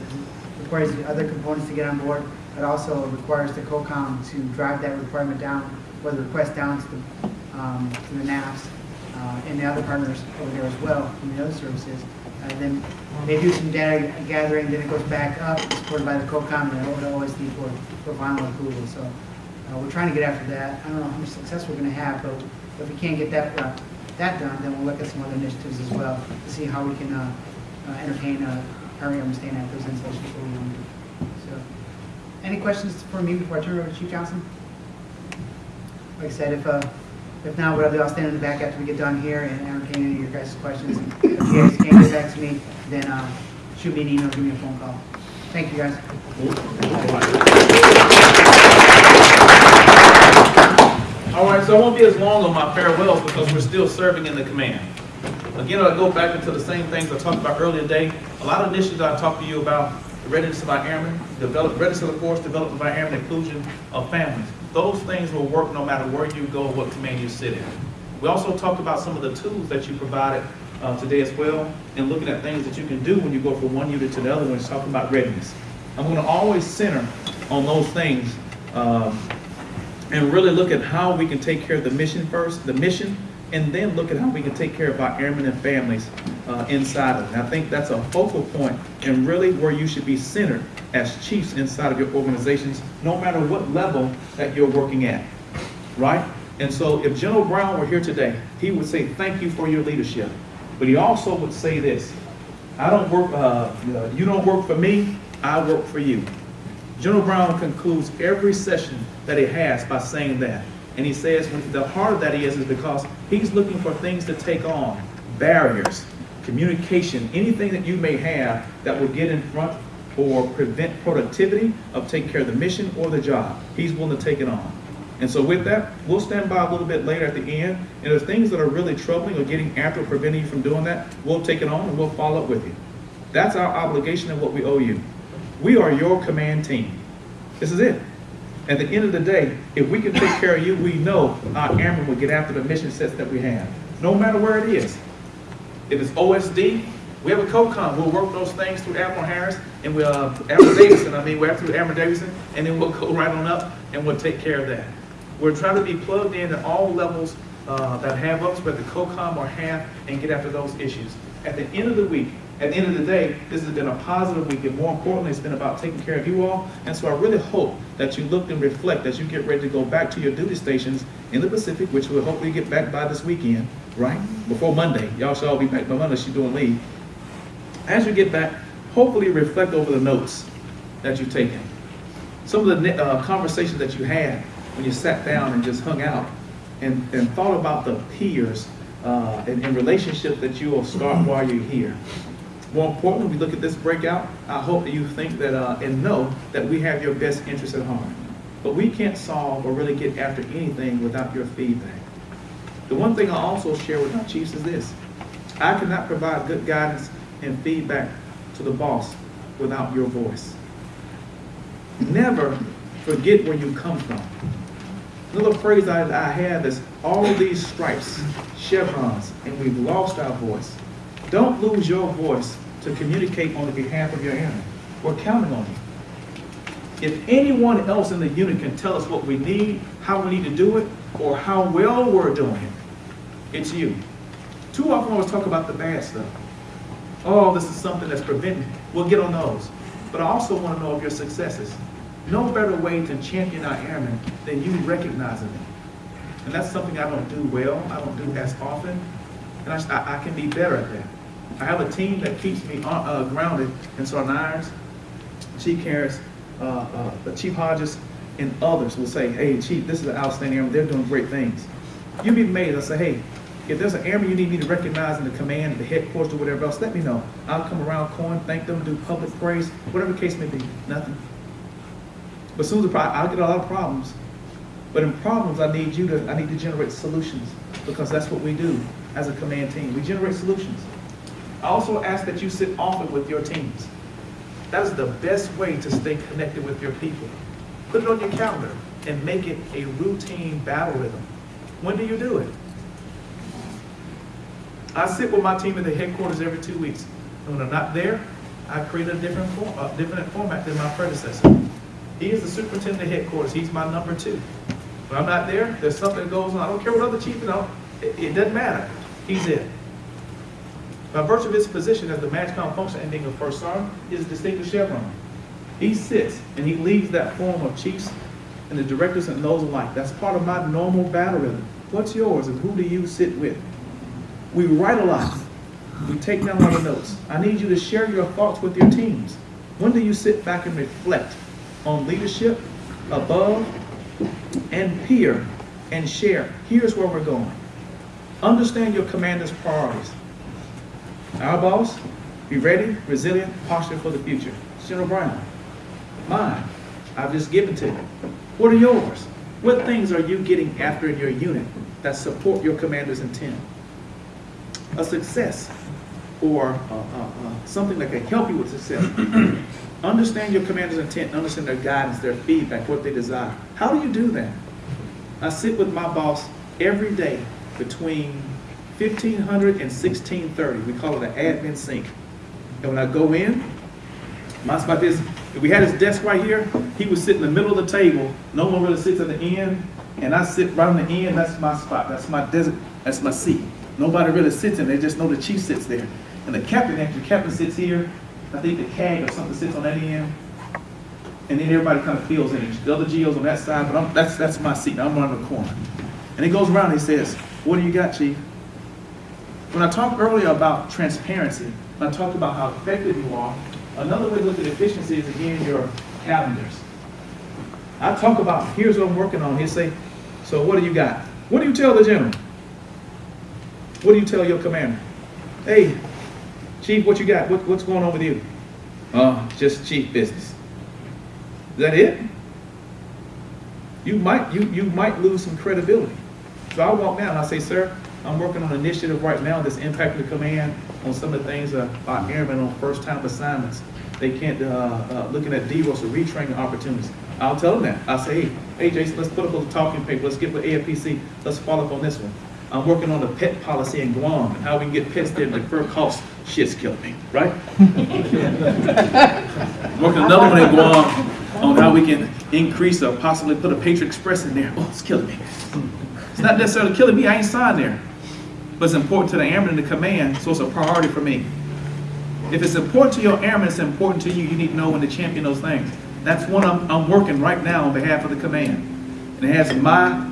Speaker 6: requires the other components to get on board. It also requires the COCOM to drive that requirement down, or the request down to the, um, to the uh, and the other partners over there as well, from the other services. And then they do some data gathering, then it goes back up, supported by the COCOM and the OSD for, for final approval. So, uh, we're trying to get after that. I don't know how much success we're gonna have, but if we can't get that, uh, that done, then we'll look at some other initiatives as well to see how we can, uh, uh, entertain, uh, our Army staying at those installations for we want to do. So, any questions for me before I turn it over to Chief Johnson? Like I said, if, uh, if not, what I'll stand in the back after we get done here and entertain any of your guys' questions. If you guys can't get back to me, then, uh, shoot me an email, give me a phone call. Thank you, guys.
Speaker 2: All right, so I won't be as long on my farewells because we're still serving in the command. Again, I'll go back into the same things I talked about earlier today. A lot of initiatives I talked to you about, readiness of our airmen, develop, readiness of the force, development of our airmen, inclusion of families. Those things will work no matter where you go, what command you sit in. We also talked about some of the tools that you provided uh, today as well, and looking at things that you can do when you go from one unit to the other when it's talking about readiness. I'm going to always center on those things um, and really look at how we can take care of the mission first, the mission, and then look at how we can take care of our airmen and families uh, inside of it. And I think that's a focal point and really where you should be centered as chiefs inside of your organizations, no matter what level that you're working at, right? And so if General Brown were here today, he would say, thank you for your leadership. But he also would say this, I don't work, uh, you don't work for me, I work for you. General Brown concludes every session that he has by saying that. And he says the heart of that is, is because he's looking for things to take on, barriers, communication, anything that you may have that will get in front or prevent productivity of taking care of the mission or the job. He's willing to take it on. And so with that, we'll stand by a little bit later at the end. And if things that are really troubling or getting after or preventing you from doing that, we'll take it on and we'll follow up with you. That's our obligation and what we owe you. We are your command team. This is it. At the end of the day, if we can take care of you, we know our airmen will get after the mission sets that we have, no matter where it is. If it's OSD, we have a COCOM. We'll work those things through Admiral Harris and we'll, uh, Admiral Davidson, I mean, we're through Admiral Davidson, and then we'll go right on up and we'll take care of that. We're trying to be plugged in at all levels uh, that have us, whether COCOM or HAF, and get after those issues. At the end of the week, at the end of the day, this has been a positive week, and more importantly, it's been about taking care of you all. And so I really hope that you look and reflect as you get ready to go back to your duty stations in the Pacific, which we'll hopefully get back by this weekend, right? Before Monday. Y'all should all be back by Monday, she's doing leave. As you get back, hopefully reflect over the notes that you've taken. Some of the uh, conversations that you had when you sat down and just hung out and, and thought about the peers uh, and, and relationships that you will start while you're here. More importantly, we look at this breakout, I hope that you think that uh, and know that we have your best interest at heart. But we can't solve or really get after anything without your feedback. The one thing I also share with my chiefs is this. I cannot provide good guidance and feedback to the boss without your voice. Never forget where you come from. Another phrase I, I have is all these stripes, chevrons, and we've lost our voice. Don't lose your voice to communicate on the behalf of your enemy. We're counting on you. If anyone else in the unit can tell us what we need, how we need to do it, or how well we're doing it, it's you. Too often we talk about the bad stuff. Oh, this is something that's preventing. We'll get on those. But I also want to know of your successes. No better way to champion our airmen than you recognizing them. And that's something I don't do well, I don't do as often, and I- I can be better at that. I have a team that keeps me uh, uh, grounded And Sergeant Irons, Chief Harris, uh, uh, Chief Hodges, and others will say, hey, Chief, this is an outstanding airman, they're doing great things. You'd be amazed, I say, hey, if there's an airman you need me to recognize in the command, the headquarters, or whatever else, let me know. I'll come around, coin, thank them, do public praise, whatever the case may be, nothing. But soon as I'll get a lot of problems. But in problems, I need you to, I need to generate solutions, because that's what we do as a command team. We generate solutions. I also ask that you sit often with your teams. That is the best way to stay connected with your people. Put it on your calendar and make it a routine battle rhythm. When do you do it? I sit with my team at the headquarters every two weeks. And when I'm not there, I create a different form, a different format than my predecessor. He is the superintendent of headquarters. He's my number two. When I'm not there, there's something that goes on. I don't care what other chief, you know, it, it doesn't matter. He's it. By virtue of his position as the MAJCOM function being a first sergeant, is a distinguished chevron. He sits and he leads that forum of chiefs and the directors and those alike. That's part of my normal battle rhythm. What's yours and who do you sit with? We write a lot. We take down a lot of notes. I need you to share your thoughts with your teams. When do you sit back and reflect on leadership, above, and peer, and share? Here's where we're going. Understand your commander's priorities. Our boss, be ready, resilient, posture for the future. General Brown, mine, I've just given to you. What are yours? What things are you getting after in your unit that support your commander's intent? A success or uh, uh, uh, something that can help you with success. understand your commander's intent, understand their guidance, their feedback, what they desire. How do you do that? I sit with my boss every day between 1500 and 1630. We call it an admin sync. And when I go in, my spot is, if we had his desk right here, he would sit in the middle of the table. No one really sits at the end. And I sit right on the end, that's my spot, that's my desert, that's my seat. Nobody really sits in, they just know the chief sits there. And the captain, actually, the captain sits here, I think the CAG or something sits on that end. And then everybody kind of fills in. The other GOs on that side, but I'm, that's, that's my seat, I'm on the corner. And he goes around, and he says, what do you got, chief? When I talked earlier about transparency, I talked about how effective you are, another way to look at efficiency is again your calendars. I talk about, here's what I'm working on. He'll say, so what do you got? What do you tell the general? What do you tell your commander? Hey, chief, what you got? What, what's going on with you? Uh, just chief business. Is that it? You might, you, you might lose some credibility. So I walk down and I say, sir, I'm working on an initiative right now that's impacting the command on some of the things uh, about airmen on first time assignments. They can't, uh, uh, looking at DEROS or retraining opportunities. I'll tell them that. I'll say, hey, hey Jason, let's put up a talking paper. Let's get with AFPC. Let's follow up on this one. I'm working on the pet policy in Guam and how we can get pets there and defer costs. Shit's killing me, right? working another one in Guam on how we can increase or possibly put a Patriot Express in there. Oh, it's killing me. It's not necessarily killing me. I ain't signed there. But it's important to the airman in the command, so it's a priority for me. If it's important to your airman, it's important to you. You need to know when to champion those things. That's one I'm, I'm working right now on behalf of the command. And it has my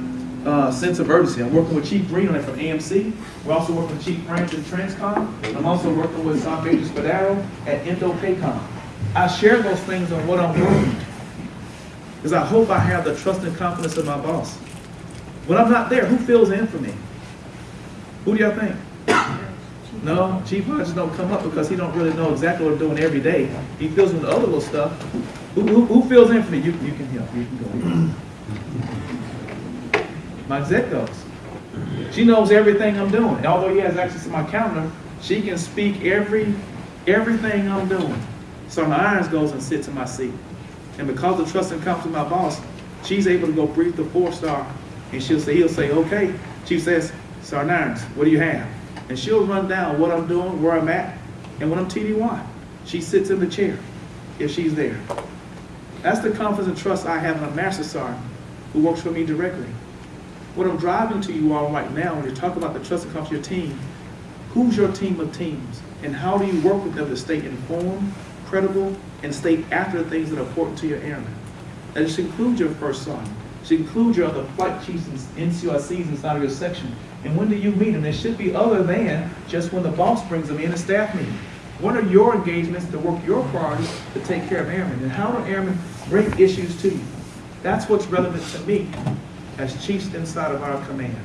Speaker 2: uh, sense of urgency. I'm working with Chief Green on it from AMC. We're also working with Chief Branch at Transcom. I'm also working with Sergeant Major Spadaro at Indo-PACOM. I share those things on what I'm working because I hope I have the trust and confidence of my boss. When I'm not there, who fills in for me? Who do y'all think? No, Chief Hodges don't come up because he don't really know exactly what I'm doing every day. He fills in the other little stuff. Who, who, who fills in for me? You, you can help. You can go. My exec goes. She knows everything I'm doing. Although he has access to my calendar, she can speak every everything I'm doing. So my irons goes and sits in my seat. And because of trust and confidence in my boss, she's able to go brief the four star. And she'll say, he'll say, okay. Chief says, Sergeant what do you have? And she'll run down what I'm doing, where I'm at, and when I'm TDY. She sits in the chair if she's there. That's the confidence and trust I have in a master sergeant who works for me directly. What I'm driving to you all right now, when you talk about the trust comes to your team, who's your team of teams? And how do you work with them to stay informed, credible, and stay after the things that are important to your airmen? That should include your first sergeant, should include your other flight chiefs and NCOICs inside of your section. And when do you meet them? It should be other than just when the boss brings them in a staff meeting. What are your engagements to work your priorities to take care of airmen? And how do airmen bring issues to you? That's what's relevant to me as chiefs inside of our command.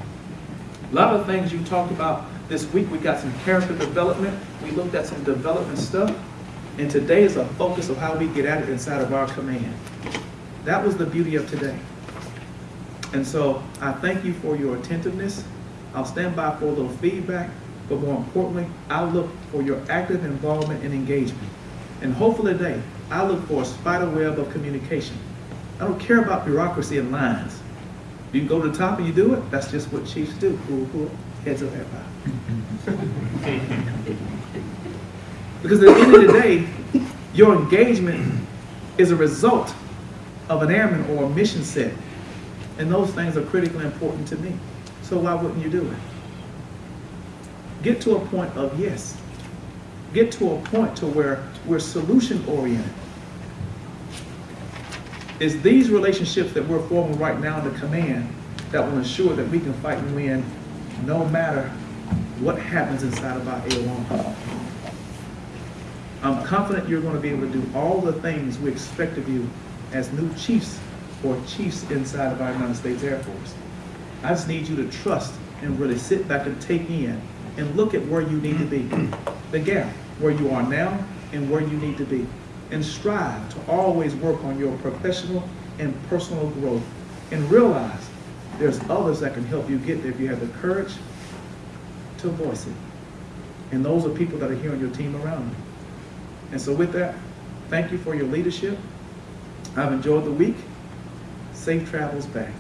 Speaker 2: A lot of things you talked about this week, we got some character development, we looked at some development stuff, and today is a focus of how we get at it inside of our command. That was the beauty of today. And so I thank you for your attentiveness. I'll stand by for a little feedback, but more importantly, I look for your active involvement and engagement. And hopefully today, I look for a spider web of communication. I don't care about bureaucracy and lines. You can go to the top and you do it, that's just what chiefs do. Cool, cool, heads up, everybody. Because at the end of the day, your engagement is a result of an airman or a mission set. And those things are critically important to me. So why wouldn't you do it? Get to a point of yes. Get to a point to where we're solution oriented. It's these relationships that we're forming right now in the command that will ensure that we can fight and win no matter what happens inside of our A1. I'm confident you're going to be able to do all the things we expect of you as new chiefs or chiefs inside of our United States Air Force. I just need you to trust and really sit back and take in and look at where you need to be. The gap, where you are now and where you need to be. And strive to always work on your professional and personal growth. And realize there's others that can help you get there if you have the courage to voice it. And those are people that are here on your team around you. And so with that, thank you for your leadership. I've enjoyed the week. Safe travels back.